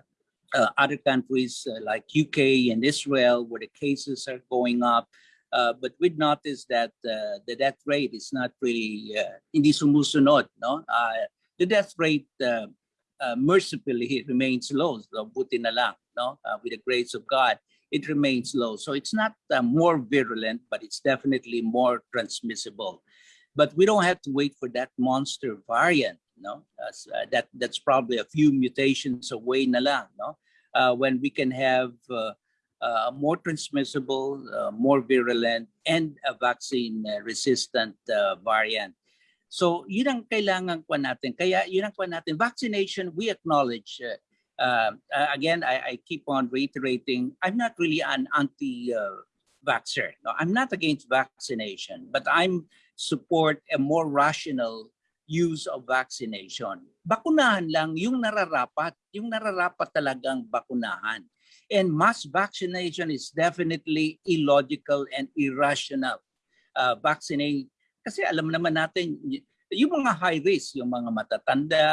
uh, other countries uh, like UK and Israel, where the cases are going up, uh, but we'd noticed that uh, the death rate is not really, uh, hindi sumusunod. No? The death rate, mercifully, remains low. So buti na lang, no? With the grace of God it remains low. So it's not uh, more virulent, but it's definitely more transmissible. But we don't have to wait for that monster variant, no? As, uh, that that's probably a few mutations away na lang, no? Uh, when we can have uh, uh, more transmissible, uh, more virulent, and a vaccine-resistant variant. So yun ang kailangan kwa natin. Kaya yun ang kwa natin. Vaccination, we acknowledge. Uh, uh, uh, again, I, I keep on reiterating, I'm not really an anti-vaxxer. no, I'm not against vaccination, but I'm support a more rational use of vaccination. Bakunahan lang yung nararapat, yung nararapat talagang bakunahan. And mass vaccination is definitely illogical and irrational. Uh, vaccinate, kasi alam naman natin, yung mga high risk, yung mga matatanda,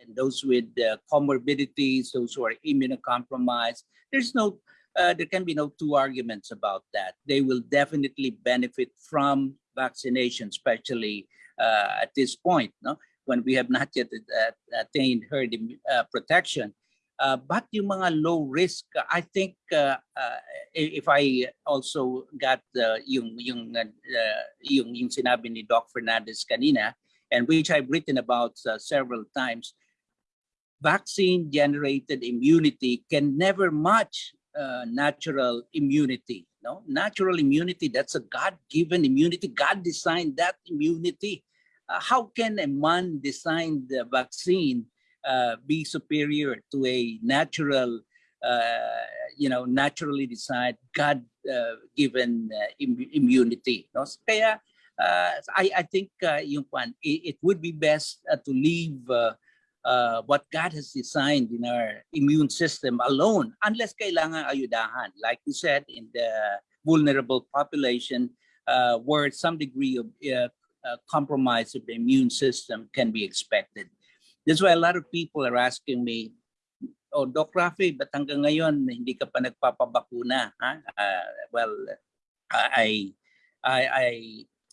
and those with uh, comorbidities, those who are immunocompromised, there's no, uh, there can be no two arguments about that. They will definitely benefit from vaccination, especially uh, at this point, no? when we have not yet uh, attained herd uh, protection. Uh, but yung mga low risk, I think if I also got yung yung yung yung sinabi ni Doc Fernandez kanina, and which I've written about uh, several times, vaccine generated immunity can never match uh, natural immunity. No, natural immunity that's a God-given immunity. God designed that immunity. Uh, how can a man-designed uh, vaccine uh, be superior to a natural, uh, you know, naturally designed, God-given uh, im- immunity? No? Kaya uh, I, I think uh, yung it, it would be best uh, to leave uh, what God has designed in our immune system alone, unless kailangan ayudahan. Like you said, in the vulnerable population, uh, where some degree of uh, uh, compromise of the immune system can be expected. That's why a lot of people are asking me, oh, Doc Rafi, ba't hanggang ngayon hindi ka pa nagpapabakuna? Ha? Uh, well, I, I, I,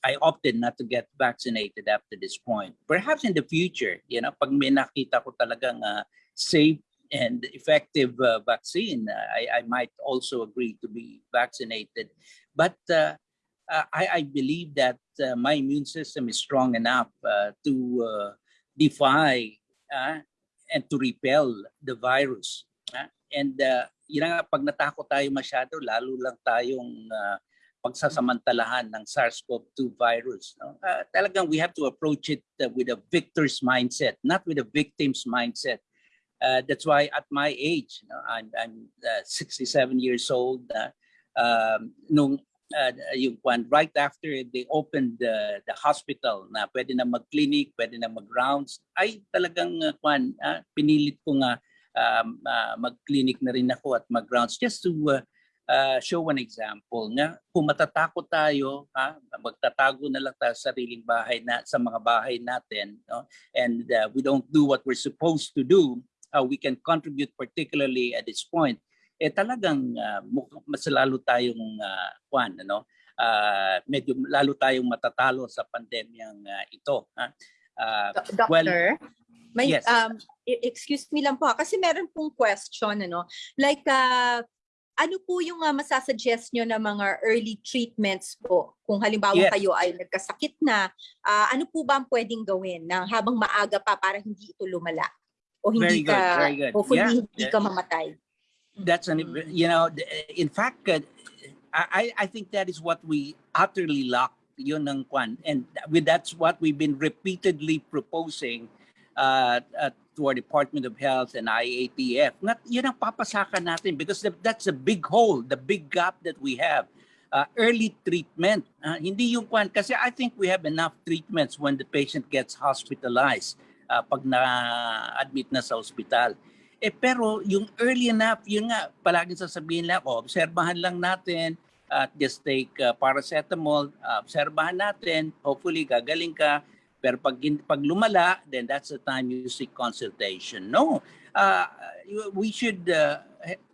I opted not to get vaccinated after this point. Perhaps in the future, you know, pag may nakita ko talagang uh, safe and effective uh, vaccine, uh, I, I might also agree to be vaccinated. But uh, I, I believe that uh, my immune system is strong enough uh, to uh, defy uh, and to repel the virus. uh. And uh, yun nga, pag natakot tayo masyado, lalo lang tayong uh, pagsasamantalahan ng SARS-CoV-2 virus. No? Uh, talagang we have to approach it uh, with a victor's mindset, not with a victim's mindset. Uh, that's why at my age, no, I'm, I'm uh, 67 years old, uh, um, nung uh, yung kwan, right after they opened the, the hospital na pwede na mag-clinic, pwede na mag-rounds, ay talagang uh, kwan, ah, pinilit ko nga um, ah, mag-clinic na rin ako at mag-rounds just to uh, uh, show an example nga kung matatakot tayo, ha, magtatago na lang tayo sa sariling bahay na sa mga bahay natin, no? and uh, we don't do what we're supposed to do, how we can contribute particularly at this point, eh talagang uh, mas lalo tayong uh, kwan, ano, uh, medyo lalo tayong matatalo sa pandemyang uh, ito. Ha? Uh, Do- well, Doctor, may yes. um e- excuse me lang po kasi meron pong question ano. Like uh, ano po yung uh, masasuggest nyo na mga early treatments po? Kung halimbawa Yes. kayo ay nagkasakit na, ah, ano po ba ang pwedeng gawin na habang maaga pa para hindi ito lumala? O hindi Very good, ka, very good. hopefully Yeah, hindi yeah. ka mamatay. that's an you know in fact uh, I I think that is what we utterly lack yun ang kwan and with that's what we've been repeatedly proposing uh, uh, to our Department of Health and IATF nga yun ang papasakan natin because the, that's a big hole the big gap that we have. Uh, early treatment uh, hindi yung kwan kasi I think we have enough treatments when the patient gets hospitalized uh, pag na-admit na sa ospital. Eh pero yung early enough, yun nga, palaging sasabihin lang, oh, obserbahan lang natin, at just take uh, paracetamol, uh, obserbahan natin, hopefully gagaling ka, pero pag, pag lumala, then that's the time you seek consultation. No, uh, we should uh,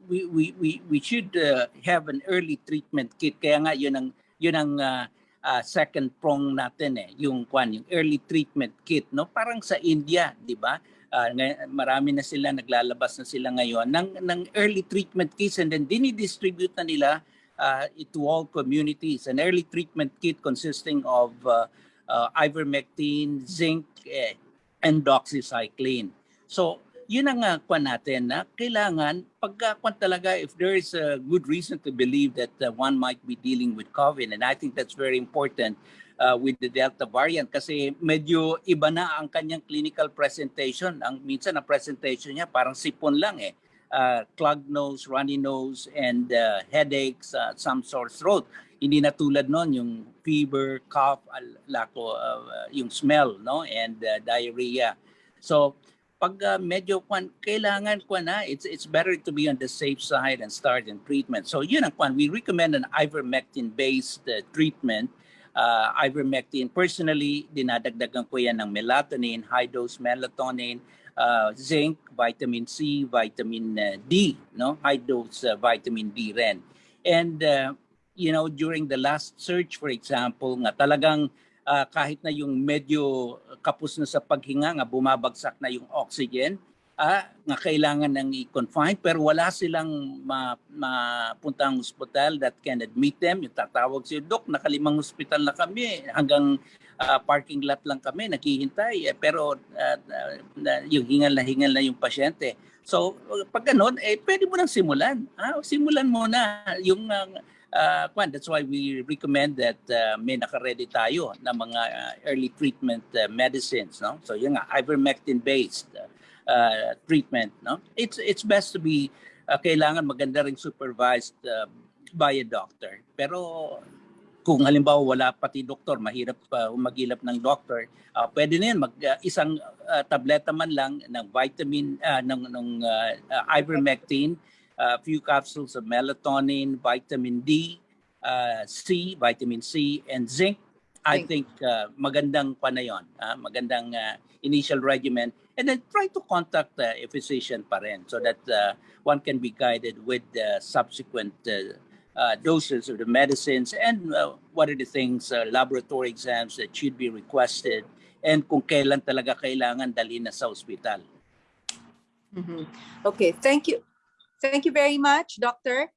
we, we, we, we should uh, have an early treatment kit. Kaya nga yun ang, yun ang uh, uh, second prong natin eh, yung kwan, yung early treatment kit, no? Parang sa India, di ba? Uh, marami na sila, naglalabas na sila ngayon ng, ng early treatment kits and then dinidistribute na nila uh, to all communities. An early treatment kit consisting of uh, uh, ivermectin, zinc, eh, and doxycycline. So, yun ang uh, kwan natin na kailangan pagka kwan talaga if there is a good reason to believe that uh, one might be dealing with COVID and I think that's very important uh, with the Delta variant kasi medyo iba na ang kanyang clinical presentation. Ang minsan ang presentation niya parang sipon lang eh. Uh, clogged nose, runny nose, and uh, headaches, uh, some sore throat. Hindi na tulad noon yung fever, cough, lako, uh, yung smell, no, and uh, diarrhea. So pag uh, medyo kwan, kailangan kwan na, it's it's better to be on the safe side and start in treatment. So yun ang kwan, we recommend an ivermectin based uh, treatment. Uh, ivermectin, personally, dinadagdagan ko yan ng melatonin, high dose melatonin, uh, zinc, vitamin C, vitamin uh, D, no? High dose uh, vitamin D rin. And uh, you know, during the last search, for example, nga talagang ah, kahit na yung medyo kapos na sa paghinga, nga bumabagsak na yung oxygen, ah, nga kailangan nang i-confine, pero wala silang ma, mapuntang hospital that can admit them. Yung tatawag siya, Dok, nakalimang hospital na kami, hanggang ah, parking lot lang kami, naghihintay, eh, pero ah, na- yung hingal na hingal na yung pasyente. So, pag ganun, eh, pwede mo nang simulan. Ah, simulan mo na yung uh, kwan, that's why we recommend that uh, may naka-ready tayo na mga uh, early treatment uh, medicines, no? So yun nga, ivermectin based uh, uh, treatment, no? It's it's best to be uh, kailangan maganda ring supervised uh, by a doctor. Pero kung halimbawa wala pati doktor, mahirap pa umagilap ng doctor, uh, pwede na yan, mag, uh, isang uh, tableta man lang ng vitamin, uh, ng, ng uh, uh, ivermectin, a few capsules of melatonin, vitamin D, uh, C, vitamin C, and zinc. I think uh, magandang pa na yun, ah, magandang uh, initial regimen. And then try to contact uh, a physician pa rin so that uh, one can be guided with the subsequent uh, uh, doses of the medicines and uh, what are the things, uh, laboratory exams that should be requested and kung kailan talaga kailangan dalhin na sa ospital. Mhm. Okay, thank you. Thank you very much, Doctor.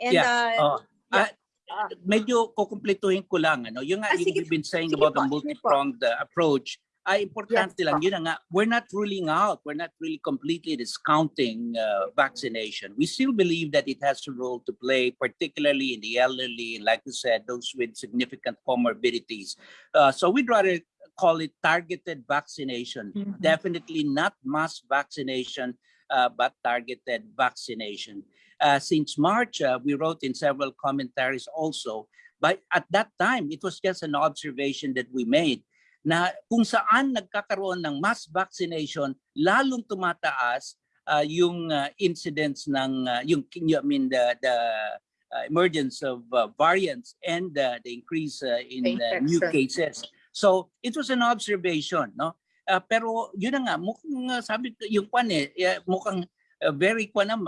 And Yeah, uh, Oh, yeah. ah, medyo kukumpletuhin ko lang ano. Yung Ah, yung sige we've been saying about the po, po. multi-pronged uh, approach, ay importante Yes lang yun nga we're not ruling out, we're not really completely discounting uh, vaccination. We still believe that it has a role to play particularly in the elderly like you said those with significant comorbidities. Uh, so we'd rather call it targeted vaccination. Mhm. Definitely not mass vaccination uh, but targeted vaccination. Uh, since March, uh, we wrote in several commentaries also, but at that time, it was just an observation that we made na kung saan nagkakaroon ng mass vaccination, lalong tumataas uh, yung uh, incidence ng uh, yung I mean the the uh, emergence of uh, variants and uh, the increase uh, in uh, new cases. So it was an observation, no? Uh, pero yun na nga, mukhang uh, sabi ko, yung kwan eh, eh, mukhang uh, very kwan na,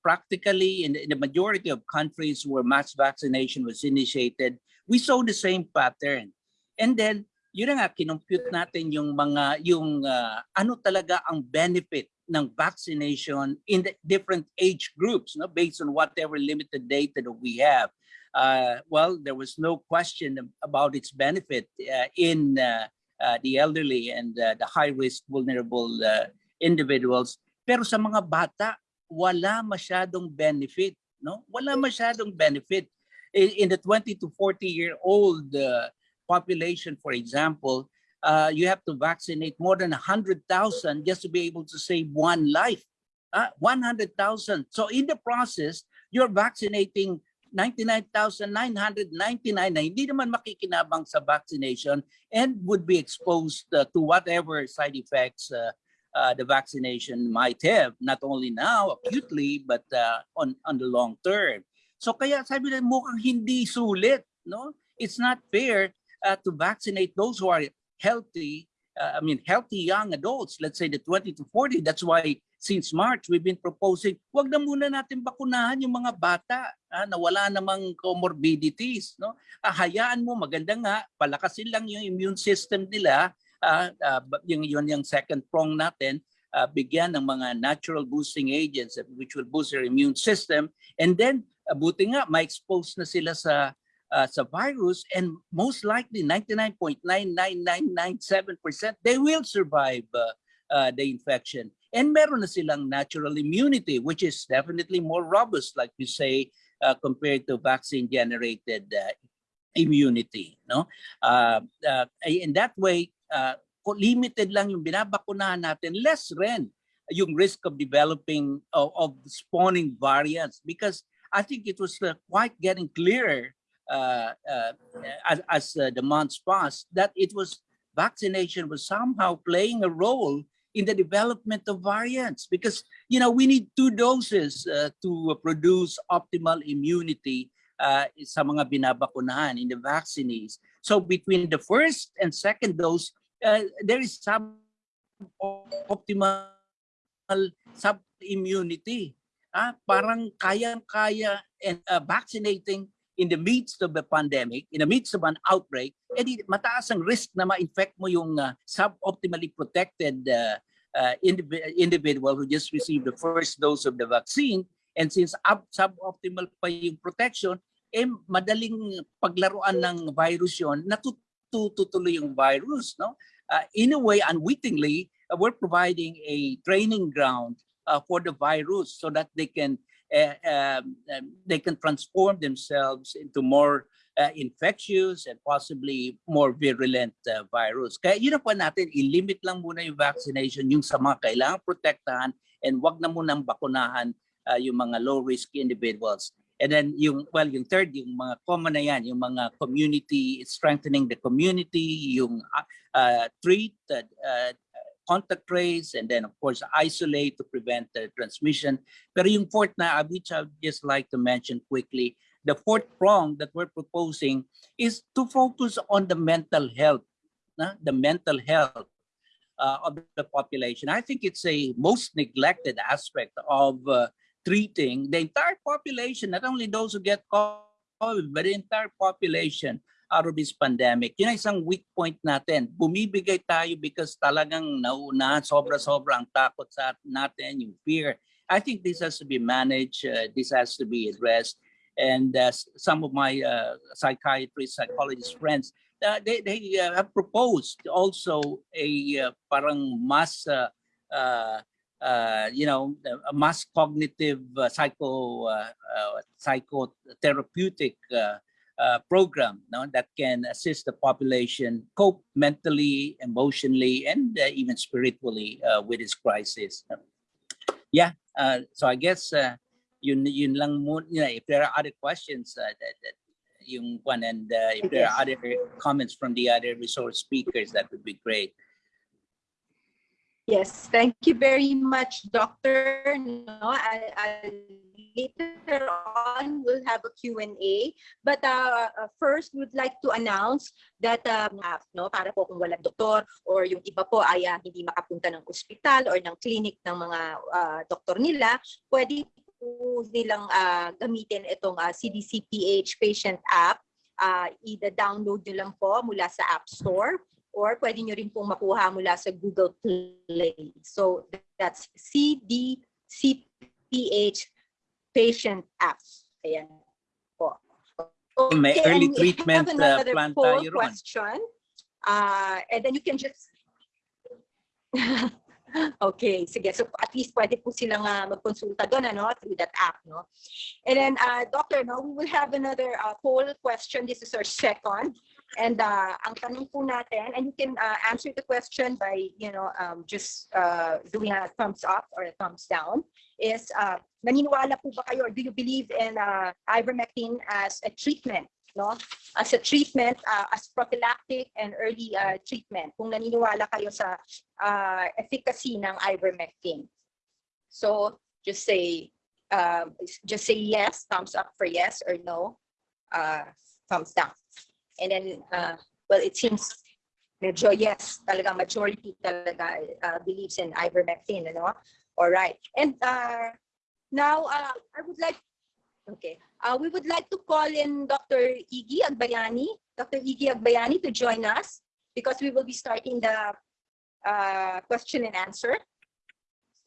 practically in, in the majority of countries where mass vaccination was initiated, we saw the same pattern. And then, yun na nga, kinompute natin yung mga, yung uh, ano talaga ang benefit ng vaccination in the different age groups, no? based on whatever limited data that we have. Uh, well, there was no question about its benefit uh, in uh, uh, the elderly and uh, the high-risk vulnerable uh, individuals. Pero sa mga bata, wala masyadong benefit. No? Wala masyadong benefit. In, in the 20 to 40 year old uh, population, for example, uh, you have to vaccinate more than 100,000 just to be able to save one life. Uh, 100,000. So in the process, you're vaccinating 99,999 na hindi naman makikinabang sa vaccination and would be exposed uh, to whatever side effects uh, uh, the vaccination might have, not only now acutely, but uh, on, on the long term. So kaya sabi na mukhang hindi sulit, no? It's not fair uh, to vaccinate those who are healthy, uh, I mean, healthy young adults, let's say the 20 to 40. That's why since March, we've been proposing, wag na muna natin bakunahan yung mga bata ah, na wala namang comorbidities. No? Ah, hayaan mo, maganda nga, palakasin lang yung immune system nila, ah, ah, yung, yun yung second prong natin, ah, bigyan ng mga natural boosting agents which will boost their immune system. And then, ah, buti nga, ma-expose na sila sa uh, sa virus and most likely 99.99997% they will survive uh, uh, the infection and meron na silang natural immunity which is definitely more robust like you say uh, compared to vaccine generated uh, immunity. No, uh, in that way, limited lang yung binabakunahan natin, less rin yung risk of developing of, of spawning variants because I think it was quite getting clearer as, as uh, the months passed that it was vaccination was somehow playing a role in the development of variants because you know we need two doses uh, to produce optimal immunity uh, sa mga binabakunahan in the vaccinees. So between the first and second dose, uh, there is some optimal sub-immunity. Ah, parang kayang-kaya and uh, vaccinating in the midst of the pandemic, in the midst of an outbreak, edi mataas ang risk na ma-infect mo yung uh, suboptimally protected uh, uh, indiv- individual who just received the first dose of the vaccine. And since suboptimal pa yung protection, eh madaling paglaruan ng virus yon natutuloy yung virus. No? Uh, in a way, unwittingly, uh, we're providing a training ground uh, for the virus so that they can um, um, they can transform themselves into more uh, infectious and possibly more virulent uh, virus. Kaya yun ang pa natin, i-limit lang muna yung vaccination yung sa mga kailangang protektahan and wag na munang bakunahan uh, yung mga low-risk individuals. And then yung, well, yung third, yung mga common na yan, yung mga community, strengthening the community, yung uh, treat, uh, contact trace, and then of course isolate to prevent the transmission. Pero yung fourth na, which I'd just like to mention quickly, the fourth prong that we're proposing is to focus on the mental health, the mental health uh, of the population. I think it's a most neglected aspect of uh, treating the entire population, not only those who get COVID, but the entire population out of this pandemic. Yun ang isang weak point natin. Bumibigay tayo because talagang nauna, sobra-sobra ang takot sa natin, yung fear. I think this has to be managed. Uh, this has to be addressed. And uh, some of my uh, psychiatrist, psychologist friends, uh, they, they uh, have proposed also a uh, parang mass, uh, uh, uh, you know, a mass cognitive uh, psycho, uh, uh, psychotherapeutic uh, uh, program no, that can assist the population cope mentally, emotionally, and uh, even spiritually uh, with this crisis. Yeah, uh, so I guess uh, yun, yun lang muna. You know, if there are other questions, uh, that, that yung one, and uh, if there are other comments from the other resource speakers, that would be great. Yes, thank you very much, Doctor. No, I, I, later on, we'll have a Q&A. But uh, uh, first, we'd like to announce that, um, uh, no, para po kung walang doktor or yung iba po ay uh, hindi makapunta ng ospital or ng clinic ng mga uh, doktor nila, pwede po nilang uh, gamitin itong uh, CDCPH patient app. Uh, i-download nyo lang po mula sa App Store or pwede nyo rin pong makuha mula sa Google Play. So that's CDCPH patient apps. Ayan po. May early treatment, have uh, another plan poll tayo ron. question. Uh, and then you can just... okay, sige. So at least pwede po silang uh, magkonsulta doon ano, through that app. No? And then, uh, Doctor, no, we will have another uh, poll question. This is our second. And uh, ang tanong po natin, and you can uh, answer the question by, you know, um, just uh, doing a thumbs up or a thumbs down, is uh, naniniwala po ba kayo or do you believe in uh, ivermectin as a treatment? No? As a treatment, uh, as prophylactic and early uh, treatment, kung naniniwala kayo sa uh, efficacy ng ivermectin. So just say, uh, just say yes, thumbs up for yes or no, uh, thumbs down. And then, uh, well, it seems medyo yes, talaga majority talaga uh, believes in ivermectin, ano? All right. And uh, now, uh, I would like, okay, uh, we would like to call in Dr. Iggy Agbayani, Dr. Iggy Agbayani to join us because we will be starting the uh, question and answer.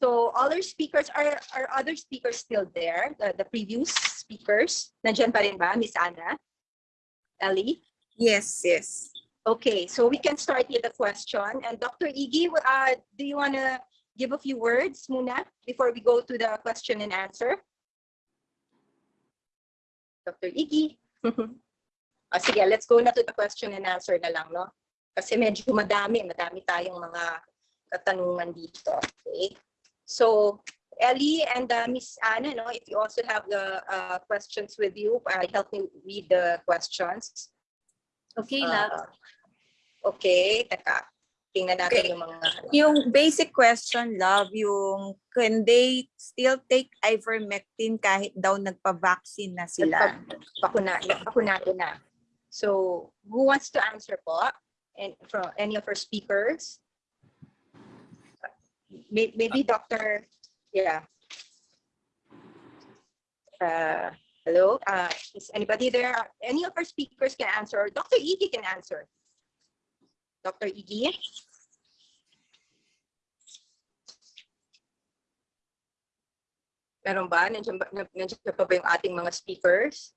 So our speakers, are, are other speakers still there? The, the previous speakers? Nandiyan pa rin ba, Miss Anna? Ellie? Yes, yes. Okay, so we can start with the question. And Dr. Iggy, uh, do you want to give a few words muna before we go to the question and answer? Dr. Iggy. Ah, sige, let's go na to the question and answer na lang, no? Kasi medyo madami, madami tayong mga katanungan dito. Okay? So, Ellie and uh, Miss Anna, no, if you also have the uh, questions with you, uh, help me read the questions. Okay, Uh, love. okay, teka. Tingnan natin Okay. yung mga... Yung basic question, love, yung can they still take ivermectin kahit daw nagpa-vaccine na sila? Bakuna, bakunado na. So, who wants to answer po? And from any of our speakers? May- Maybe Dr. Yeah. Uh, hello, uh, is anybody there? Any of our speakers can answer, or Dr. Iggy can answer. Dr. Iggy? Meron ba? Nandiyan ba, nandiyan pa ba yung ating mga speakers?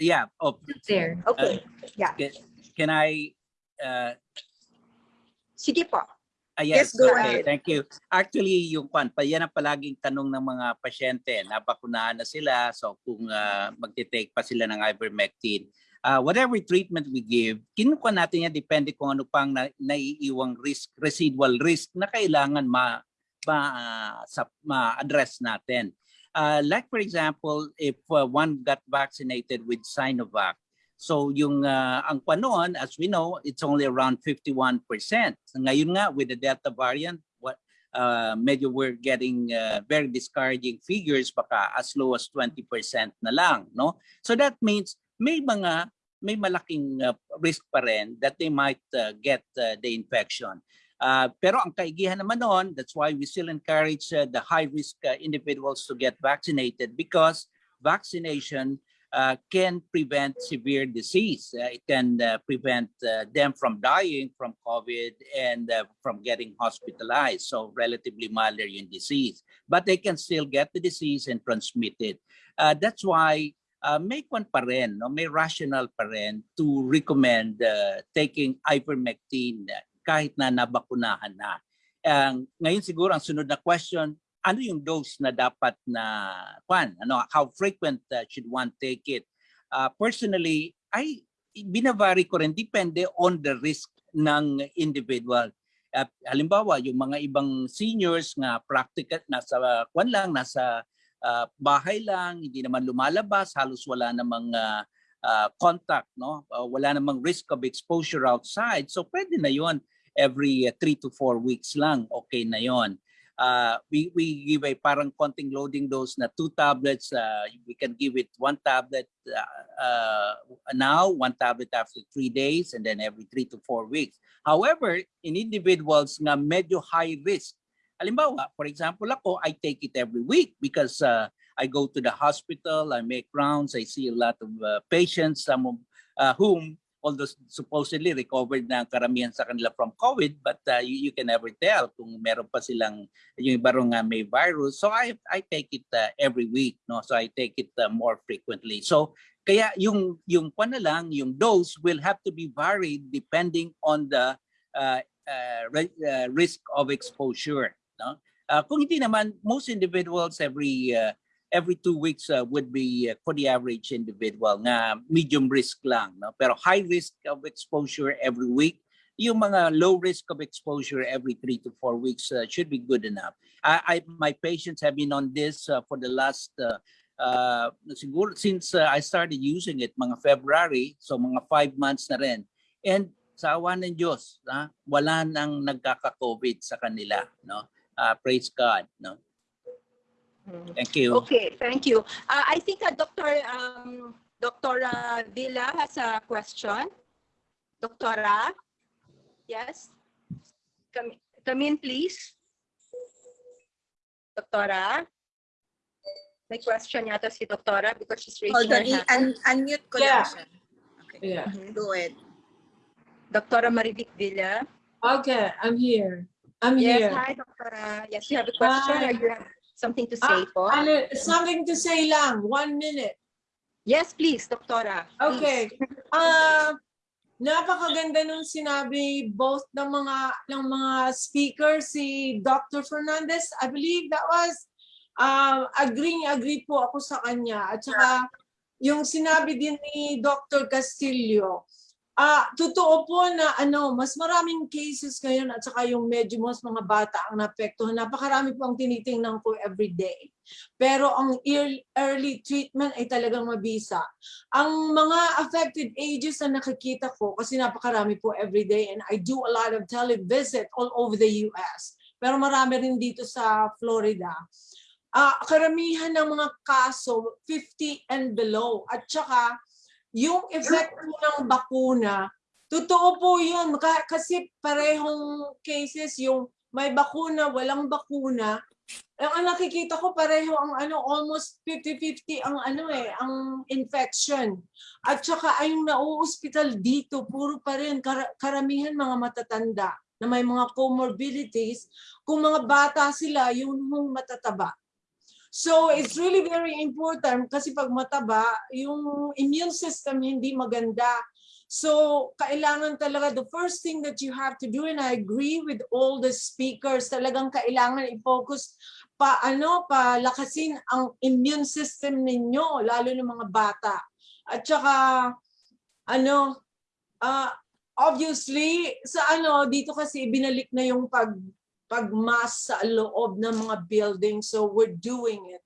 Yeah. Oh, There. Okay, yeah. can, can I? Uh, Sige po. Ah, yes, Yes, go okay, ahead. thank you. Actually, yung kwan, pa yan ang palaging tanong ng mga pasyente. Nabakunahan na sila, so kung uh, magte-take pa sila ng ivermectin. Uh, whatever treatment we give, kinukuha natin yan depende kung ano pang na, naiiwang risk, residual risk na kailangan ma, ma, ah, sa, ma-address natin. Uh, like for example, if uh, one got vaccinated with Sinovac, So yung uh, ang panon, as we know, it's only around 51%. So ngayon nga with the Delta variant, what uh, medyo we're getting uh, very discouraging figures baka as low as 20% na lang, no? So that means may mga may malaking uh, risk pa rin that they might uh, get uh, the infection. Uh, pero ang kaigihan naman noon, that's why we still encourage uh, the high risk uh, individuals to get vaccinated because vaccination uh, can prevent severe disease. Uh, it can uh, prevent uh, them from dying from COVID and uh, from getting hospitalized. So relatively yung disease, but they can still get the disease and transmit it. That's why may kwan pa rin, no? may rational pa rin to recommend taking ivermectin kahit na nabakunahan na. Ang ngayon siguro ang sunod na question, ano yung dose na dapat na kwan? Ano, how frequent uh, should one take it? Uh, personally, ay binavary ko rin depende on the risk ng individual. Uh, halimbawa, yung mga ibang seniors nga practical nasa kwan lang, nasa uh, bahay lang, hindi naman lumalabas, halos wala namang uh, uh, contact, no? Uh, wala namang risk of exposure outside. So pwede na 'yon every uh, three to four weeks lang, okay na 'yon uh, we, we give a parang konting loading dose na two tablets. Uh, we can give it one tablet uh, now, one tablet after three days, and then every three to four weeks. However, in individuals na medyo high risk, halimbawa, for example ako, I take it every week because uh, I go to the hospital, I make rounds, I see a lot of uh, patients, some of uh, whom although supposedly recovered na karamihan sa kanila from COVID, but uh, you, you can never tell kung meron pa silang yung iba nga may virus. So I I take it uh, every week, no? So I take it uh, more frequently. So kaya yung yung pa na lang, yung dose will have to be varied depending on the uh, uh, uh, risk of exposure, no? Uh, kung hindi naman most individuals every uh, every two weeks uh, would be uh, for the average individual nga medium risk lang no? Pero high risk of exposure every week yung mga low risk of exposure every three to four weeks uh, should be good enough. I, I my patients have been on this uh, for the last uh, uh, since uh, I started using it mga February so mga five months na rin. And sa awa ng Diyos ha, wala nang nagkaka-COVID sa kanila no? Uh, praise God no Thank you. Okay, thank you. Uh, I think uh, Dr. Um, Dr. Villa has a question. Doctora? Yes? Come, come in, please. Doctora? May question yata si Doctora because she's raising Hold on, her hand. i- un- unmute ko Yeah. lang siya. Okay. Yeah. Go ahead. Doctora Marivic Villa. Okay, I'm here. I'm yes, here. Yes, hi, Doctora. Yes, you have a question Hi. Something to say Ah, po? ano, something to say lang. One minute. Yes, please, Doctora. Okay. Ah, napakaganda nung sinabi both ng mga ng mga speakers si Dr. Fernandez. I believe that was um agreeing agree po ako sa kanya at saka yung sinabi din ni Dr. Castillo, ah totoo po na ano, mas maraming cases ngayon at saka yung medyo mas mga bata ang naapektuhan. Napakarami po ang tinitingnan ko every day. Pero ang early, treatment ay talagang mabisa. Ang mga affected ages na nakikita ko, kasi napakarami po every day and I do a lot of televisit all over the US. Pero marami rin dito sa Florida. Ah, karamihan ng mga kaso 50 and below. At saka yung effect po ng bakuna, totoo po yun. Ka- Kasi parehong cases, yung may bakuna, walang bakuna, eh, ang nakikita ko pareho ang ano, almost 50-50 ang ano eh, ang infection. At saka ay yung nauospital dito, puro pa rin, kar- karamihan mga matatanda na may mga comorbidities. Kung mga bata sila, yun yung matataba. So it's really very important kasi pag mataba, yung immune system hindi maganda. So kailangan talaga, the first thing that you have to do, and I agree with all the speakers, talagang kailangan i-focus pa ano, palakasin ang immune system ninyo, lalo ng mga bata. At saka, ano, ah, obviously, sa ano, dito kasi binalik na yung pag pagmas sa loob ng mga building. So we're doing it.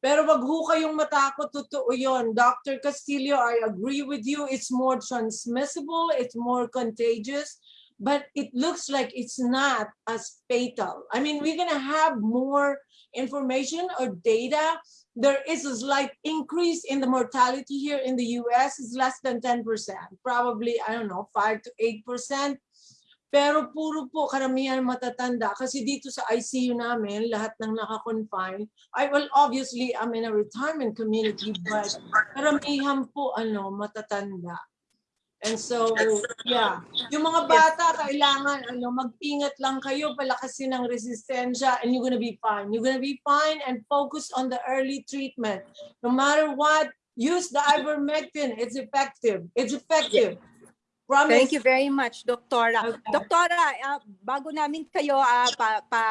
Pero wag ho kayong matakot, totoo yun. Dr. Castillo, I agree with you. It's more transmissible, it's more contagious, but it looks like it's not as fatal. I mean, we're gonna have more information or data. There is a slight increase in the mortality here in the US. It's less than 10%, probably, I don't know, 5 to 8%. Pero puro po karamihan matatanda kasi dito sa ICU namin, lahat ng naka-confine, I well obviously I'm in a retirement community but karamihan po ano matatanda. And so, yeah, yung mga bata kailangan ano mag-ingat lang kayo, palakasin ng resistensya and you're gonna be fine. You're gonna be fine and focus on the early treatment. No matter what, use the ivermectin. It's effective. It's effective. Promise. Thank you very much, Doktora. Okay. Doktora, ah, bago namin kayo ah, pa, pa,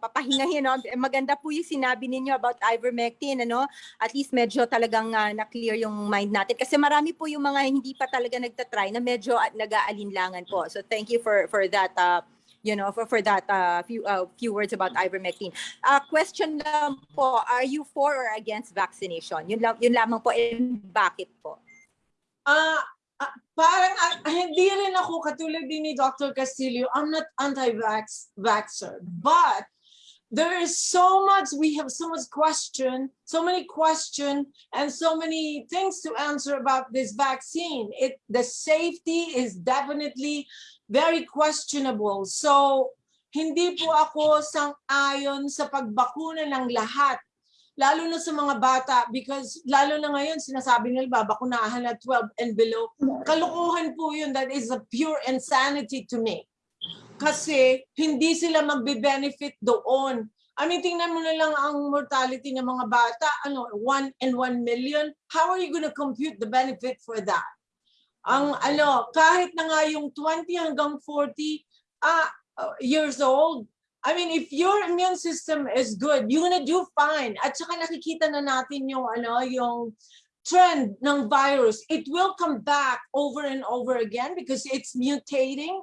papahingahin, no? eh, maganda po yung sinabi ninyo about ivermectin, ano? At least medyo talagang ah, na-clear yung mind natin. Kasi marami po yung mga hindi pa talaga nagtatry na medyo at nag-aalinlangan po. So thank you for for that uh, you know, for, for that uh, few uh, few words about ivermectin. Uh, question lang po, are you for or against vaccination? Yun, lang, yun lamang po, and bakit po? Ah, parang ah, hindi rin ako katulad din ni Dr. Castillo. I'm not anti-vax vaxxer, but there is so much we have so much question, so many question and so many things to answer about this vaccine. It the safety is definitely very questionable. So hindi po ako sang-ayon sa pagbakuna ng lahat lalo na sa mga bata because lalo na ngayon sinasabi nila babakunahan na 12 and below. Kalukuhan po yun. That is a pure insanity to me. Kasi hindi sila magbe-benefit doon. I mean, tingnan mo na lang ang mortality ng mga bata, ano, 1 and 1 million. How are you going to compute the benefit for that? Ang ano, kahit na nga yung 20 hanggang 40 ah, uh, years old, I mean, if your immune system is good, you're gonna do fine. At saka nakikita na natin yung ano, yung trend ng virus. It will come back over and over again because it's mutating.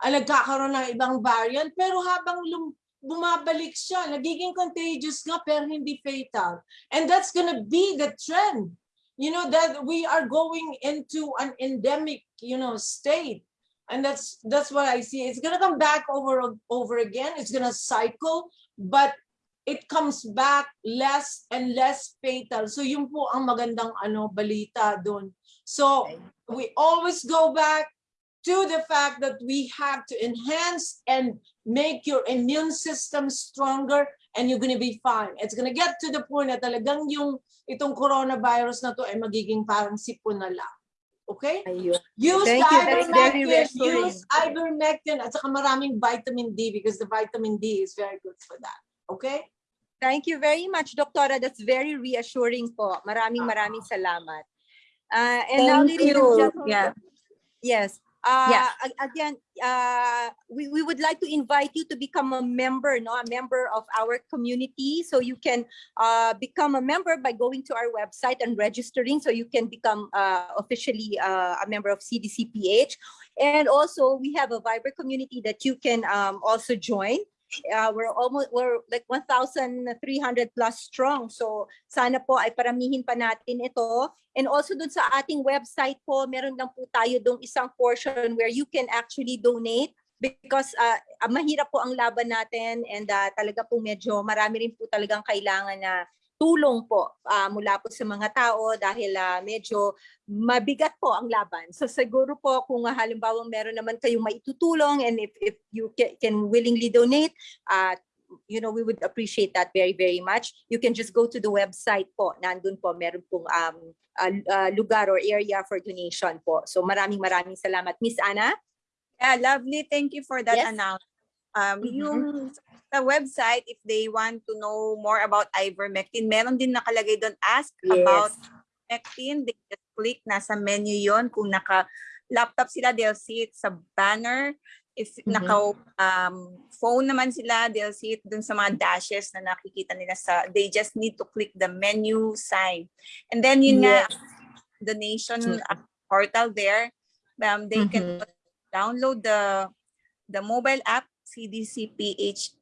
Ah, nagkakaroon ng ibang variant. Pero habang lum- bumabalik siya, nagiging contagious nga pero hindi fatal. And that's gonna be the trend. You know, that we are going into an endemic, you know, state. And that's that's what I see. It's gonna come back over over again. It's gonna cycle, but it comes back less and less fatal. So yun po ang magandang ano balita doon. So we always go back to the fact that we have to enhance and make your immune system stronger and you're gonna be fine. It's gonna get to the point na talagang yung itong coronavirus na to ay magiging parang sipon na lang. Okay? Use Thank the you. That's very ivermectin. Use ivermectin at saka maraming vitamin D because the vitamin D is very good for that. Okay? Thank you very much, Doktora. That's very reassuring po. Maraming maraming salamat. Uh, and now, Thank ladies and you. gentlemen, Yeah. yes. Uh, Yeah. again, uh, we, we would like to invite you to become a member, no, a member of our community. So you can uh, become a member by going to our website and registering. So you can become uh, officially uh, a member of CDCPH. And also we have a Viber community that you can um, also join. Uh, we're almost we're like 1,300 plus strong. So sana po ay paramihin pa natin ito. And also dun sa ating website po, meron lang po tayo dong isang portion where you can actually donate because uh, ah, mahirap po ang laban natin and uh, talaga po medyo marami rin po talagang kailangan na tulong po ah, mula po sa mga tao dahil ah, medyo mabigat po ang laban. So siguro po kung uh, halimbawa meron naman kayong maitutulong and if, if you ca- can willingly donate, uh, you know, we would appreciate that very, very much. You can just go to the website po. Nandun po, meron pong um, uh, uh, lugar or area for donation po. So maraming maraming salamat. Miss Ana? Yeah, lovely. Thank you for that Yes. announcement. Um, Mhm. Yung sa website, if they want to know more about ivermectin, meron din nakalagay doon, ask about ivermectin. They just click, nasa menu yon Kung naka-laptop sila, they'll see it sa banner. If Mhm. naka um, phone naman sila, they'll see it dun sa mga dashes na nakikita nila sa, they just need to click the menu sign. And then yun nga, donation Mhm. uh, portal there, um, they can Mhm. download the the mobile app CDCPH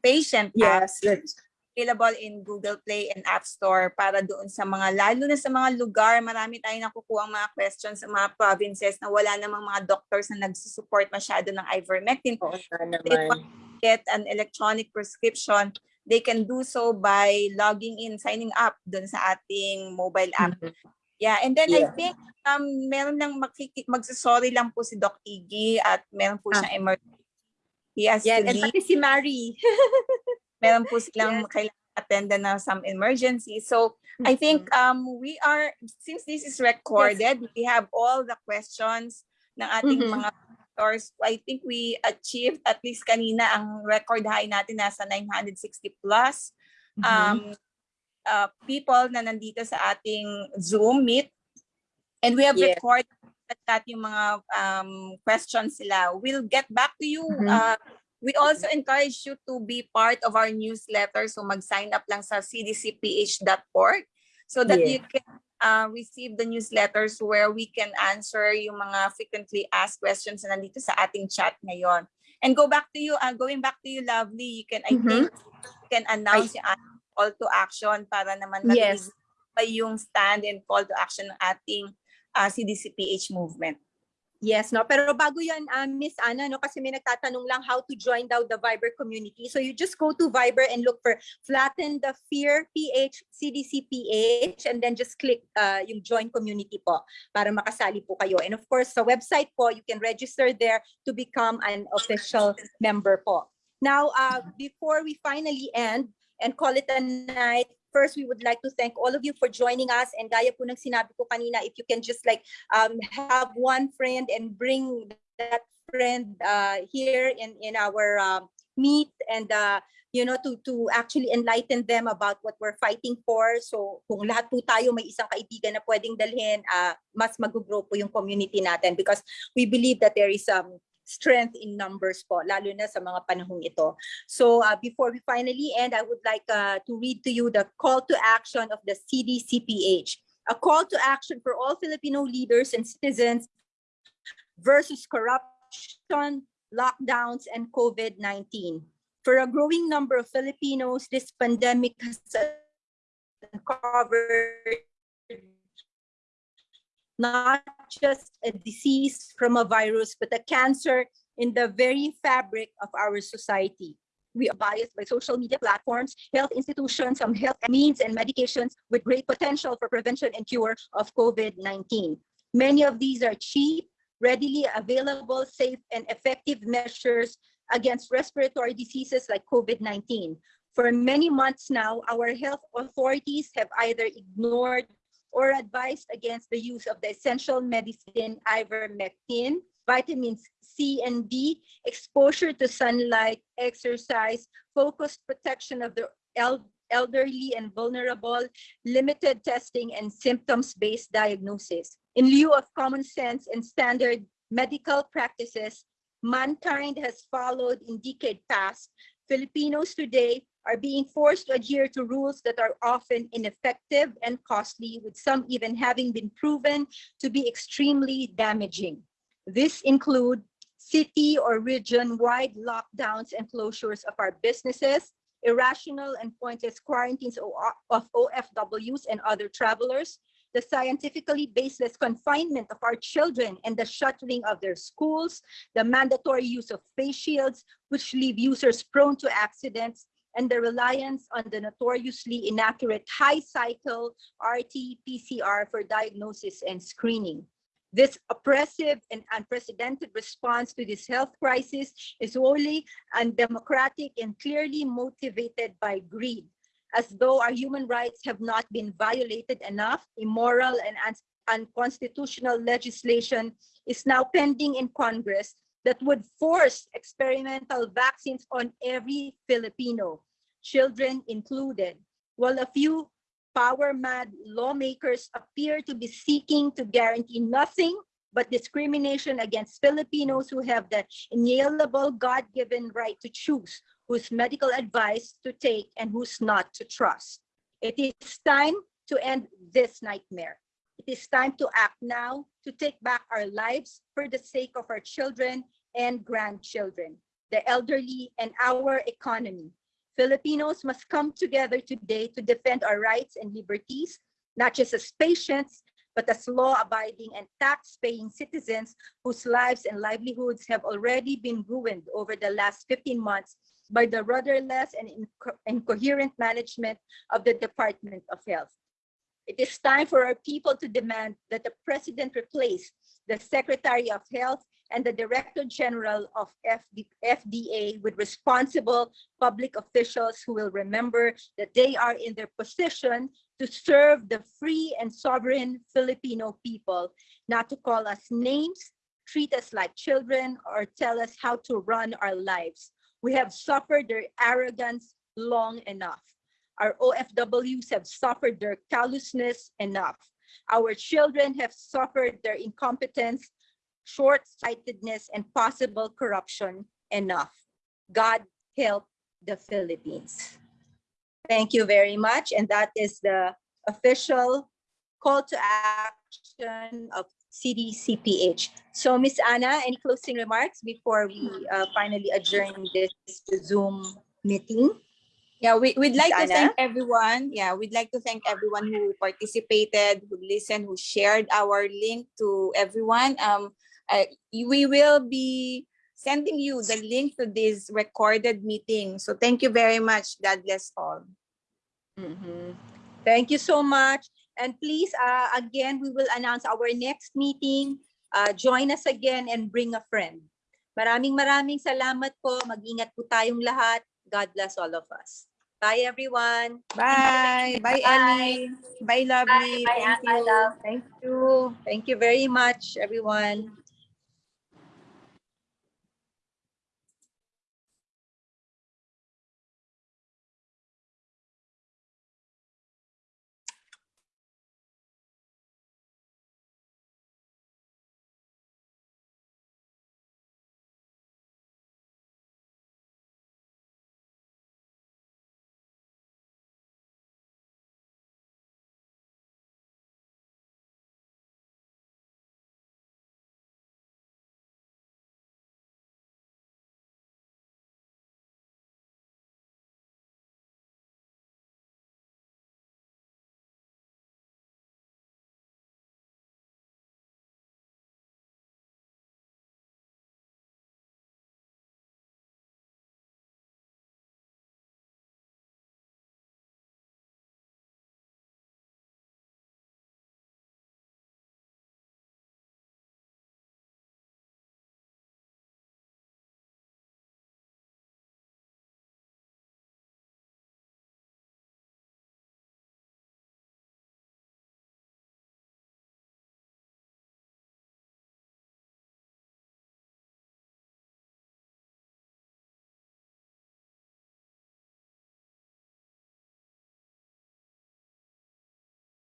patient app Yes, that's available in Google Play and App Store para doon sa mga lalo na sa mga lugar marami tayong nakukuha mga questions sa mga provinces na wala namang mga doctors na nagsusupport masyado ng ivermectin nga they want to get an electronic prescription they can do so by logging in signing up doon sa ating mobile app Mhm. Yeah, and then I Yeah. think um meron lang makiki- magsasorry lang po si Doc Iggy at meron po Ah. siyang emergency. He has Yan, to and leave. pati si Mary. Meron po silang kailangan attend na some emergency. So I think um we are since this is recorded, we have all the questions ng ating Mhm. mga doctors. I think we achieved at least kanina ang record high natin nasa 960 plus. Mhm. um, uh, people na nandito sa ating Zoom meet. And we have Yes. recorded at yung mga um, questions sila. We'll get back to you. Mhm. Uh, we also encourage you to be part of our newsletter. So mag-sign up lang sa cdcph.org so that Yeah. you can uh, receive the newsletters where we can answer yung mga frequently asked questions na nandito sa ating chat ngayon. And go back to you, uh, going back to you, Lovely, you can, I Mhm. think, you can announce yung ating call to action para naman Yes. pa yung stand and call to action ng ating uh, CDCPH movement. Yes, no. Pero bago yan, um, Miss Ana, no, kasi may nagtatanong lang how to join daw the Viber community. So you just go to Viber and look for Flatten the Fear PH CDCPH and then just click uh, yung join community po para makasali po kayo. And of course, sa website po, you can register there to become an official member po. Now, uh, before we finally end and call it a night, first we would like to thank all of you for joining us. And gaya po ng sinabi ko kanina, if you can just like um, have one friend and bring that friend uh, here in, in our um, meet and uh, you know to to actually enlighten them about what we're fighting for so kung lahat po tayo may isang kaibigan na pwedeng dalhin uh, mas mag-grow po yung community natin because we believe that there is um strength in numbers po lalo na sa mga panahong ito so uh, before we finally end i would like uh, to read to you the call to action of the CDCPH a call to action for all Filipino leaders and citizens versus corruption, lockdowns, and COVID-19. For a growing number of Filipinos, this pandemic has uncovered not just a disease from a virus, but a cancer in the very fabric of our society. We are biased by social media platforms, health institutions, some health means and medications with great potential for prevention and cure of COVID-19. Many of these are cheap, readily available, safe, and effective measures against respiratory diseases like COVID-19. For many months now, our health authorities have either ignored or advised against the use of the essential medicine ivermectin, vitamins C and D, exposure to sunlight, exercise, focused protection of the el- elderly and vulnerable, limited testing, and symptoms-based diagnosis. In lieu of common sense and standard medical practices, mankind has followed in decade past. Filipinos today are being forced to adhere to rules that are often ineffective and costly, with some even having been proven to be extremely damaging. This include city or region-wide lockdowns and closures of our businesses, irrational and pointless quarantines of OFWs and other travelers, the scientifically baseless confinement of our children and the shuttering of their schools, the mandatory use of face shields, which leave users prone to accidents, and the reliance on the notoriously inaccurate high cycle RT-PCR for diagnosis and screening. This oppressive and unprecedented response to this health crisis is wholly undemocratic and clearly motivated by greed. As though our human rights have not been violated enough, immoral and unconstitutional legislation is now pending in Congress that would force experimental vaccines on every Filipino, children included, while a few power mad lawmakers appear to be seeking to guarantee nothing but discrimination against Filipinos who have the inalienable God-given right to choose whose medical advice to take and whose not to trust. It is time to end this nightmare. It is time to act now to take back our lives for the sake of our children and grandchildren, the elderly, and our economy. Filipinos must come together today to defend our rights and liberties, not just as patients, but as law-abiding and tax-paying citizens whose lives and livelihoods have already been ruined over the last 15 months by the rudderless and inco- incoherent management of the Department of Health. It is time for our people to demand that the president replace the Secretary of Health and the Director General of FD FDA with responsible public officials who will remember that they are in their position to serve the free and sovereign Filipino people, not to call us names, treat us like children, or tell us how to run our lives. We have suffered their arrogance long enough. Our OFWs have suffered their callousness enough. Our children have suffered their incompetence, short-sightedness, and possible corruption enough. God help the Philippines. Thank you very much. And that is the official call to action of CDCPH. So Miss Anna, any closing remarks before we uh, finally adjourn this Zoom meeting? Yeah, we, we'd like to thank everyone. Yeah, we'd like to thank everyone who participated, who listened, who shared our link to everyone. Um, I, we will be sending you the link to this recorded meeting. So thank you very much. God bless all. Mhm. Thank you so much. And please, uh, again, we will announce our next meeting. Uh, join us again and bring a friend. Maraming maraming salamat po. Mag-ingat po tayong lahat. God bless all of us. Bye, everyone. Bye. Bye, Ellie. Bye, lovely. Bye, Thank Anna, you. love. Thank you. Thank you very much, everyone.